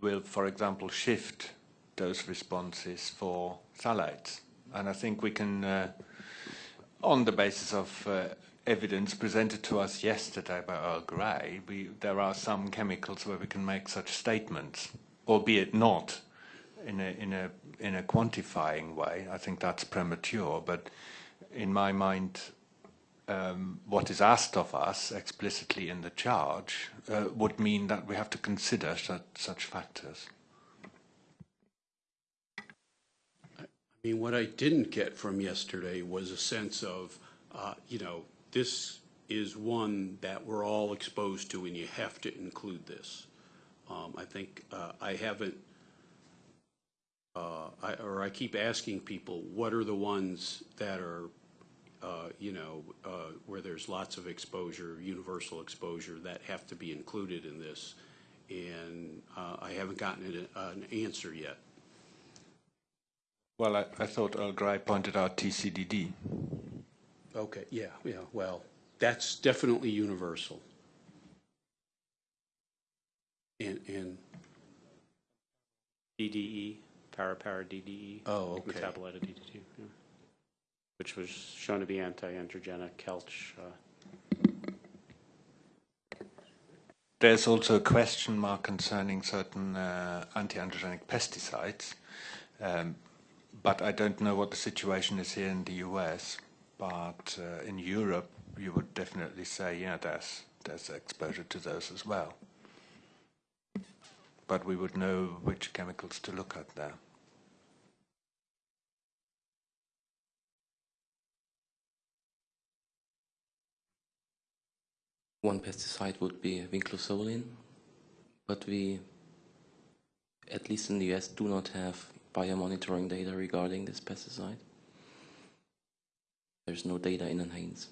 will, for example, shift those responses for phthalates. And I think we can, uh, on the basis of uh, evidence presented to us yesterday by Earl Grey, we, there are some chemicals where we can make such statements, albeit not in a, in a, in a quantifying way. I think that's premature, but in my mind, um, what is asked of us explicitly in the charge uh, would mean that we have to consider such, such factors. I mean, what I didn't get from yesterday was a sense of, uh, you know, this is one that we're all exposed to and you have to include this. Um, I think uh, I haven't, uh, I, or I keep asking people, what are the ones that are, you know, uh, where there's lots of exposure, universal exposure, that have to be included in this? And uh, I haven't gotten an, an answer yet. Well, I, I thought Earl Grey pointed out TCDD. Okay, yeah, yeah, well, that's definitely universal. And, and, DDE, para-para DDE. Oh, okay. Metabolite of DDT, yeah. Which was shown to be anti-androgenic, Kelch. uh, There's also a question mark concerning certain uh, anti-androgenic pesticides, um, but I don't know what the situation is here in the US. But uh, in Europe, you would definitely say, yeah, there's there's exposure to those as well. But we would know which chemicals to look at there. One pesticide would be vinclozolin, but we, at least in the US, do not have biomonitoring data regarding this pesticide. There's no data in NHANES.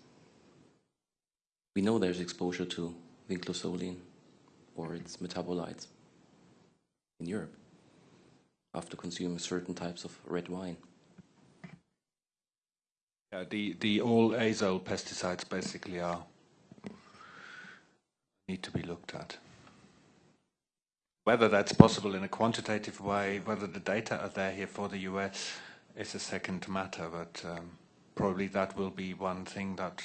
We know there's exposure to vinclozolin or its metabolites in Europe after consuming certain types of red wine. Yeah, the, the all azole pesticides basically are need to be looked at. Whether that's possible in a quantitative way, whether the data are there here for the US is a second matter, but um, probably that will be one thing that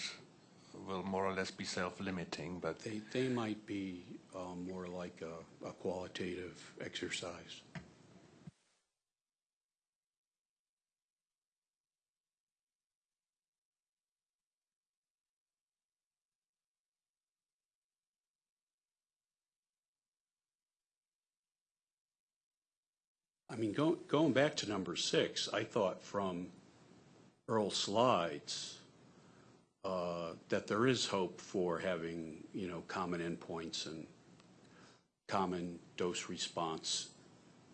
will more or less be self-limiting, but They, they might be um, more like a, a qualitative exercise. I mean, go, going back to number six, I thought from Earl's slides uh, that there is hope for having, you know, common endpoints and common dose response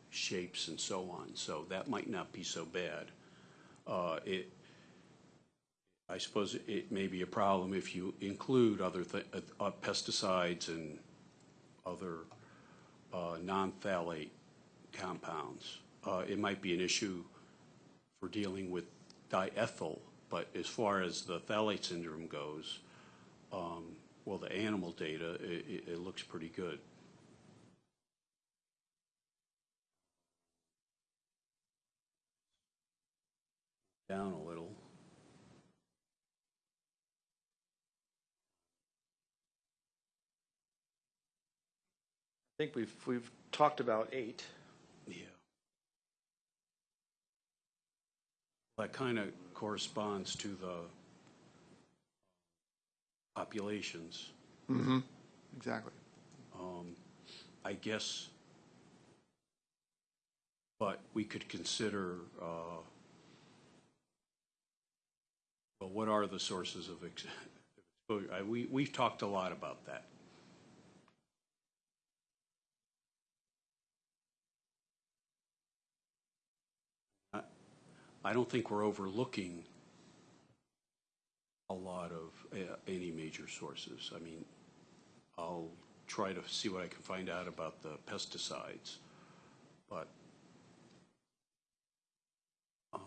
shapes and so on. So that might not be so bad. Uh, It, I suppose it may be a problem if you include other uh, pesticides and other uh, non-phthalate compounds. Uh, It might be an issue for dealing with diethyl, but as far as the phthalate syndrome goes, um, well, the animal data, it, it, looks pretty good. Down a little. I think we've, we've talked about eight. Yeah. That kind of corresponds to the populations. Mm-hmm. Exactly. Um, I guess, but we could consider, uh, well, what are the sources of ex- exposure? *laughs* I- We, we've talked a lot about that. I don't think we're overlooking a lot of uh, any major sources. I mean, I'll try to see what I can find out about the pesticides, but um,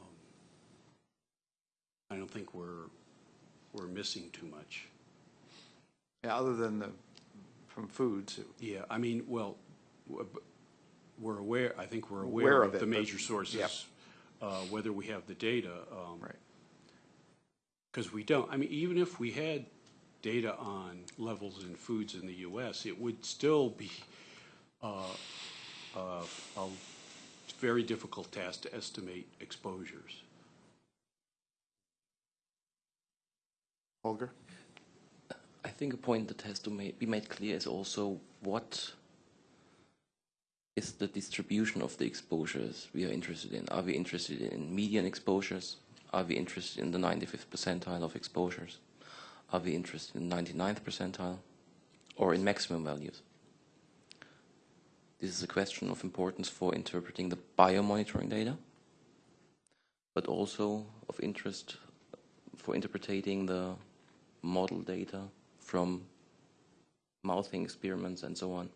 I don't think we're, we're missing too much. Yeah, other than the, from foods. Yeah, I mean, well, we're aware, I think we're Aware aware of of it, the major yep. Sources, uh, whether we have the data. um, Right. Because we don't, I mean, even if we had data on levels in foods in the US, it would still be uh, uh, a very difficult task to estimate exposures. Holger? I think a point that has to ma- be made clear is also what is the distribution of the exposures we are interested in. Are we interested in median exposures? Are we interested in the 95th percentile of exposures? Are we interested in 99th percentile or in maximum values? This is a question of importance for interpreting the biomonitoring data, but also of interest for interpreting the model data from mouthing experiments and so on.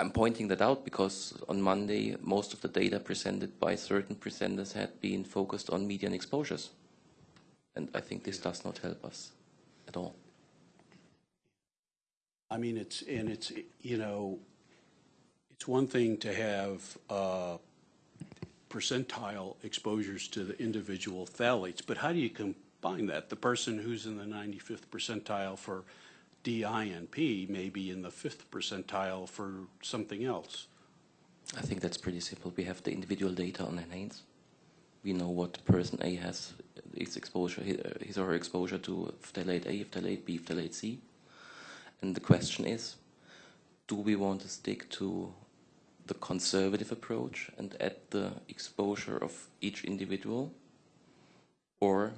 I'm pointing that out because on Monday, most of the data presented by certain presenters had been focused on median exposures. And I think this does not help us at all. I mean, it's, and it's, you know, it's one thing to have uh, percentile exposures to the individual phthalates, but how do you combine that? The person who's in the 95th percentile for DINP may be in the fifth percentile for something else. I think that's pretty simple. We have the individual data on enhance. We know what person A has its exposure, uh, his or her exposure to phthalate A, phthalate B, phthalate C. And the question is, do we want to stick to the conservative approach and add the exposure of each individual? Or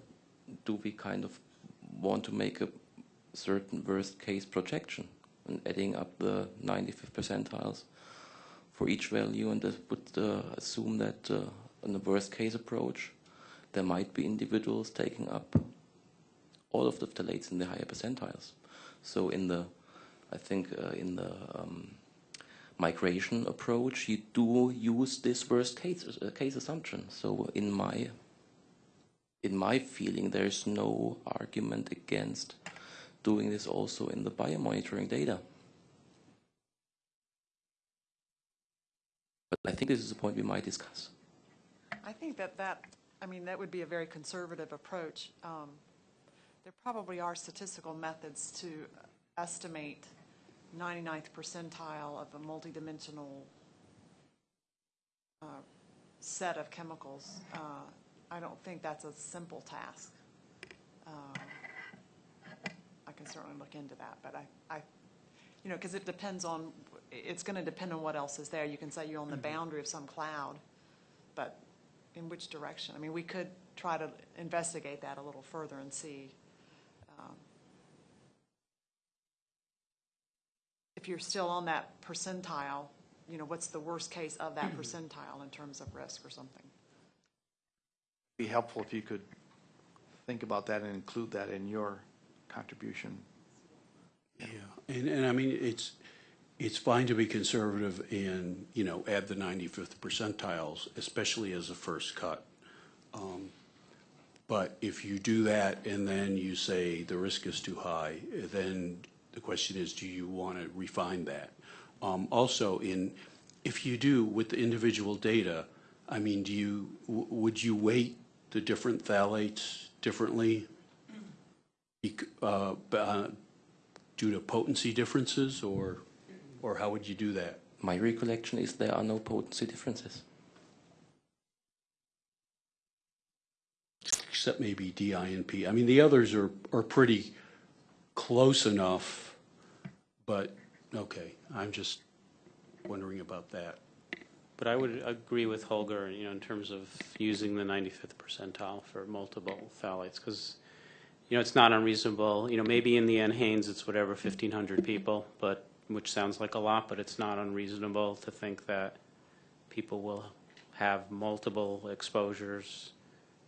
do we kind of want to make a certain worst case projection and adding up the 95th percentiles for each value and that would uh, assume that uh, in the worst case approach there might be individuals taking up all of the phthalates in the higher percentiles. So in the, I think uh, in the um, migration approach, you do use this worst case uh, case assumption. So in my in my feeling, there is no argument against doing this also in the biomonitoring data. But I think this is a point we might discuss. I think that that, I mean, that would be a very conservative approach. Um, There probably are statistical methods to estimate 99th percentile of a multidimensional uh, set of chemicals. Uh, I don't think that's a simple task. I can certainly look into that, but I, I, you know, because it depends on, it's going to depend on what else is there. You can say you're on the boundary of some cloud, but in which direction? I mean, we could try to investigate that a little further and see. um, If you're still on that percentile, you know, what's the worst case of that percentile in terms of risk or something? Be helpful if you could think about that and include that in your contribution. Yeah, and, and I mean, it's, it's fine to be conservative and, you know, add the 95th percentiles, especially as a first cut. Um, But if you do that and then you say the risk is too high, then the question is, do you want to refine that? Um, Also, in, if you do with the individual data, I mean, do you, w- would you weight the different phthalates differently? Bec- uh, b- uh, due to potency differences, or, or how would you do that? My recollection is there are no potency differences. Except maybe DINP. I mean, the others are, are pretty close enough, but, okay, I'm just wondering about that. But I would agree with Holger, you know, in terms of using the 95th percentile for multiple phthalates, because, you know, it's not unreasonable, you know, maybe in the end, NHANES, it's whatever, 1,500 people, but, which sounds like a lot, but it's not unreasonable to think that people will have multiple exposures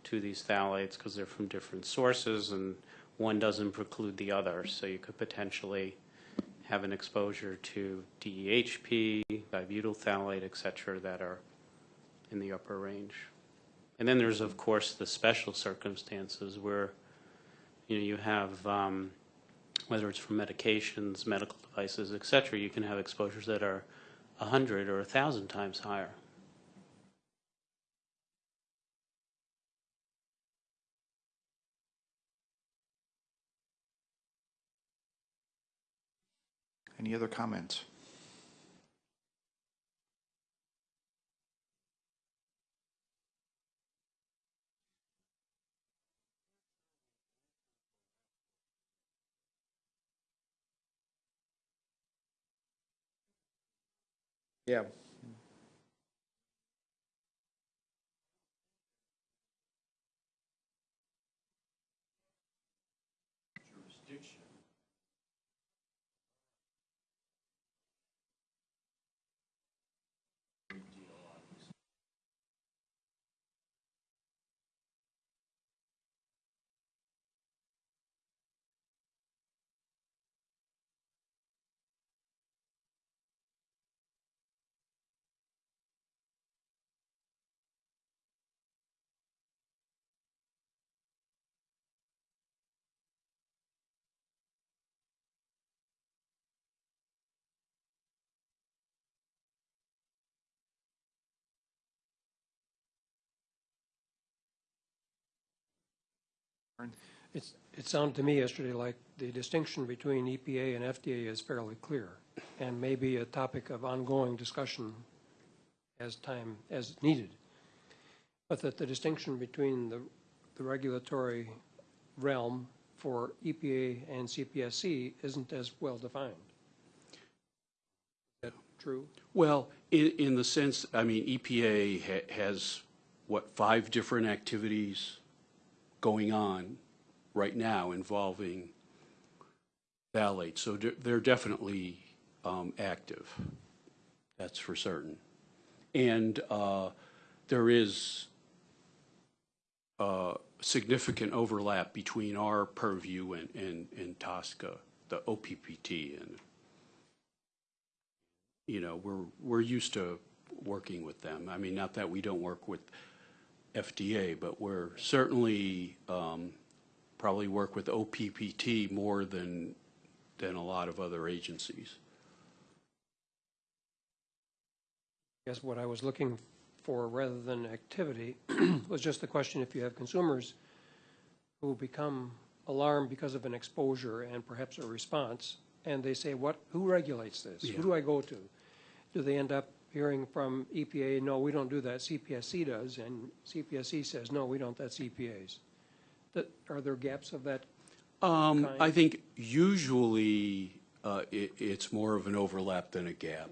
to these phthalates because they're from different sources, and one doesn't preclude the other, so you could potentially have an exposure to DEHP, dibutyl phthalate, et cetera, that are in the upper range. And then there's, of course, the special circumstances where, you know, you have, um, whether it's from medications, medical devices, et cetera, you can have exposures that are 100 or 1,000 times higher. Any other comments? Yeah. It's, it sounded to me yesterday like the distinction between EPA and FDA is fairly clear and may be a topic of ongoing discussion as time, as needed. But that the distinction between the, the regulatory realm for EPA and CPSC isn't as well defined. Is that true? Well, in, in the sense, I mean, EPA ha- has, what, five different activities going on right now involving phthalates, so they're definitely um, active, that's for certain. And uh, there is uh, significant overlap between our purview and, and, and TSCA, the OPPT, and, you know, we're, we're used to working with them. I mean, not that we don't work with FDA, but we're certainly, um, probably work with OPPT more than, than a lot of other agencies. guess what I was looking for, rather than activity, *clears throat* was just the question if you have consumers who become alarmed because of an exposure and perhaps a response, and they say, what, who regulates this? Who do I go to? Do they end up hearing from EPA, no, we don't do that, CPSC does, and CPSC says, no, we don't, that's EPA's? That, are there gaps of that? Um, I think usually, uh, it, it's more of an overlap than a gap.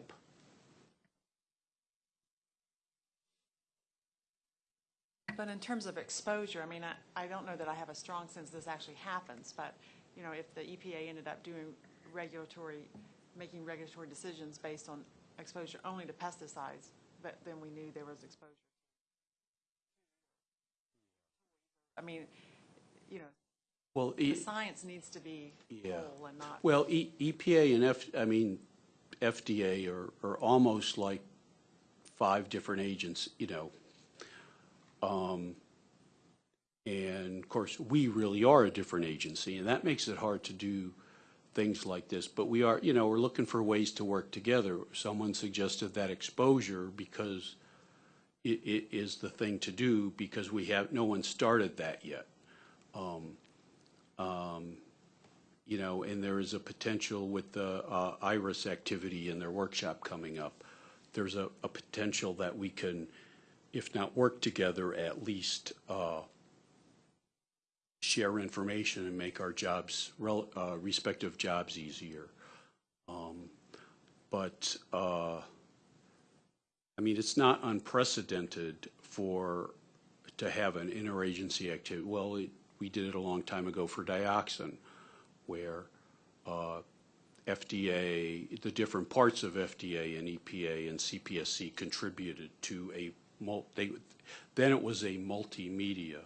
But in terms of exposure, I mean, I, I don't know that I have a strong sense this actually happens, but, you know, if the EPA ended up doing regulatory, making regulatory decisions based on exposure only to pesticides, but then we knew there was exposure. I mean, you know, Well, the e- science needs to be Yeah. whole and not. well, E- EPA and F, I mean, FDA are, are almost like five different agents, you know. Um, and of course, we really are a different agency, and that makes it hard to do things like this. But we are, you know, we're looking for ways to work together. Someone suggested that exposure because it, it is the thing to do because we have, no one started that yet. Um, um, you know, and there is a potential with the uh, IRIS activity and their workshop coming up. There's a, a potential that we can, if not work together, at least uh, share information and make our jobs, uh, respective jobs easier. Um, But, uh, I mean, it's not unprecedented for, to have an interagency activity. Well, it- we did it a long time ago for dioxin, where uh, FDA, the different parts of FDA and EPA and CPSC contributed to a, they, then it was a multimedia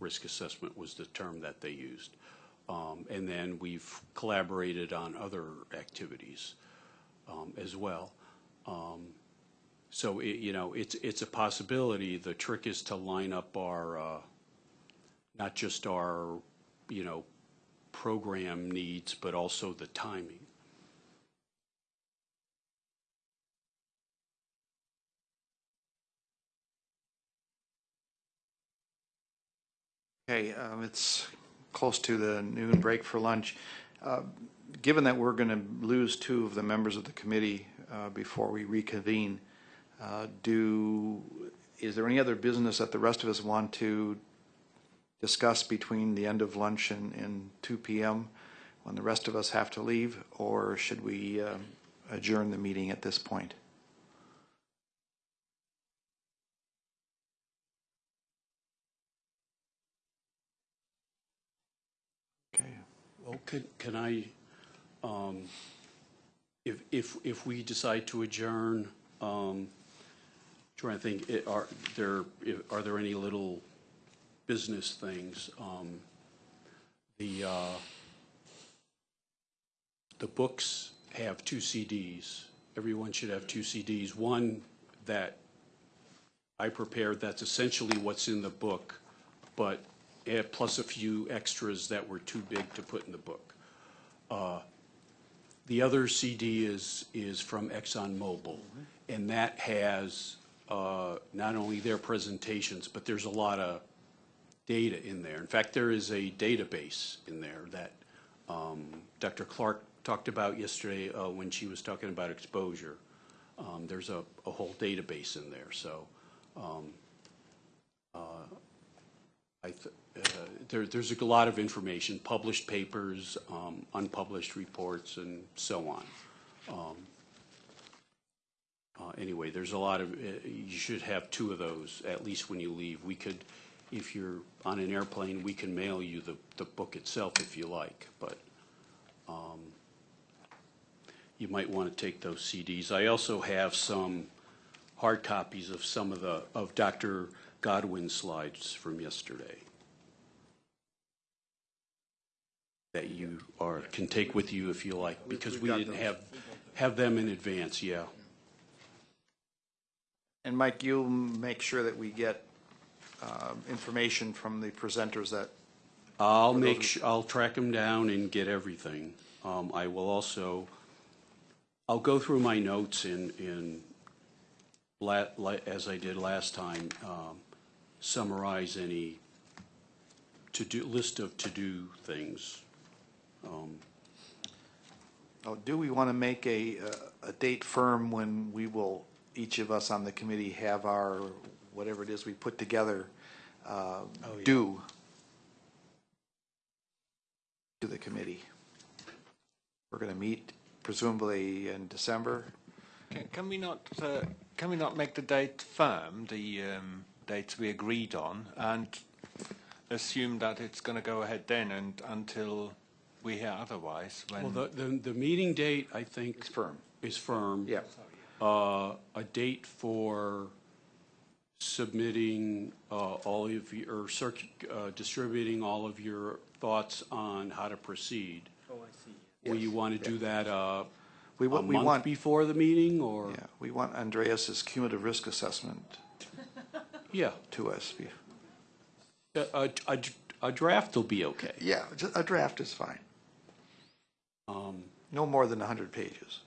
risk assessment was the term that they used. Um, And then we've collaborated on other activities um, as well. Um, So, it- you know, it's, it's a possibility. The trick is to line up our, uh, not just our, you know, program needs, but also the timing. Okay, um, it's close to the noon break for lunch. Uh, Given that we're going to lose two of the members of the committee uh, before we reconvene, uh, do, is there any other business that the rest of us want to discuss between the end of lunch and, and 2 PM when the rest of us have to leave? Or should we um, adjourn the meeting at this point? Okay. Well, can, I, um, if, if, if we decide to adjourn, um, trying to think, it- are there, are there any little business things? Um, The, uh, the books have two CDs. Everyone should have two CDs. One that I prepared, that's essentially what's in the book, but eh, plus a few extras that were too big to put in the book. Uh, The other CD is, is from ExxonMobil, and that has uh, not only their presentations, but there's a lot of data in there. In fact, there is a database in there that um, Dr. Clark talked about yesterday uh, when she was talking about exposure. Um, There's a, a whole database in there, so um, uh, I, there, there's a lot of information, published papers, um, unpublished reports, and so on. Um, uh, Anyway, there's a lot of, uh, you should have two of those, at least when you leave. We could, if you're on an airplane, we can mail you the, the book itself if you like, but um, you might want to take those CDs. I also have some hard copies of some of the, of Dr. Godwin's slides from yesterday. That you are, can take with you if you like, because we've we got didn't have, have them in advance, yeah. And Mike, you'll make sure that we get um, information from the presenters that, I'll For make, those- su- I'll track them down and get everything. Um, I will also, I'll go through my notes in, in, la, la, as I did last time, um, summarize any to-do, list of to-do things. Um, oh, do we want to make a, uh, a date firm when we will, each of us on the committee have our, whatever it is we put together, uh, yeah. due to the committee? We're going to meet presumably in December. Can, can we not, uh, can we not make the date firm, the um, dates we agreed on, and assume that it's going to go ahead then and until we hear otherwise? When Well, the, the, the meeting date, I think. It's firm. Is firm. Yeah. Uh, a date for submitting, uh, all of your, or circ, uh, distributing all of your thoughts on how to proceed. Oh, I see. Will you want to do that, uh, We a wa- we month want- before the meeting, or? Yeah, we want Andreas's cumulative risk assessment *laughs* Yeah, to us. a, a, a- a draft will be okay. Yeah, ju- a draft is fine. Um, No more than 100 pages.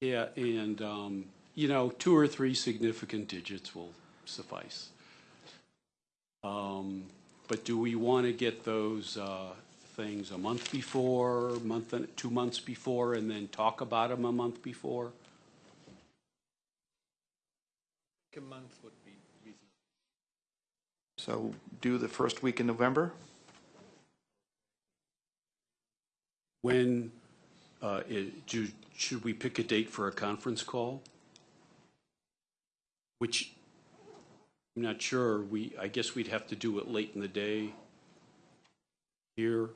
yeah, and, um, you know, two or three significant digits will suffice. Um, but do we want to get those, uh, things a month before, month, and two months before, and then talk about them a month before? A month would be reasonable. So do the first week in November? When, uh, it, do, should we pick a date for a conference call? Which, I'm not sure, we, I guess we'd have to do it late in the day here.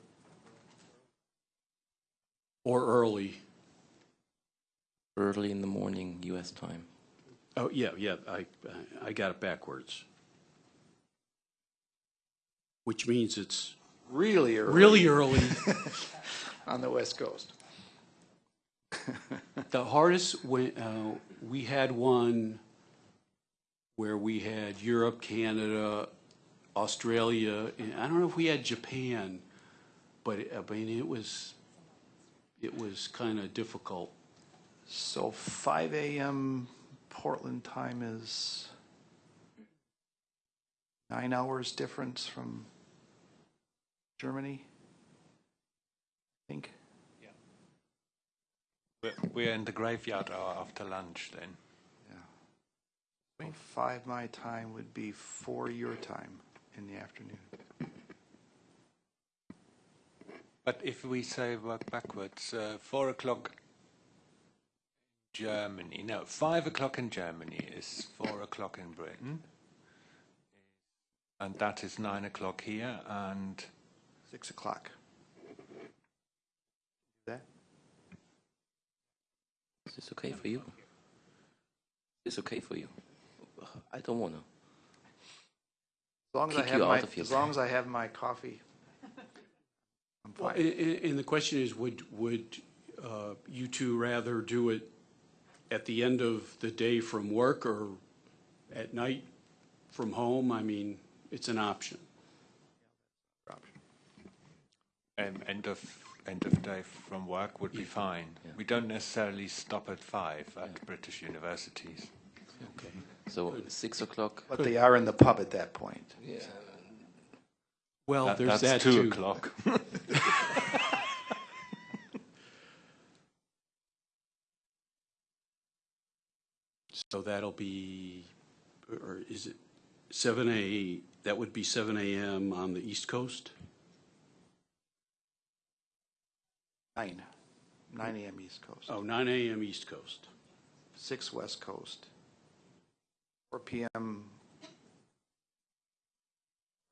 Or early. Early in the morning, U.S. time. Oh, yeah, yeah, I, I got it backwards. Which means it's Really early. really early. *laughs* On the West Coast. *laughs* The hardest, when, uh, we had one where we had Europe, Canada, Australia, and I don't know if we had Japan, but it- I mean, it was, it was kind of difficult. So 5 AM Portland time is nine hours difference from Germany, think. we're, we're in the graveyard hour after lunch then. So 5 my time would be 4 your time in the afternoon. But if we say work backwards, uh, four o'clock Germany, no, five o'clock in Germany is four o'clock in Britain. And that is nine o'clock here, and 6 o'clock. That? Is this okay for you? Is this okay for you? I don't want to. As long as I have you my, out of as long as I have my coffee. I'm Well. And, and the question is, would, would uh, you two rather do it at the end of the day from work or at night from home? I mean, it's an option. um, end of end of day from work would be fine. Yeah. We don't necessarily stop at five at British universities. Okay. So six o'clock. But they are in the pub at that point. Yeah. Well, That- there's that's that two too. o'clock. *laughs* So that'll be, or is it seven A, that would be seven AM on the East Coast? 9, 9 AM East Coast. Oh, nine AM East Coast. 6 West Coast. 4 PM.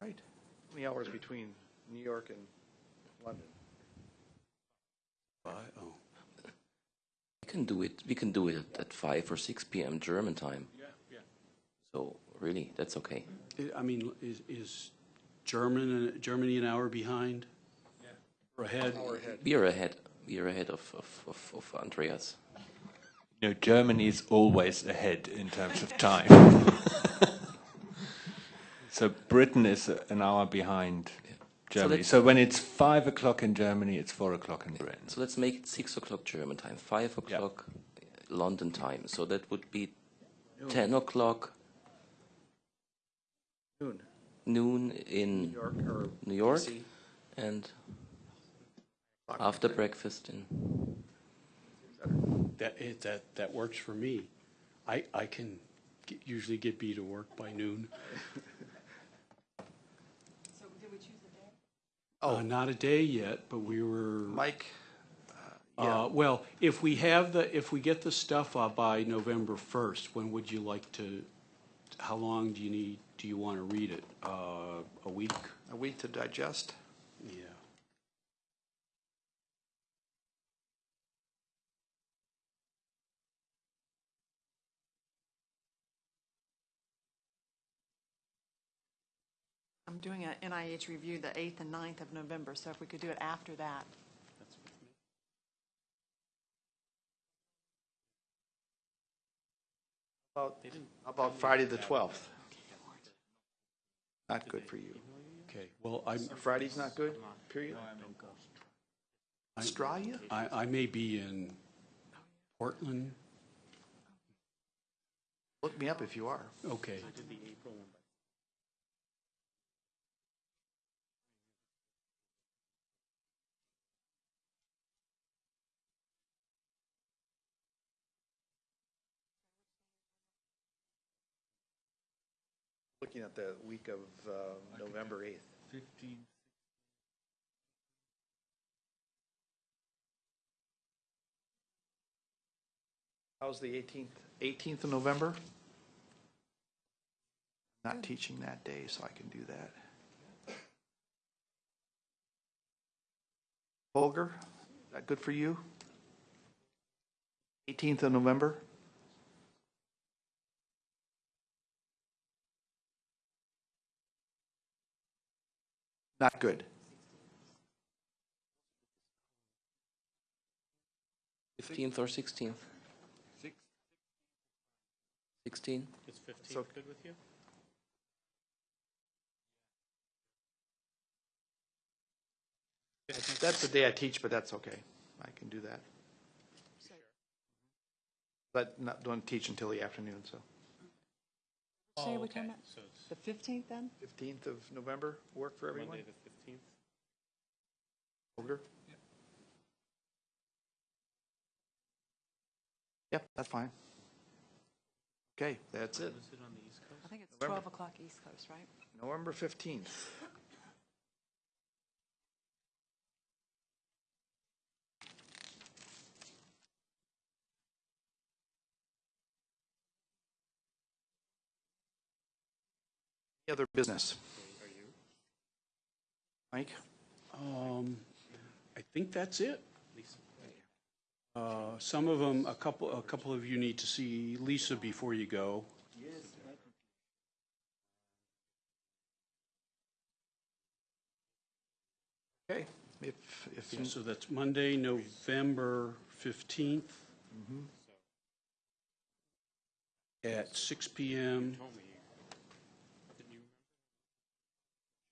Right. How many hours between New York and London? Fi- Oh, We can do it. We can do it at, at five or six p.m. German time. Yeah, yeah. So really, that's okay. I- I mean, is, is German, uh, Germany an hour behind? Or ahead? We are ahead. We are ahead of, of, of, of Andreas. No, Germany is always ahead in terms of time. *laughs* so Britain is an hour behind Germany. let's- So, when it's five o'clock in Germany, it's four o'clock in Britain. So let's make it six o'clock German time, five o'clock uh, London time. So that would be ten o'clock Noon. noon in New York or New York, and after breakfast in. That, it, that, that works for me. I, I can get- usually get B to work by noon. So did we choose the day? Uh, not a day yet, but we were. Mike? uh, yeah. Uh, well, if we have the, if we get the stuff uh, by November first, when would you like to, how long do you need, do you want to read it? Uh, a week? A week to digest? Yeah. I'm doing an NIH review the 8th and 9th of November, so if we could do it after that. About, how about Friday, the 12th? Not good for you. Okay, well, I'm, Friday's not good, period? Australia? I, I may be in Portland. Look me up if you are. Okay. Looking at the week of uh, November 8th. Fifteen. How's the 18th? 18th of November? Not teaching that day, so I can do that. Holger, is that good for you? 18th of November? Not good. Fifteenth or sixteenth? Sixteen. Is So- 15th good with you? That's the day I teach, but that's okay. I can do that. But not, don't teach until the afternoon, so. Say Oh, we come okay. So it's the 15th then? 15th of November, work for everyone? Monday the 15th? Holger? Yep, that's fine. Okay, that's it. Is it on the East Coast? I think it's November. 12 o'clock East Coast, right? November 15th. Other business? Mike? Um, I think that's it. Uh, some of them, a couple, a couple of you need to see Lisa before you go. Okay, if, if, So that's Monday, November 15th at 6 PM.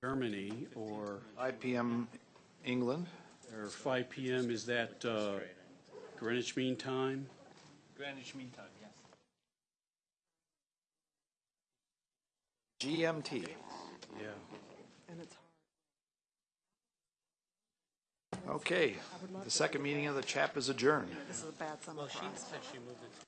Germany, or, 5 PM England, or 5 PM, is that uh, Greenwich Mean Time? Greenwich Mean Time, yes. GMT. Yeah. And it's Okay, the second meeting of the CHAP is adjourned. This is a bad summer for us. She moved it